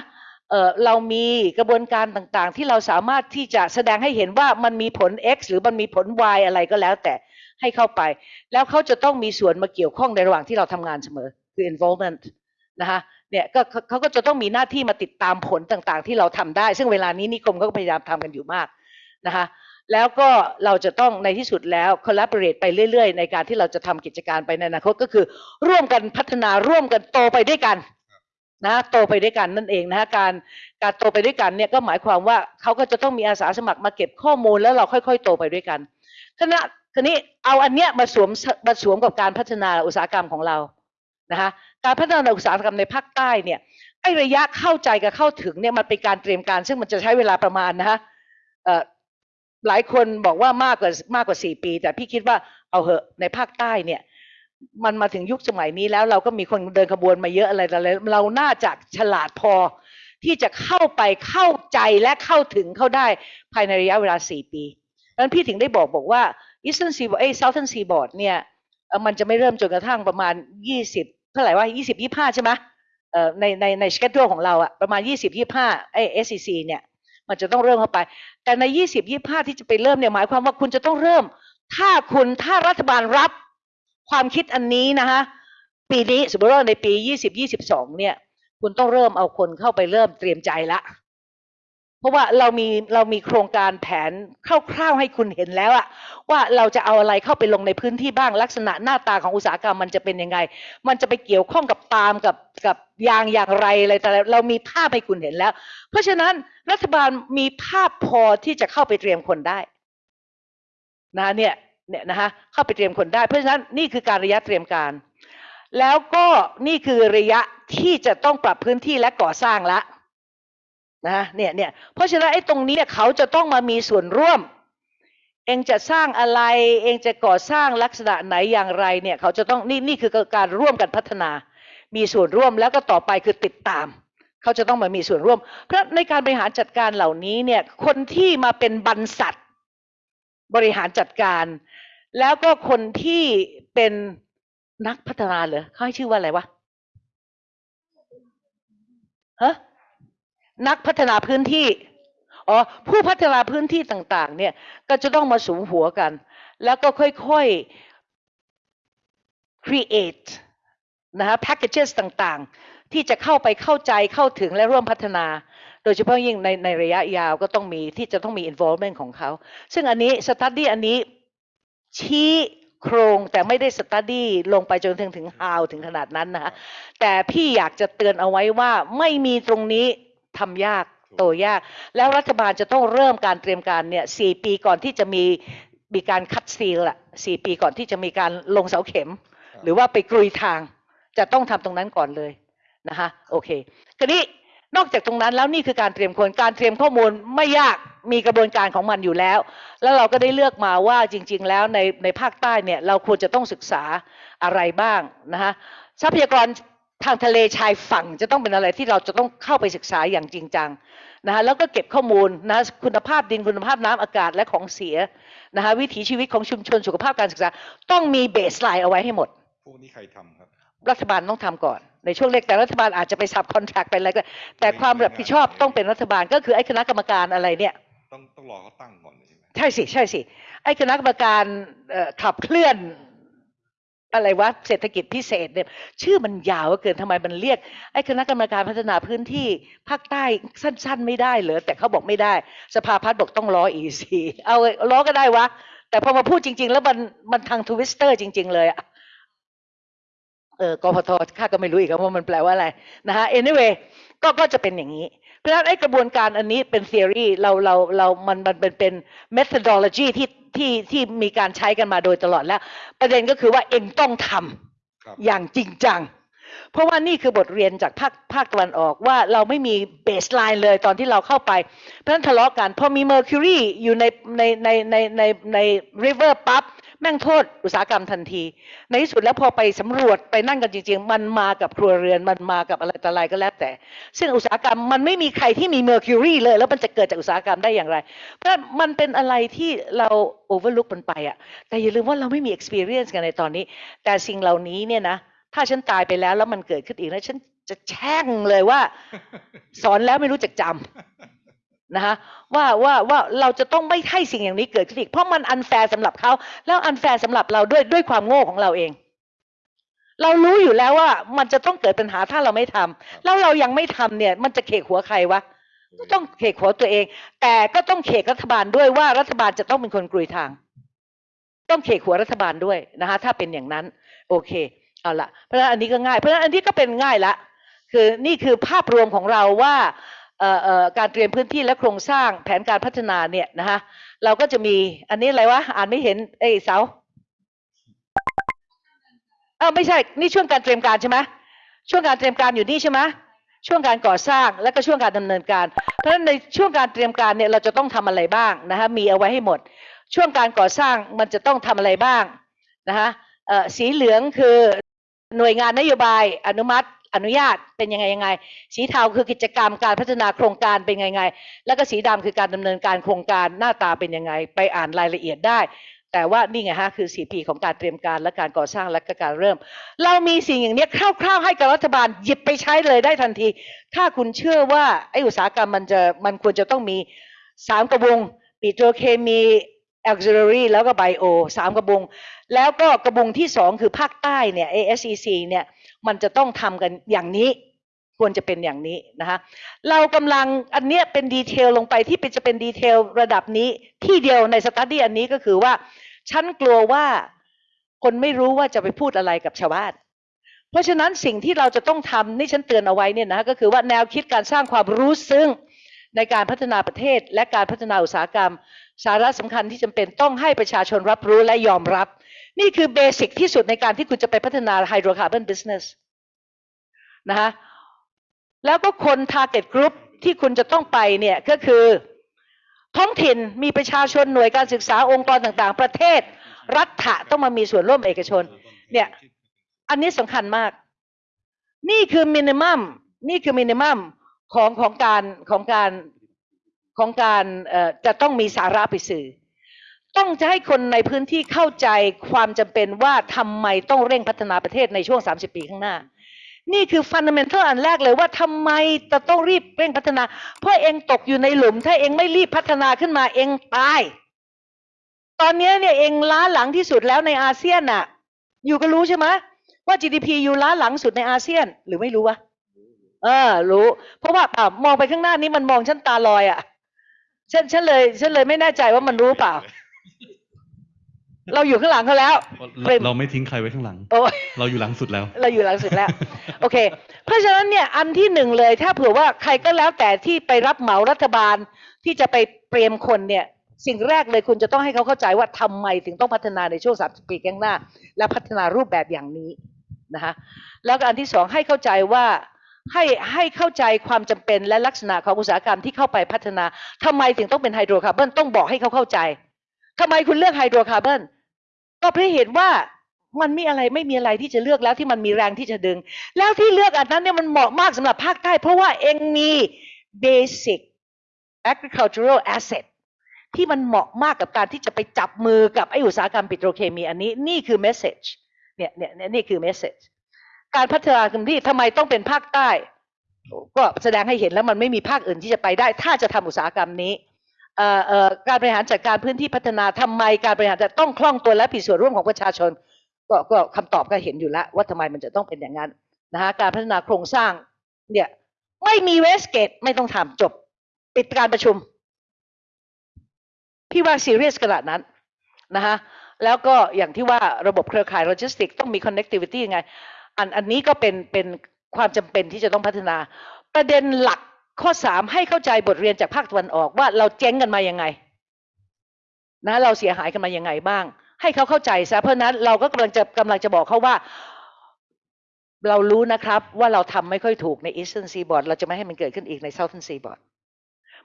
เออเรามีกระบวนการต่างๆ ที่เราสามารถที่จะแสดงให้เห็นว่ามันมีผล X หรือมันมีผล Y อะไรก็แล้วแต่ให้เข้าไป แล้วเขาจะต้องมีส่วนมาเกี่ยวข้องในระหว่างที่เราทำงานเสมอคือ involvement นะคะ เนี่ยก็เขาก็จะต้องมีหน้าที่มาติดตามผลต่างๆ ที่เราทำได้ ซึ่งเวลานี้นิคมก็พยายามทำกันอยู่มากนะคะแล้วก็เราจะต้องในที่สุดแล้ว collaborate ไปเรื่อยๆ ในการที่เราจะทำกิจการไปในอนาคตก็คือ ร่วมกันพัฒนาร่วมกันโตไปด้วยกันนะโตไปด้วยกันนั่นเองนะการการโตไปด้วยกันเนี่ยก็หมายความว่าเขาก็จะต้องมีอาสาสมัครมาเก็บข้อมูลแล้วเราค่อย ๆ โตไปด้วยกันคณะทีนี้เอาอันเนี้ยมาสวมมาสวมกับการพัฒนาอุตสาหกรรมของเรา นะคะการพัฒนาอุตสาหกรรมในภาคใต้เนี่ยไอ้ระยะเข้าใจกับเข้าถึงเนี่ยมันเป็นการเตรียมการ ซึ่งมันจะใช้เวลาประมาณนะฮะหลายคนบอกว่ามากกว่ามากกว่าสี่ปี แต่พี่คิดว่าเอาเหอะในภาคใต้เนี่ยมันมาถึงยุคสมัยนี้แล้วเราก็มีคนเดินขบวนมาเยอะอะไรแต่อะไรเราน่าจะฉลาดพอที่จะเข้าไปเข้าใจและเข้าถึงเข้าได้ภายในระยะเวลาสี่ปีดังนั้นพี่ถึงได้บอกบอกว่า Eastern Seaboard เอ้ย Southern Seaboard เนี่ยมันจะไม่เริ่มจนกระทั่งประมาณยี่สิบ เท่าไหร่ว่ายี่สิบยี่ห้าใช่ไหมเอ่อในในในสเกจของเราอะประมาณยี่สิบยี่ห้าไอเอสซีเนี่ย มันจะต้องเริ่มเข้าไป แต่ในยี่สิบยี่ห้าที่จะไปเริ่มเนี่ยหมายความว่าคุณจะต้องเริ่ม ถ้าคุณถ้ารัฐบาลรับความคิดอันนี้นะคะปีนี้สมมติว่าในปียี่สิบยี่สิบสองเนี่ย คุณต้องเริ่มเอาคนเข้าไปเริ่มเตรียมใจละ ราะว่าเรามีเรามีโครงการแผนคร่าวๆให้คุณเห็นแล้วอะว่าเราจะเอาอะไรเข้าไปลงในพื้นที่บ้างลักษณะหน้าตาของอุตสาหกรรมมันจะเป็นยังไง มันจะไปเกี่ยวข้องกับปาล์มกับกับยางอย่างไรอะไรแต่เรามีภาพให้คุณเห็นแล้ว เพราะฉะนั้นรัฐบาลมีภาพพอที่จะเข้าไปเตรียมคนได้นะเนี่ยเนี่ยนะคะเข้าไปเตรียมคนได้ เพราะฉะนั้นนี่คือการระยะเตรียมการ แล้วก็นี่คือระยะที่จะต้องปรับพื้นที่และก่อสร้างละ นะเนี่ยเนี่ยเพราะฉะนั้นไอ้ตรงนี้เนี่ยเขาจะต้องมามีส่วนร่วม เองจะสร้างอะไร เองจะก่อสร้างลักษณะไหนอย่างไรเนี่ยเขาจะต้องนี่นี่คือการร่วมกันพัฒนา มีส่วนร่วมแล้วก็ต่อไปคือติดตาม เขาจะต้องมามีส่วนร่วม เพราะในการบริหารจัดการเหล่านี้เนี่ยคนที่มาเป็นบรรษัทบริหารจัดการ แล้วก็คนที่เป็นนักพัฒนาเหรอเขาให้ชื่อว่าอะไรวะฮะ นักพัฒนาพื้นที่อ๋อผู้พัฒนาพื้นที่ต่าง ๆ เนี่ยก็จะต้องมาสูงหัวกัน แล้วก็ค่อยๆ create นะฮะ packages ต่างๆ ที่จะเข้าไปเข้าใจเข้าถึงและร่วมพัฒนา โดยเฉพาะยิ่งในในระยะยาวก็ต้องมีที่จะต้องมี involvement ของเขา ซึ่งอันนี้ study อันนี้ชี้โครงแต่ไม่ได้ study ลงไปจนถึงถึง how ถึงขนาดนั้นนะฮะแต่พี่อยากจะเตือนเอาไว้ว่าไม่มีตรงนี้ ทำยากโตยาก แล้วรัฐบาลจะต้องเริ่มการเตรียมการเนี่ยสี่ปีก่อนที่จะมีมีการคัดซีลอะสี่ปีก่อนที่จะมีการลงเสาเข็ม หรือว่าไปกรุยทาง จะต้องทำตรงนั้นก่อนเลยนะคะโอเคคราวนี้นอกจากตรงนั้นแล้วนี่คือการเตรียมคนการเตรียมข้อมูลไม่ยากมีกระบวนการของมันอยู่แล้ว แล้วเราก็ได้เลือกมาว่าจริง ๆ แล้วในในภาคใต้เนี่ยเราควรจะต้องศึกษาอะไรบ้างนะคะทรัพยากร ทางทะเลชายฝั่งจะต้องเป็นอะไรที่เราจะต้องเข้าไปศึกษาอย่างจริงจังนะคะแล้วก็เก็บข้อมูลนะคุณภาพดินคุณภาพน้ำอากาศและของเสียนะคะวิถีชีวิตของชุมชนสุขภาพการศึกษา ต้องมีเบสไลน์เอาไว้ให้หมดพวกนี้ใครทำครับรัฐบาลต้องทำก่อนในช่วงแรกแต่รัฐบาลอาจจะไปสับคอนแทคไปอะไรก็แต่ความรับผิดชอบต้องเป็นรัฐบาลก็คือไอ้คณะกรรมการอะไรเนี่ยต้องต้องรอเขาตั้งก่อนใช่ไหมใช่สิใช่สิไอ้คณะกรรมการเอ่อขับเคลื่อน อะไรวะเศรษฐกิจพิเศษเนี่ยชื่อมันยาวเกินทำไมมันเรียกไอ้คณะกรรมการพัฒนาพื้นที่ภาคใต้สั้น ๆ ไม่ได้เหรอแต่เขาบอกไม่ได้ สภาพัฒน์บอกต้องล้อ EEC เอาล้อก็ได้วะ แต่พอมาพูดจริง ๆ แล้วมันมัน tongue twister จริง ๆ เลยอะเออกพทข้าก็ไม่รู้อีกว่ามันแปลว่าอะไรนะฮะ anyway ก็ก็จะเป็นอย่างนี้ เพราะฉะนั้นไอ้กระบวนการอันนี้เป็น theory เราเราเรามันมันเป็นเป็น methodology ที่ที่ที่มีการใช้กันมาโดยตลอดแล้ว ประเด็นก็คือว่าเองต้องทำครับอย่างจริงจัง เพราะว่านี่คือบทเรียนจากภาคภาคตะวันออกว่าเราไม่มีเบสไลน์เลยตอนที่เราเข้าไป เพราะฉะนั้นทะเลาะกันพอมี Mercury อยู่ในในในในในใน river ปั๊บ แม่งโทษอุตสาหกรรมทันที ในที่สุดแล้วพอไปสำรวจไปนั่งกันจริง ๆ มันมากับครัวเรือนมันมากับอะไรต่ออะไรก็แล้วแต่ ซึ่งอุตสาหกรรมมันไม่มีใครที่มี Mercury เลย แล้วมันจะเกิดจากอุตสาหกรรมได้อย่างไร เพราะมันเป็นอะไรที่เรา overlook มันไปอะแต่อย่าลืมว่าเราไม่มี experience กันในตอนนี้ แต่สิ่งเหล่านี้เนี่ยนะถ้าฉันตายไปแล้วแล้วมันเกิดขึ้นอีกแล้วฉันจะแช่งเลยว่า สอนแล้วไม่รู้จักจำ นะคะว่าว่าว่าเราจะต้องไม่ให้สิ่งอย่างนี้เกิดขึ้นอีกเพราะมัน unfair สำหรับเขาแล้ว unfair สำหรับเราด้วยด้วยความโง่ของเราเอง เรารู้อยู่แล้วว่ามันจะต้องเกิดปัญหาถ้าเราไม่ทำแล้วเรายังไม่ทำเนี่ย มันจะเขกหัวใครวะก็ต้องเขกหัวตัวเอง แต่ก็ต้องเขกรัฐบาลด้วยว่ารัฐบาลจะต้องเป็นคนกรุยทาง ต้องเขกหัวรัฐบาลด้วยนะคะถ้าเป็นอย่างนั้น โอเคเอาละเพราะฉะนั้นอันนี้ก็ง่าย เพราะฉะนั้นอันนี้ก็เป็นง่ายละคือนี่คือภาพรวมของเราว่าเอ่อเอ่อ การเตรียมพื้นที่และโครงสร้างแผนการพัฒนาเนี่ยนะคะเราก็จะมีอันนี้อะไรวะอ่านไม่เห็นเอ้ยเสาเออไม่ใช่นี่ช่วงการเตรียมการใช่ไหมช่วงการเตรียมการอยู่นี่ใช่ไหมช่วงการก่อสร้างและก็ช่วงการดำเนินการ เพราะฉะนั้นในช่วงการเตรียมการเนี่ยเราจะต้องทำอะไรบ้างนะคะมีเอาไว้ให้หมด ช่วงการก่อสร้างมันจะต้องทำอะไรบ้างนะคะสีเหลืองคือหน่วยงานนโยบายอนุมัติ อนุญาตเป็นยังไงยังไง สีเทาคือกิจกรรมการพัฒนาโครงการเป็นยังไง แล้วก็สีดำคือการดำเนินการโครงการหน้าตาเป็นยังไง ไปอ่านรายละเอียดได้ แต่ว่านี่ไงฮะคือ 4P ของการเตรียมการและการก่อสร้างและก็การเริ่ม เรามีสิ่งอย่างนี้คร่าวๆให้กับรัฐบาลหยิบไปใช้เลยได้ทันที ถ้าคุณเชื่อว่าไออุตสาหกรรมมันจะมันควรจะต้องมีสามกระบงปิโตรเคมี auxiliary แล้วก็ไบโอสามกระบุง แล้วก็กระบุงที่สองคือภาคใต้เนี่ย ASEC เนี่ย มันจะต้องทำกันอย่างนี้ ควรจะเป็นอย่างนี้นะคะเรากำลังอันเนี้ยเป็นดีเทลลงไปที่เป็นจะเป็นดีเทลระดับนี้ที่เดียวในสตัดดี้อันนี้ก็คือว่า ฉันกลัวว่าคนไม่รู้ว่าจะไปพูดอะไรกับชาวบ้านเพราะฉะนั้นสิ่งที่เราจะต้องทำนี่ฉันเตือนเอาไว้เนี่ยนะก็คือว่าแนวคิดการสร้างความรู้ซึ้งในการพัฒนาประเทศ และการพัฒนาอุตสาหกรรม สาระสำคัญที่จำเป็นต้องให้ประชาชนรับรู้และยอมรับ นี่คือ basic ที่สุดในการที่คุณจะไปพัฒนา hydrocarbon business นะคะแล้วก็คน target group ที่คุณจะต้องไปเนี่ยก็คือ ท้องถิ่นมีประชาชนหน่วยการศึกษาองค์กรต่างๆ ประเทศ รัฐะต้องมามีส่วนร่วมเอกชน เนี่ยอันนี้สำคัญมาก นี่คือมินิมัมนี่คือมินิมัมของของการของการของการจะต้องมีสาระไปสื่อ ต้องจะให้คนในพื้นที่เข้าใจความจำเป็นว่าทำไมต้องเร่งพัฒนาประเทศในช่วง 30 ปีข้างหน้า นี่คือฟันเดเมนทัลอันแรกเลยว่าทำไมจะต้องรีบเร่งพัฒนา เพราะเองตกอยู่ในหลุม ถ้าเองไม่รีบพัฒนาขึ้นมาเองตาย ตอนนี้เนี่ยเองล้าหลังที่สุดแล้วในอาเซียนน่ะ อยู่ก็รู้ใช่ไหมว่า GDP อยู่ล้าหลังสุดในอาเซียน หรือไม่รู้วะเออ รู้ เพราะว่าอ่ามองไปข้างหน้านี้มันมองฉันตาลอยอะฉันฉันเลยฉันเลยไม่แน่ใจว่ามันรู้เปล่า เราอยู่ข้างหลังเขาแล้ว เราเราไม่ทิ้งใครไว้ข้างหลัง โอ้ยเราอยู่หลังสุดแล้ว เราอยู่หลังสุดแล้ว โอเค เพราะฉะนั้นเนี่ยอันที่หนึ่งเลยถ้าเผื่อว่าใครก็แล้วแต่ที่ไปรับเหมารัฐบาลที่จะไปเตรียมคนเนี่ย สิ่งแรกเลยคุณจะต้องให้เขาเข้าใจว่าทำไมถึงต้องพัฒนาในช่วง30ปีข้างหน้า และพัฒนารูปแบบอย่างนี้นะคะแล้วก็อันที่สองให้เข้าใจว่าให้ให้เข้าใจความจำเป็นและลักษณะของอุตสาหกรรมที่เข้าไปพัฒนาทำไมถึงต้องเป็นไฮโดรคาร์บอนต้องบอกให้เขาเข้าใจ ทำไมคุณเลือกไฮโดรคาร์บอนก็เพราะเหตุว่ามันมีอะไรไม่มีอะไรที่จะเลือกแล้วที่มันมีแรงที่จะดึง แล้วที่เลือกอันนั้นเนี่ยมันเหมาะมากสำหรับภาคใต้ เพราะว่าเองมี basic agricultural asset ที่มันเหมาะมากกับการที่จะไปจับมือกับไออุตสาหกรรมปิโตรเคมีอันนี้นี่คือ message เนี่ยเนี่ยเนี่ยนี่คือ message การพัฒนาพื้นที่ทำไมต้องเป็นภาคใต้ ก็แสดงให้เห็นแล้วมันไม่มีภาคอื่นที่จะไปได้ ถ้าจะทำอุตสาหกรรมนี้ การบริหารจัดการพื้นที่พัฒนาทำไมการบริหารจะต้องคล่องตัวและมีส่วนร่วมของประชาชน ก็ก็คำตอบก็เห็นอยู่แล้วว่าทำไมมันจะต้องเป็นอย่างนั้นนะฮะการพัฒนาโครงสร้างเนี่ยไม่มี west gate ไม่ต้องทำจบปิดการประชุม พี่ว่าซีเรียสขนาดนั้นนะคะแล้วก็อย่างที่ว่าระบบเครือข่ายโลจิสติกส์ต้องมี connectivity ยังไง อันอันนี้ก็เป็นเป็นความจำเป็นที่จะต้องพัฒนา ประเด็นหลัก ข้อสามให้เข้าใจบทเรียนจากภาคตะวันออกว่าเราเจ๊งกันมายังไง นะเราเสียหายกันมายังไงบ้าง ให้เขาเข้าใจซะเพราะนั้นเราก็กำลังจะกำลังจะบอกเขาว่า เรารู้นะครับว่าเราทำไม่ค่อยถูกใน Eastern Seaboard เราจะไม่ให้มันเกิดขึ้นอีกใน Southern Seaboard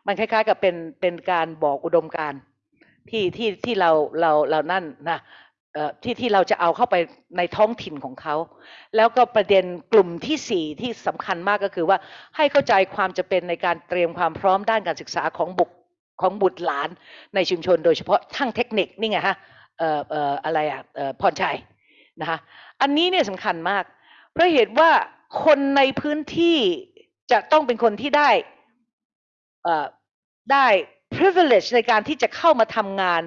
มันคล้ายๆ กับเป็นเป็นการบอกอุดมการที่ที่ที่เราเราเรานั่นนะ ที่ที่เราจะเอาเข้าไปในท้องถิ่นของเขา แล้วก็ประเด็นกลุ่มที่สี่ที่สำคัญมากก็คือว่าให้เข้าใจความจะเป็นในการเตรียมความพร้อมด้านการศึกษาของบุคของบุตรหลานในชุมชน โดยเฉพาะทั้งเทคนิคนี่ไงฮะเอ่อเอ่ออะไรอะเอ่อพรชัยนะคะอันนี้เนี่ยสำคัญมาก เพราะเหตุว่าคนในพื้นที่จะต้องเป็นคนที่ได้เอ่อได้ privilege ในการที่จะเข้ามาทำงาน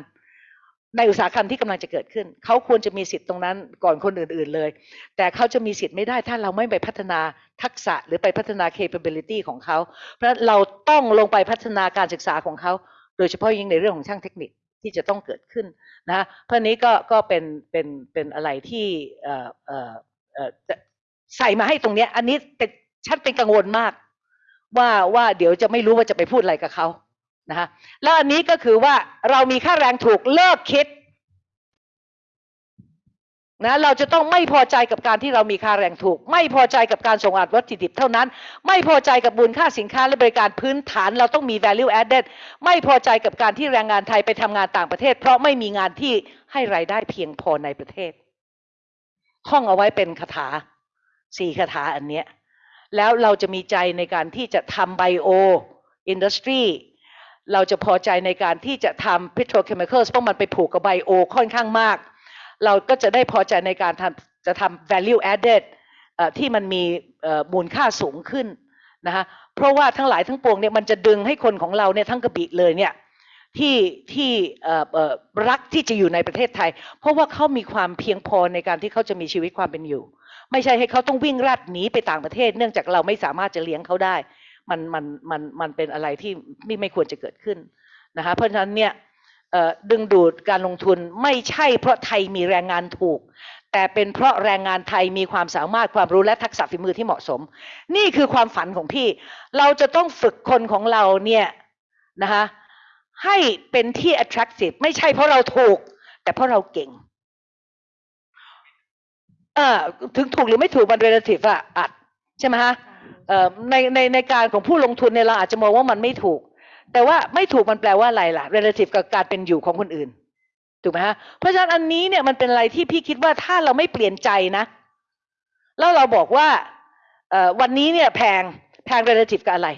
ในอุตสาหกรรมที่กำลังจะเกิดขึ้น เขาควรจะมีสิทธิ์ตรงนั้นก่อนคนอื่น ๆเลย แต่เขาจะมีสิทธิ์ไม่ได้ถ้าเราไม่ไปพัฒนาทักษะหรือไปพัฒนา capability ของเขา เพราะเราต้องลงไปพัฒนาการศึกษาของเขา โดยเฉพาะยิ่งในเรื่องของช่างเทคนิคที่จะต้องเกิดขึ้นนะเพราะนี้ก็ก็เป็นเป็นเป็นอะไรที่ใส่มาให้ตรงเนี้ยอันนี้เป็นฉันเป็นกังวลมาก ว่าว่าเดี๋ยวจะไม่รู้ว่าจะไปพูดอะไรกับเขา นะคะแล้วอันนี้ก็คือว่าเรามีค่าแรงถูกเลิกคิดนะเราจะต้องไม่พอใจกับการที่เรามีค่าแรงถูก ไม่พอใจกับการส่งออกวัตถุดิบเท่านั้น ไม่พอใจกับมูลค่าสินค้าและบริการพื้นฐาน เราต้องมี value added ไม่พอใจกับการที่แรงงานไทยไปทำงานต่างประเทศ เพราะไม่มีงานที่ให้รายได้เพียงพอในประเทศห้องเอาไว้เป็นคาถาสี่คาถาอันเนี้ยแล้วเราจะมีใจในการที่จะทำไบโออินดัสทรี เราจะพอใจในการที่จะทำ petrochemicals เพราะมันไปผูกกับไบโอค่อนข้างมาก เราก็จะได้พอใจในการทำจะทำ value added เอ่อที่มันมีมูลค่าสูงขึ้นนะคะเพราะว่าทั้งหลายทั้งปวงเนี่ยมันจะดึงให้คนของเราเนี่ยทั้งกระบี่เลยเนี่ยที่ที่รักที่จะอยู่ในประเทศไทย เพราะว่าเขามีความเพียงพอในการที่เขาจะมีชีวิตความเป็นอยู่ ไม่ใช่ให้เขาต้องวิ่งรัดหนีไปต่างประเทศ เนื่องจากเราไม่สามารถจะเลี้ยงเขาได้ มันมันมันมันเป็นอะไรที่ไม่ไม่ควรจะเกิดขึ้นนะคะเพราะฉะนั้นเนี่ยดึงดูดการลงทุนไม่ใช่เพราะไทยมีแรงงานถูก แต่เป็นเพราะแรงงานไทยมีความสามารถความรู้และทักษะฝีมือที่เหมาะสม นี่คือความฝันของพี่ เราจะต้องฝึกคนของเราเนี่ยนะคะให้เป็นที่ attractive ไม่ใช่เพราะเราถูก แต่เพราะเราเก่งเออถึงถูกหรือไม่ถูกมัน relative อะอัดใช่ไหมฮะ ในในในการของผู้ลงทุนเนี่ยเราอาจจะมองว่ามันไม่ถูก แต่ว่าไม่ถูกมันแปลว่าอะไรล่ะ relative กับการเป็นอยู่ของคนอื่นถูกไหมฮะเพราะฉะนั้นอันนี้เนี่ยมันเป็นอะไรที่พี่คิดว่าถ้าเราไม่เปลี่ยนใจนะแล้วเราบอกว่าวันนี้เนี่ยแพงแพง relative กับอะไร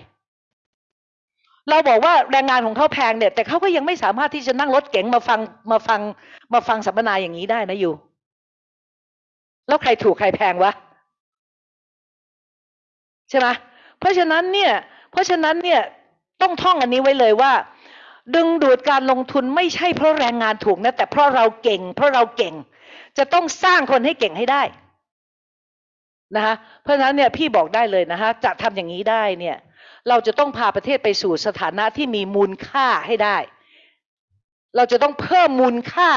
เราบอกว่าแรงงานของเขาแพงเนี่ย แต่เขาก็ยังไม่สามารถที่จะนั่งรถเก๋งมาฟังมาฟังมาฟังสัมมนาอย่างนี้ได้นะอยู่ แล้วใครถูกใครแพงวะ ช่ไหมเพราะฉะนั้นเนี่ย เพราะฉะนั้นเนี่ยต้องท่องอันนี้ไว้เลยว่า ดึงดูดการลงทุนไม่ใช่เพราะแรงงานถูกนะ แต่เพราะเราเก่ง เพราะเราเก่ง จะต้องสร้างคนให้เก่งให้ได้นะคะเพราะฉะนั้นเนี่ยพี่บอกได้เลยนะคะจะทำอย่างนี้ได้เนี่ย เราจะต้องพาประเทศไปสู่สถานะที่มีมูลค่าให้ได้ เราจะต้องเพิ่มมูลค่า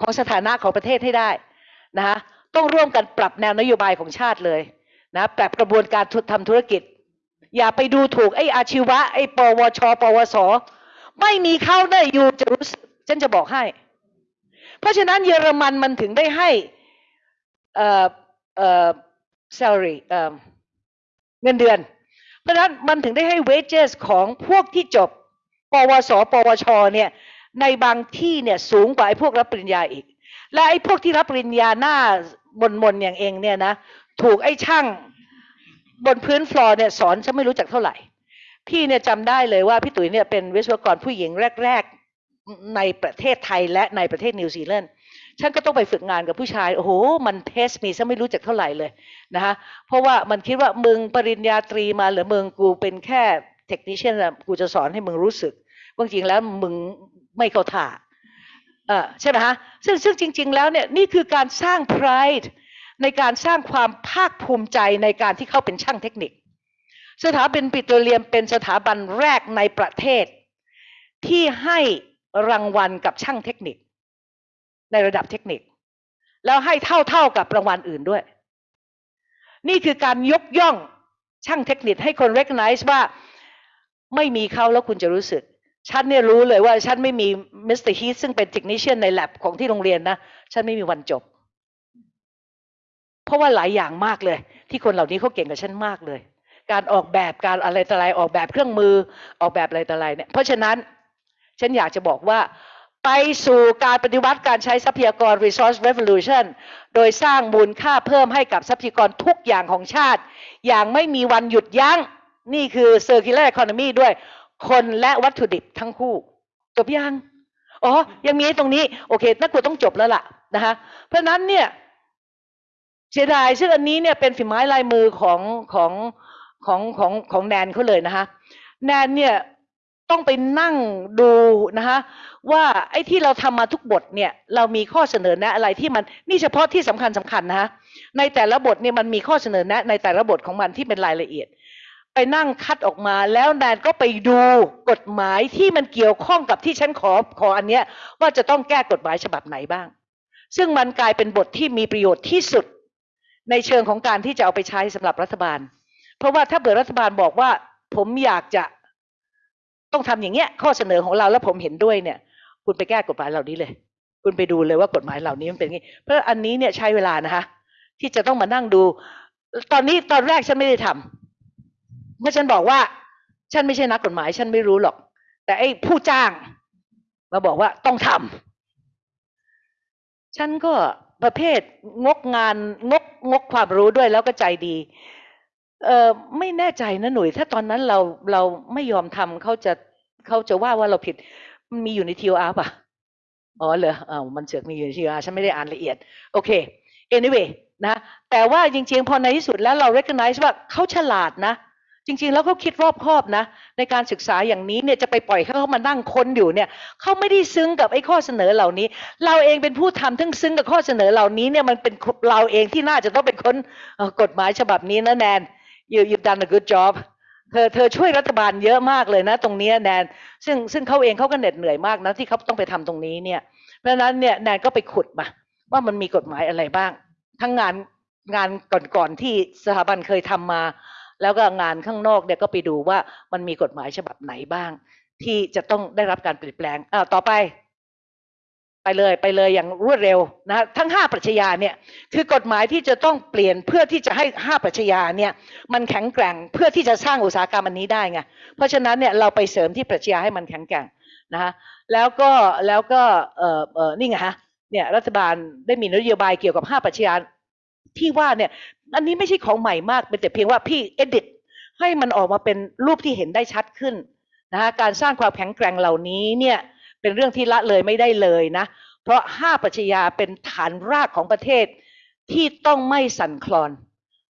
ของสถานะของประเทศให้ได้นะคะต้องร่วมกันปรับแนวนโยบายของชาติเลย นะปรับกระบวนการทำธุรกิจ อย่าไปดูถูกไอ้อาชีวะไอ้ปวช ปวส ไม่มีเข้าได้อยู่จะรู้สึกฉันจะบอกให้ เพราะฉะนั้นเยอรมันมันถึงได้ให้เอ่อเอ่อ salary เอ่อเงินเดือน เพราะฉะนั้นมันถึงได้ให้ wages ของพวกที่จบ ปวส ปวช เนี่ย ในบางที่เนี่ยสูงกว่าไอ้พวกรับปริญญาอีก และไอ้พวกที่รับปริญญาหน้ามนๆอย่างเองเนี่ยนะถูกไอ้ช่างบนพื้นฟลอร์เนี่ยสอนฉันไม่รู้จักเท่าไหร่ พี่เนี่ยจำได้เลยว่าพี่ตุ๋ยเนี่ยเป็นวิศวกรผู้หญิงแรก ๆ ในประเทศไทยและในประเทศนิวซีแลนด์ฉันก็ต้องไปฝึกงานกับผู้ชายโอ้โหมันเทสมีฉันไม่รู้จักเท่าไหร่เลยนะคะเพราะว่ามันคิดว่ามึงปริญญาตรีมาหรือมึงกูเป็นแค่เทคนิชเชนกูจะสอนให้มึงรู้สึกว่าจริงแล้วมึงไม่เข้าท่าเออใช่ไหมฮะซึ่งซึ่งจริง ๆ แล้วเนี่ยนี่คือการสร้าง pride ในการสร้างความภาคภูมิใจในการที่เขาเป็นช่างเทคนิค สถาบันปิโตรเลียมเป็นสถาบันแรกในประเทศ ที่ให้รางวัลกับช่างเทคนิค ในระดับเทคนิค แล้วให้เท่าเท่ากับรางวัลอื่นด้วย นี่คือการยกย่องช่างเทคนิคให้คน recognize ว่าไม่มีเขาแล้วคุณจะรู้สึก ฉันเนี่ยรู้เลยว่าฉันไม่มีมิสเตอร์ฮีทซึ่งเป็น technician ใน lab ของที่โรงเรียนนะ ฉันไม่มีวันจบ เพราะว่าหลายอย่างมากเลย ที่คนเหล่านี้เขาเก่งกว่าฉันมากเลย การออกแบบการอะไรต่ออะไรออกแบบเครื่องมือออกแบบอะไรต่ออะไรเนี่ยเพราะฉะนั้นฉันอยากจะบอกว่าไปสู่การปฏิวัติการใช้ทรัพยากร resource revolution โดยสร้างมูลค่าเพิ่มให้กับทรัพยากรทุกอย่างของชาติ อย่างไม่มีวันหยุดยัง้ง นี่คือ circular economy ด้วย คนและวัตถุดิบทั้งคู่ จบยัง อ๋อ ยังมีตรงนี้ โอเค นักกวดต้องจบแล้วล่ะนะคะเพราะนั้นเนี่ย เสียดายซึ่งอันนี้เนี่ยเป็นฝีไม้ลายมือของของของของของแนนเขาเลยนะคะแนนเนี่ยต้องไปนั่งดูนะคะว่าไอ้ที่เราทำมาทุกบทเนี่ยเรามีข้อเสนอแนะอะไรที่มันนี่เฉพาะที่สำคัญสำคัญนะคะในแต่ละบทเนี่ยมันมีข้อเสนอแนะ ในแต่ละบทของมันที่เป็นรายละเอียด ไปนั่งคัดออกมาแล้วแนนก็ไปดูกฎหมายที่มันเกี่ยวข้องกับที่ฉันขอขออันเนี้ยว่าจะต้องแก้กฎหมายฉบับไหนบ้าง ซึ่งมันกลายเป็นบทที่มีประโยชน์ที่สุด ในเชิงของการที่จะเอาไปใช้สำหรับรัฐบาล เพราะว่าถ้าเกิดรัฐบาลบอกว่า ผมอยากจะต้องทำอย่างเงี้ย ข้อเสนอของเราแล้วผมเห็นด้วยเนี่ย คุณไปแก้กฎหมายเหล่านี้เลย คุณไปดูเลยว่ากฎหมายเหล่านี้มันเป็นยังไงเพราะอันนี้เนี่ยใช้เวลานะคะที่จะต้องมานั่งดู ตอนนี้ตอนแรกฉันไม่ได้ทำเมื่อฉันบอกว่า ฉันไม่ใช่นักกฎหมาย ฉันไม่รู้หรอก แต่ไอ้ผู้จ้าง มาบอกว่าต้องทำฉันก็ประเภทงกงานงก งกความรู้ด้วยแล้วก็ใจดี เออไม่แน่ใจนะหนุ่ยถ้าตอนนั้นเราเราไม่ยอมทำเขาจะเขาจะว่าว่าเราผิดมันมีอยู่ในทีโออาร์ป่ะอ๋อเหรออ่ามันเสือกมีอยู่ใน TOR ฉันไม่ได้อ่านละเอียด โอเค anyway นะแต่ว่าจริงๆ พอในที่สุดแล้วเรา recognize ว่าเขาฉลาดนะ จริง ๆ แล้วเขาคิดรอบคอบนะ ในการศึกษาอย่างนี้เนี่ยจะไปปล่อยให้เขามานั่งค้นอยู่เนี่ยเขาไม่ได้ซึ้งกับไอ้ข้อเสนอเหล่านี้ เราเองเป็นผู้ทำทั้งซึ้งกับข้อเสนอเหล่านี้เนี่ยมันเป็นเราเองที่น่าจะต้องเป็นคนกฎหมายฉบับนี้นะแนน you you've done a good job เธอเธอช่วยรัฐบาลเยอะมากเลยนะ ตรงนี้แนน ซึ่งซึ่งเขาเองเขาก็เหน็ดเหนื่อยมากนะที่เขาต้องไปทำตรงนี้เนี่ยเพราะฉะนั้นเนี่ยแนนก็ไปขุดมา ว่ามันมีกฎหมายอะไรบ้าง ทั้งงานงานก่อนๆที่สถาบันเคยทำมา แล้วก็งานข้างนอกเนี่ยก็ไปดูว่ามันมีกฎหมายฉบับไหนบ้าง ที่จะต้องได้รับการเปลี่ยนแปลงอ้าวต่อไป ไปเลยไปเลยอย่างรวดเร็วนะทั้งห้าปรัชญาเนี่ยคือกฎหมายที่จะต้องเปลี่ยนเพื่อที่จะให้ห้าปรัชญาเนี่ยมันแข็งแกร่งเพื่อที่จะสร้างอุตสาหกรรมอันนี้ได้ไงเพราะฉะนั้นเนี่ยเราไปเสริมที่ปรัชญาให้มันแข็งแกร่งนะฮะแล้วก็แล้วก็เออเออนี่ไงฮะเนี่ยรัฐบาลได้มีนโยบายเกี่ยวกับห้าปรัชญาที่ว่าเนี่ย อันนี้ไม่ใช่ของใหม่มากเป็นแต่เพียงว่าพี่เอดิตให้มันออกมาเป็นรูปที่เห็นได้ชัดขึ้นนะะการสร้างความแข็งแกร่งเหล่านี้เนี่ยเป็นเรื่องที่ละเลยไม่ได้เลยนะ เพราะห้าปรัชญาเป็นฐานรากของประเทศที่ต้องไม่สั่นคลอน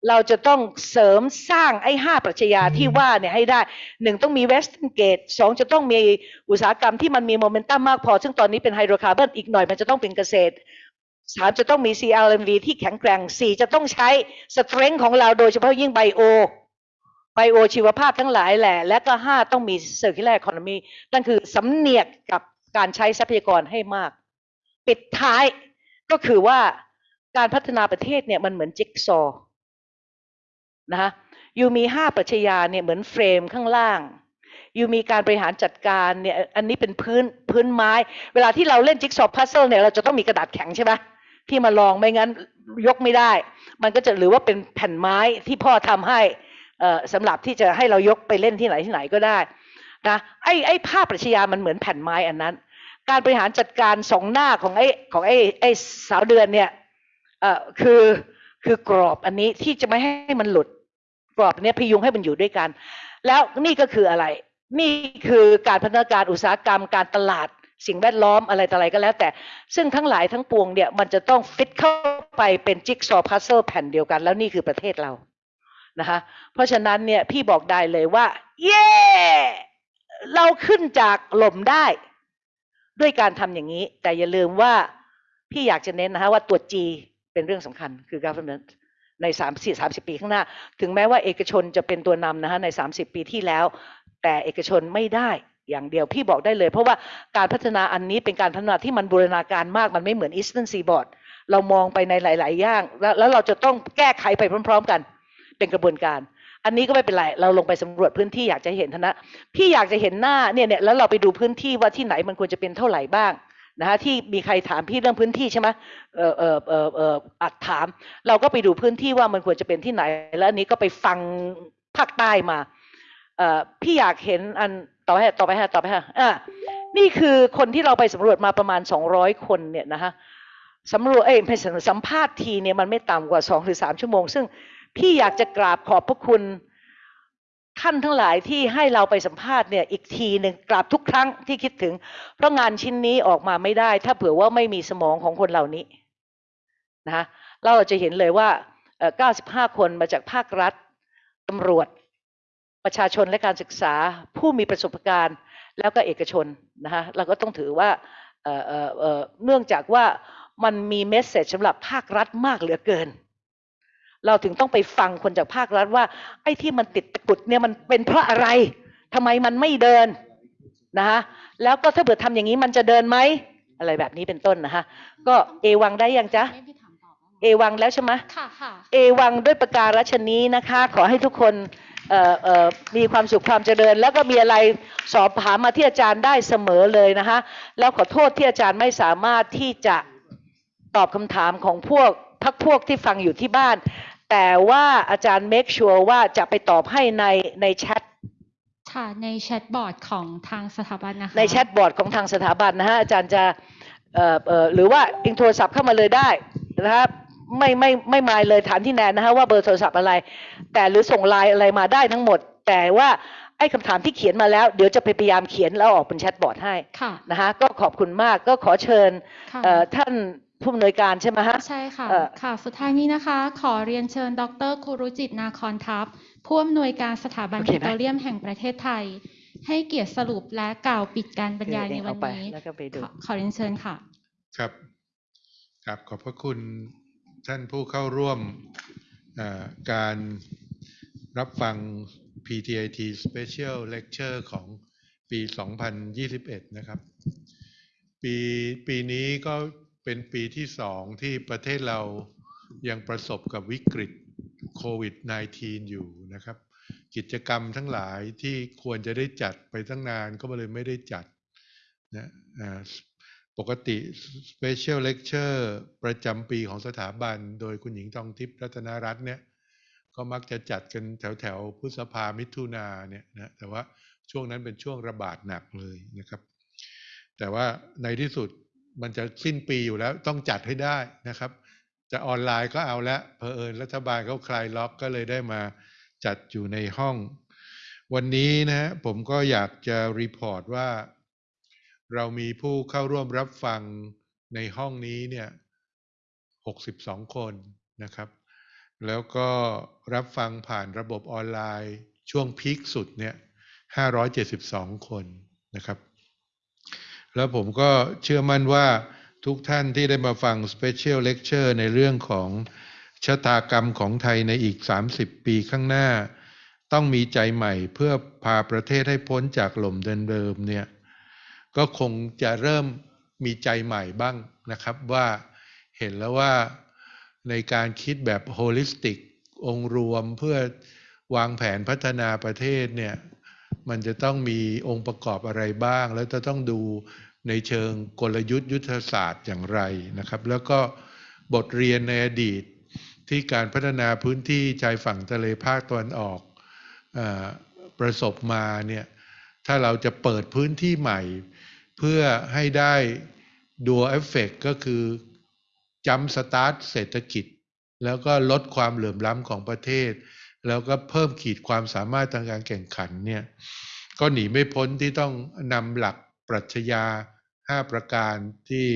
เราจะต้องเสริมสร้างไอ้ห้าปรัชญาที่ว่าเนี่ยให้ได้หนึ่งต้องมี west gate สองจะต้องมีอุตสาหกรรมที่มันมีโมเมนตัมมากพอ ซึ่งตอนนี้เป็นไฮโดรคาร์บอนอีกหน่อยมันจะต้องเป็นเกษตร สามจะต้องมี CLMV ที่แข็งแกร่งสี่จะต้องใช้ strength ของเราโดยเฉพาะยิ่ง bio bio ชีวภาพทั้งหลายแหละ และก็ห้าต้องมี circular economy นั่นคือสำเหนียกกับการใช้ทรัพยากรให้มาก ปิดท้ายก็คือว่าการพัฒนาประเทศเนี่ยมันเหมือนจิ๊กซอว์นะคะอยู่มีห้าปรัชญาเนี่ยเหมือน frame ข้างล่างอยู่มีการบริหารจัดการเนี่ยอันนี้เป็นพื้นพื้นไม้ เวลาที่เราเล่น jigsaw puzzle เนี่ยเราจะต้องมีกระดาษแข็งใช่ไหม ที่มารองไม่งั้นยกไม่ได้ มันก็จะหรือว่าเป็นแผ่นไม้ที่พ่อทำให้เอ่อสำหรับที่จะให้เรายกไปเล่นที่ไหนที่ไหนก็ได้นะไอ้ไอ้ภาพปรัชญามันเหมือนแผ่นไม้อันนั้น การบริหารจัดการสองหน้าของไอ้ของไอ้ไอ้สาวเดือนเนี่ยเอ่อคือคือกรอบอันนี้ที่จะไม่ให้มันหลุดกรอบเนี้ยพยุงให้มันอยู่ด้วยกัน แล้วนี่ก็คืออะไร นี่คือการพัฒนาการอุตสาหกรรมการตลาด สิ่งแวดล้อมอะไรต่ออะไรก็แล้ว แต่ ซึ่งทั้งหลายทั้งปวงเนี่ยมันจะต้องฟิตเข้าไปเป็นจิ๊กซอว์พัซเซิลแผ่นเดียวกัน แล้วนี่คือประเทศเรานะคะเพราะฉะนั้นเนี่ยพี่บอกได้เลยว่า เย้เราขึ้นจากหล่มได้ ด้วยการทำอย่างนี้ แต่อย่าลืมว่าพี่อยากจะเน้นนะคะว่าตัว G เป็นเรื่องสำคัญคือ government ใน3 4 30 ปีข้างหน้า ถึงแม้ว่าเอกชนจะเป็นตัวนำนะคะใน 30 ปีที่แล้ว แต่เอกชนไม่ได้ อย่างเดียวพี่บอกได้เลย เพราะว่าการพัฒนาอันนี้เป็นการพัฒนาที่มันบูรณาการมากมันไม่เหมือน Eastern Seaboard เรามองไปในหลาย ๆ อย่างแล้วแล้วเราจะต้องแก้ไขไปพร้อม ๆ กัน เป็นกระบวนการ อันนี้ก็ไม่เป็นไรเราลงไปสำรวจพื้นที่อยากจะเห็นทนะ พี่อยากจะเห็นหน้าเนี่ยเนี่ยแล้วเราไปดูพื้นที่ว่าที่ไหนมันควรจะเป็นเท่าไหร่บ้างนะฮะที่มีใครถามพี่เรื่องพื้นที่ใช่ไหมเออเออเออเอออัดถาม เราก็ไปดูพื้นที่ว่ามันควรจะเป็นที่ไหน แล้วอันนี้ก็ไปฟังภาคใต้มาเออพี่อยากเห็นอัน ต่อไปต่อไปฮะต่อไปฮะอ่านี่คือคนที่เราไปสำรวจมาประมาณสองร้อยคนเนี่ยนะฮะสำรวจเอ้ยไม่สัมภาษณ์ทีเนี่ยมันไม่ต่ำกว่าสองหรือสามชั่วโมง ซึ่งพี่อยากจะกราบขอบพระคุณท่านทั้งหลายที่ให้เราไปสัมภาษณ์เนี่ยอีกทีหนึ่งกราบทุกครั้งที่คิดถึง เพราะงานชิ้นนี้ออกมาไม่ได้ ถ้าเผื่อว่าไม่มีสมองของคนเหล่านี้นะคะเราจะเห็นเลยว่าเอ่อ95 คนมาจากภาครัฐตำรวจ ประชาชนและการศึกษาผู้มีประสบการณ์ แล้วก็เอกชนนะคะเราก็ต้องถือว่าเอ่อเอ่อเอ่อเนื่องจากว่ามันมีเมสเซจสำหรับภาครัฐมากเหลือเกิน เราถึงต้องไปฟังคนจากภาครัฐว่า ไอ้ที่มันติดตะกรุดเนี่ยมันเป็นเพราะอะไรทำไมมันไม่เดินนะคะแล้วก็ถ้าเกิดทำอย่างนี้มันจะเดินไหมอะไรแบบนี้เป็นต้นนะคะก็เอวังได้ยังจ๊ะไม่พี่ถามต่อบ้างเอวังแล้วใช่ไหมค่ะค่ะเอวังด้วยประการฉนี้นะคะ ขอให้ทุกคนเอ่อเอ่อ มีความสุขความเจริญ แล้วก็มีอะไรสอบถามมาที่อาจารย์ได้เสมอเลยนะคะแล้วขอโทษที่อาจารย์ไม่สามารถที่จะตอบคำถามของพวกพักพวกที่ฟังอยู่ที่บ้าน แต่ว่าอาจารย์ make sure ว่าจะไปตอบให้ในในแชทค่ะใน chat board ของทางสถาบันนะคะใน chat board ของทางสถาบันนะฮะอาจารย์จะเอ่อเอ่อหรือว่าเองโทรศัพท์เข้ามาเลยได้นะครับ ไม่ไม่ไม่มายเลยถามที่แนนนะฮะว่าเบอร์โทรศัพท์อะไร แต่หรือส่งไลน์อะไรมาได้ทั้งหมด แต่ว่าไอ้คำถามที่เขียนมาแล้ว เดี๋ยวจะไปพยายามเขียนแล้วออกเป็นแชทบอร์ดให้ค่ะนะคะก็ขอบคุณมากก็ขอเชิญค่ะเอ่อท่านผู้อำนวยการใช่ไหมฮะใช่ค่ะเอ่อค่ะ สุดท้ายนี้นะคะ ขอเรียนเชิญ ดรคุรุจิตนาคอนทัพผู้อำนวยการสถาบันโอเคปิไหมโตรเลียมแห่งประเทศไทย ให้เกียรติสรุปและกล่าวปิดการบรรยายในเดี๋ยววัเอานไปนี้แล้วก็ไปดูขอขอเรียนเชิญค่ะ ครับ ครับขอบพระคุณ ท่านผู้เข้าร่วมการรับฟัง PTIT Special Lecture ของปี 2021 นะครับ ปีปีนี้ก็เป็นปีที่สองที่ประเทศเรายังประสบกับวิกฤตโควิด -19 อยู่นะครับ กิจกรรมทั้งหลายที่ควรจะได้จัดไปตั้งนานก็เลยไม่ได้จัดนะ ปกติ Special Lecture ประจำปีของสถาบัน โดยคุณหญิงทองทิพย์รัตนรัตน์เนี่ยก็มักจะจัดกันแถวแถวพฤษภามิถุนาเนี่ยนะแต่ว่าช่วงนั้นเป็นช่วงระบาดหนักเลยนะครับ แต่ว่าในที่สุดมันจะสิ้นปีอยู่แล้วต้องจัดให้ได้นะครับ จะออนไลน์ก็เอาละเพอเอิญรัฐบาลเขาคลายล็อกก็เลยได้มาจัดอยู่ในห้อง วันนี้นะฮะผมก็อยากจะ report ว่า เรามีผู้เข้าร่วมรับฟังในห้องนี้เนี่ย62คนนะครับ แล้วก็รับฟังผ่านระบบออนไลน์ช่วงพีคสุดเนี่ย572คนนะครับ แล้วผมก็เชื่อมั่นว่าทุกท่านที่ได้มาฟัง Special Lecture ในเรื่องของชะตากรรมของไทยในอีก 30 ปีข้างหน้า ต้องมีใจใหม่เพื่อพาประเทศให้พ้นจากหล่มเดิมเนี่ย ก็คงจะเริ่มมีใจใหม่บ้างนะครับว่าเห็นแล้วว่าในการคิดแบบโฮลิสติก องค์รวมเพื่อวางแผนพัฒนาประเทศเนี่ยมันจะต้องมีองค์ประกอบอะไรบ้าง แล้วจะต้องดูในเชิงกลยุทธ์ยุทธศาสตร์อย่างไรนะครับ แล้วก็บทเรียนในอดีตที่การพัฒนาพื้นที่ชายฝั่งทะเลภาคตะวันออกออประสบมาเนี่ยถ้าเราจะเปิดพื้นที่ใหม่ เพื่อให้ได้ dual effect ก็คือ jump start เศรษฐกิจ แล้วก็ลดความเหลื่อมล้ำของประเทศ แล้วก็เพิ่มขีดความสามารถทางการแข่งขันเนี่ยก็หนีไม่พ้นที่ต้องนำหลักปรัชญา 5 ประการที่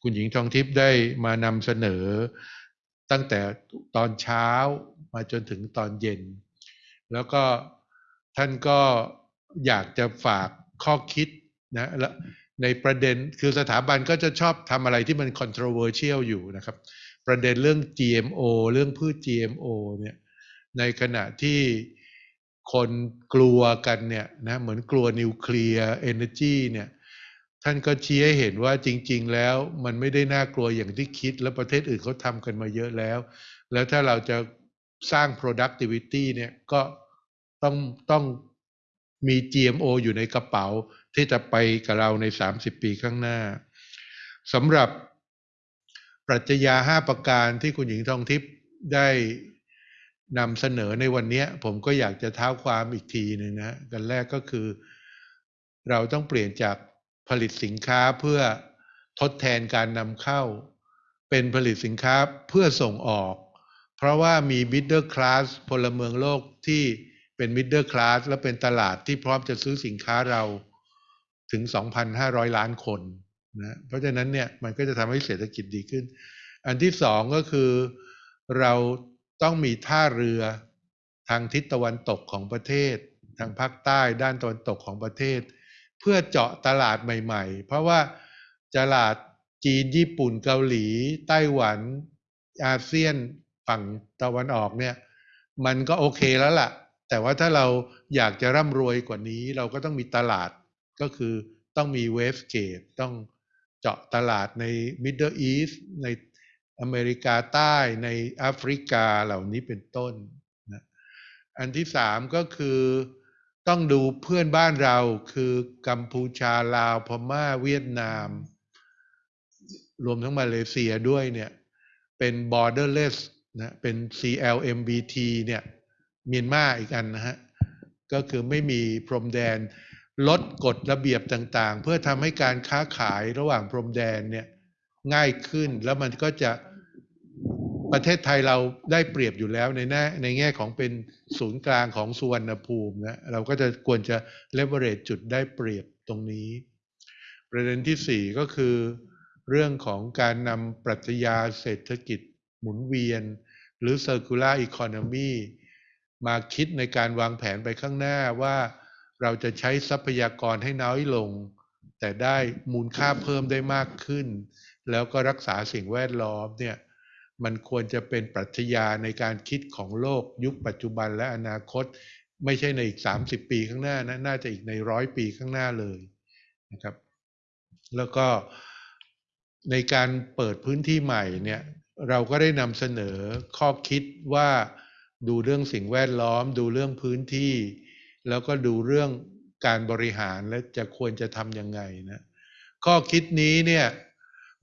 คุณหญิงทองทิพย์ได้มานำเสนอ ตั้งแต่ตอนเช้ามาจนถึงตอนเย็น แล้วก็ท่านก็อยากจะฝากข้อคิด นะและในประเด็นคือสถาบันก็จะชอบทำอะไรที่มัน controversial อยู่นะครับ ประเด็นเรื่อง GMO เรื่องพืช GMO เนี่ยในขณะที่คนกลัวกันเนี่ยนะเหมือนกลัวนิวเคลียร์เอเนจีเนี่ยท่านก็ชี้ให้เห็นว่าจริง ๆ แล้วมันไม่ได้น่ากลัวอย่างที่คิด แล้วประเทศอื่นเขาทำกันมาเยอะแล้ว แล้วถ้าเราจะสร้าง productivity เนี่ยก็ต้องต้องมี GMO อยู่ในกระเป๋า ที่จะไปกับเราใน 30 ปีข้างหน้าสำหรับปรัชญา5ประการที่คุณหญิงทองทิพย์ได้นำเสนอในวันนี้ผมก็อยากจะเท้าความอีกทีหนึ่งนะฮะกันแรกก็คือ เราต้องเปลี่ยนจากผลิตสินค้าเพื่อทดแทนการนำเข้า เป็นผลิตสินค้าเพื่อส่งออก เพราะว่ามี middle class พลเมืองโลกที่เป็น middle class และเป็นตลาดที่พร้อมจะซื้อสินค้าเรา ถึง 2,500 ล้านคนนะเพราะฉะนั้นเนี่ยมันก็จะทำให้เศรษฐกิจดีขึ้น อันที่สองก็คือเราต้องมีท่าเรือทางทิศตะวันตกของประเทศ ทางภาคใต้ด้านตะวันตกของประเทศ เพื่อเจาะตลาดใหม่ ๆ เพราะว่าตลาดจีนญี่ปุ่นเกาหลี ไต้หวัน อาเซียนฝั่งตะวันออกเนี่ยมันก็โอเคแล้วล่ะ แต่ว่าถ้าเราอยากจะร่ำรวยกว่านี้ เราก็ต้องมีตลาด ก็คือต้องมีเวฟเกตต้องเจาะตลาดใน Middle East ในอเมริกาใต้ในแอฟริกาเหล่านี้เป็นต้นนะอันที่สามก็คือต้องดูเพื่อนบ้านเราคือกัมพูชาลาวพม่าเวียดนาม รวมทั้งมาเลเซียด้วยเนี่ย เป็น borderless นะเป็น CLMBT เนี่ยเมียนมาอีกอันนะฮะ ก็คือไม่มีพรมแดน ลดกฎระเบียบต่างๆ เพื่อทำให้การค้าขายระหว่างพรมแดนเนี่ยง่ายขึ้นแล้วมันก็จะปประเทศไทยเราได้เปรียบอยู่แล้วในแง่ในแง่ของเป็นศูนย์กลางของสุวรรณภูมินะเราก็จะควรจะเลเวอเรจจุดได้เปรียบตรงนี้ ประเด็นที่สี่ก็คือ เรื่องของการนำปรัชญาเศรษฐกิจหมุนเวียน หรือ circular economy มาคิดในการวางแผนไปข้างหน้าว่า เราจะใช้ทรัพยากรให้น้อยลง แต่ได้มูลค่าเพิ่มได้มากขึ้น แล้วก็รักษาสิ่งแวดล้อมเนี่ยมันควรจะเป็นปรัชญาในการคิดของโลกยุคปัจจุบันและอนาคต ไม่ใช่ในอีก 30 ปีข้างหน้านะน่าจะอีกในร้อยปีข้างหน้าเลยนะครับ แล้วก็ในการเปิดพื้นที่ใหม่เนี่ยเราก็ได้นำเสนอข้อคิดว่าดูเรื่องสิ่งแวดล้อม ดูเรื่องพื้นที่ แล้วก็ดูเรื่องการบริหารและจะควรจะทำยังไงนะข้อคิดนี้เนี่ย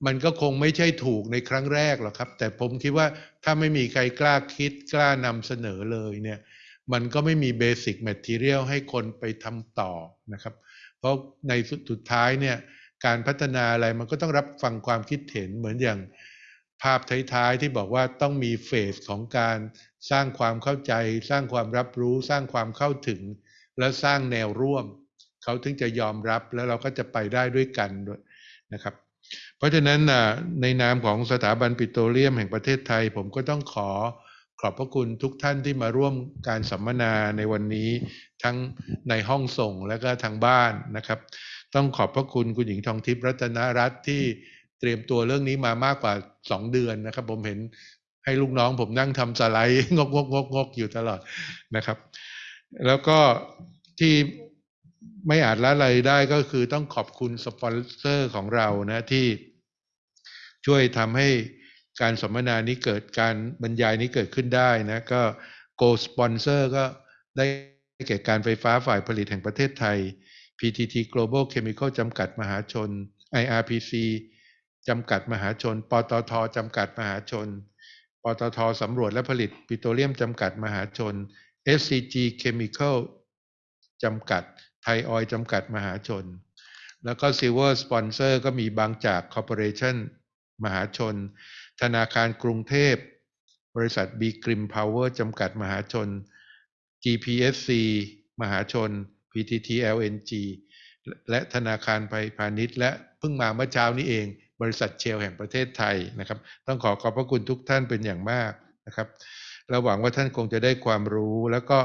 มันก็คงไม่ใช่ถูกในครั้งแรกหรอกครับ แต่ผมคิดว่าถ้าไม่มีใครกล้าคิดกล้านำเสนอเลยเนี่ยมันก็ไม่มีเบสิกแมทเทียลให้คนไปทำต่อนะครับ เพราะในสุดท้ายเนี่ยการพัฒนาอะไรมันก็ต้องรับฟังความคิดเห็นเหมือนอย่างภาพท้ายๆที่บอกว่าต้องมีเฟสของการสร้างความเข้าใจ สร้างความรับรู้ สร้างความเข้าถึง และสร้างแนวร่วม เขาถึงจะยอมรับแล้วเราก็จะไปได้ด้วยกันด้วยนะครับ เพราะฉะนั้นในนามของสถาบันปิโตรเลียมแห่งประเทศไทย ผมก็ต้องขอขอบพระคุณทุกท่านที่มาร่วมการสัมมนาในวันนี้ทั้งในห้องส่งและก็ทางบ้านนะครับ ต้องขอบพระคุณคุณหญิงทองทิพย์รัตนรัตน์ที่เตรียมตัวเรื่องนี้มามากกว่าสองเดือนนะครับ ผมเห็นให้ลูกน้องผมนั่งทำสไลด์งกงกงกงกอยู่ตลอดนะครับ แล้วก็ที่ไม่อาจละเลยได้ก็คือต้องขอบคุณสปอนเซอร์ของเรานะที่ช่วยทำให้การสัมมนานี้เกิดการบรรยายนี้เกิดขึ้นได้นะก็ Go Sponsor ก็ได้แก่การไฟฟ้าฝ่ายผลิตแห่งประเทศไทย PTT Global Chemical จำกัดมหาชน IRPC จำกัดมหาชน ปตทจำกัดมหาชน ปตทสำรวจและผลิตปิโตรเลียมจำกัดมหาชน SCG Chemical จำกัด ไทยออยจำกัดมหาชน แล้วก็ Silver Sponsor ก็มีบางจาก Corporation มหาชน ธนาคารกรุงเทพ บริษัท B Grim Power จำกัดมหาชน GPSC มหาชน PTT LNG และธนาคารไพาณิชย์ และเพิ่งมาเมื่อเช้านี้เอง บริษัทเชลแห่งประเทศไทยนะครับ ต้องขอขอบพระคุณทุกท่านเป็นอย่างมากนะครับ เราหวังว่าท่านคงจะได้ความรู้ แล้วก็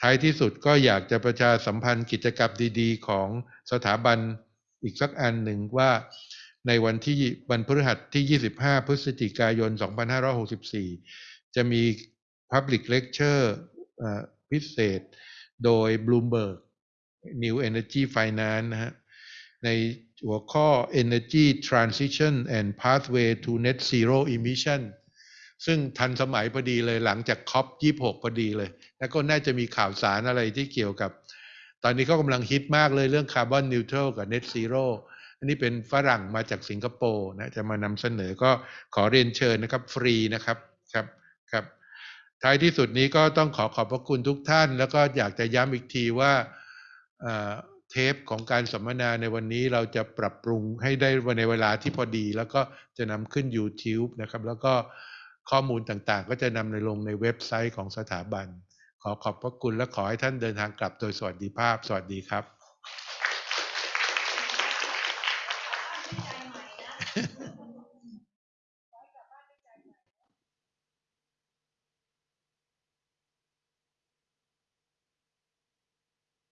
ท้ายที่สุดก็อยากจะประชาสัมพันธ์กิจกรรมดีๆ ของสถาบันอีกสักอันหนึ่งว่าในวันที่วันพฤหัสที่ 25 พฤศจิกายน 2564 จะมี Public Lecture พิเศษ โดย Bloomberg New Energy Finance นะฮะในหัวข้อ Energy Transition and Pathway to Net Zero Emission ซึ่งทันสมัยพอดีเลยหลังจากคอป26พอดีเลย แล้วก็น่าจะมีข่าวสารอะไรที่เกี่ยวกับ ตอนนี้เขากำลังฮิตมากเลยเรื่องคาร์บอนนิวทรัลกับ Net Zero อันนี้เป็นฝรั่งมาจากสิงคโปร์นะจะมานำเสนอก็ขอเรียนเชิญนะครับฟรีนะครับครับครับ ท้ายที่สุดนี้ก็ต้องขอขอบพระคุณทุกท่าน แล้วก็อยากจะย้ำอีกทีว่าเทปของการสัมมนาในวันนี้เราจะปรับปรุงให้ได้ในเวลาที่พอดี แล้วก็จะนำขึ้น YouTube นะครับ แล้วก็ ข้อมูลต่างๆ ก็จะนำในลงในเว็บไซต์ของสถาบัน ขอขอบพระคุณและขอให้ท่านเดินทางกลับโดยสวัสดิภาพ สวัสดีครับ